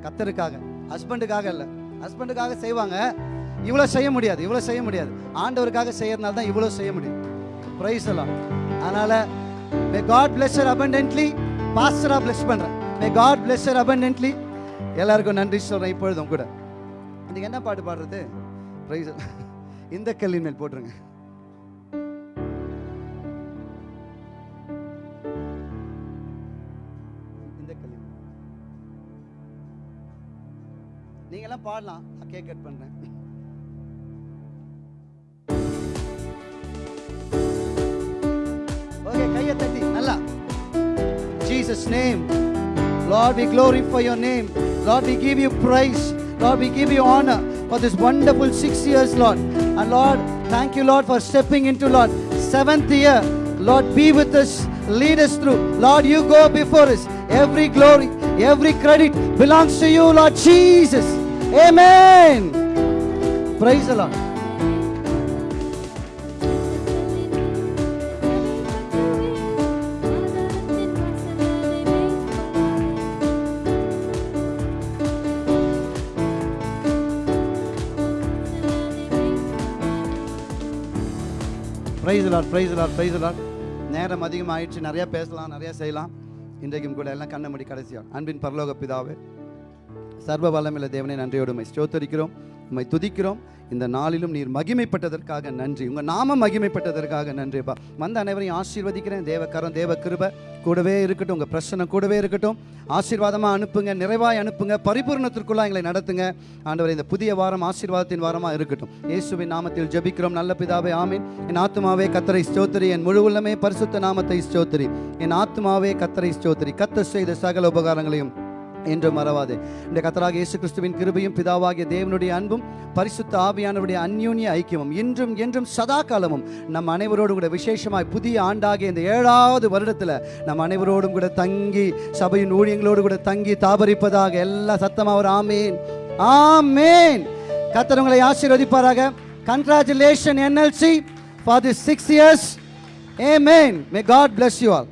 கத்தருக்காக ஹஸ்பண்டுக்காக இல்லை ஹஸ்பண்டுக்காக செய்வாங்க. இவ்வளோ செய்ய முடியாது இவ்வளோ செய்ய முடியாது. ஆண்டவருக்காக செய்யறதுனால தான் இவ்வளோ செய்ய முடியும். ப்ரைஸ் எல்லாம் அதனால் may God bless you abundantly பாஸ்டராக bless பண்ணுறேன் மே காட் பிளெஸ்ஸர் அபண்டன்ட்லி எல்லாருக்கும் நன்றி சொல்கிறேன் இப்பொழுதும் கூட. இன்றைக்கி என்ன பாட்டு பாடுறது? ப்ரைஸ் இந்த கல்லின் மேல் போட்டுருங்க. எல்லாம் பாடலாம் நான் கேக் கட் பண்றேன் ஓகே கையை தட்டி நல்லா Jesus name Lord we glorify your name Lord we give you praise Lord we give you honor for this wonderful 6 years Lord and Lord thank you Lord for stepping into Lord seventh year Lord be with us lead us through Lord you go before us every glory every credit belongs to you Lord Jesus Amen. Praise the Lord. Praise Lord praise Lord praise Lord நேரம் அதிகமாகிடுச்சு நிறையா பேசலாம் நிறையா செய்யலாம். இன்றைக்கும் கூட எல்லாம் கண்ண மணி கடைசியாக அன்பின் பரலோக பிதாவே சர்வ வல்லமில்ல தேவனை நன்றியோடு உண்மை ஸ்தோத்தரிக்கிறோம் உம்மை துதிக்கிறோம். இந்த நாளிலும் நீர் மகிமைப்பட்டதற்காக நன்றி. உங்கள் நாம மகிமைப்பட்டதற்காக நன்றிப்பா வந்த அனைவரையும் ஆசீர்வதிக்கிறேன். தேவக்கரம் தேவ கிருப கூடவே இருக்கட்டும். உங்கள் பிரச்சனை கூடவே இருக்கட்டும். ஆசீர்வாதமாக அனுப்புங்க நிறைவாய் அனுப்புங்க பரிபூர்ணத்திற்குள்ளே எங்களை நடத்துங்க. ஆண்டவர் இந்த புதிய வாரம் ஆசீர்வாதத்தின் வாரமாக இருக்கட்டும். இயேசுவின் நாமத்தில் ஜெபிக்கிறோம். நல்ல பிதாவே ஆமீன். என் ஆத்துமாவே கத்தரை ஸ்தோத்திரி. என் முழு உள்ளமே பரிசுத்த நாமத்தை ஸ்தோத்திரி. என் ஆத்துமாவே கத்தரை ஸ்தோத்திரி. கத்த செய்த சகல உபகாரங்களையும் என்று மறவாதே. இந்த கத்தராக இயேசு கிறிஸ்துவின் கிருபையும் பிதாவாகிய தேவனுடைய அன்பும் பரிசுத்த ஆவியானவருடைய அந்யோன்ய ஐக்கியமும் இன்றும் என்றும் சதா காலமும் நம் அனைவரோடும் கூட விசேஷமாய் புதிய ஆண்டாகிய இந்த ஏழாவது வருடத்தில் நம் அனைவரோடும் கூட தங்கி சபையின் ஊழியங்களோடு கூட தங்கி தாபரிப்பதாக எல்லா சத்தமாக ஒரு ஆமேன். ஆமேன். கத்தரவங்களை ஆசீர்வதிப்பாராக. Congratulation NLC for the six years amen may God bless you all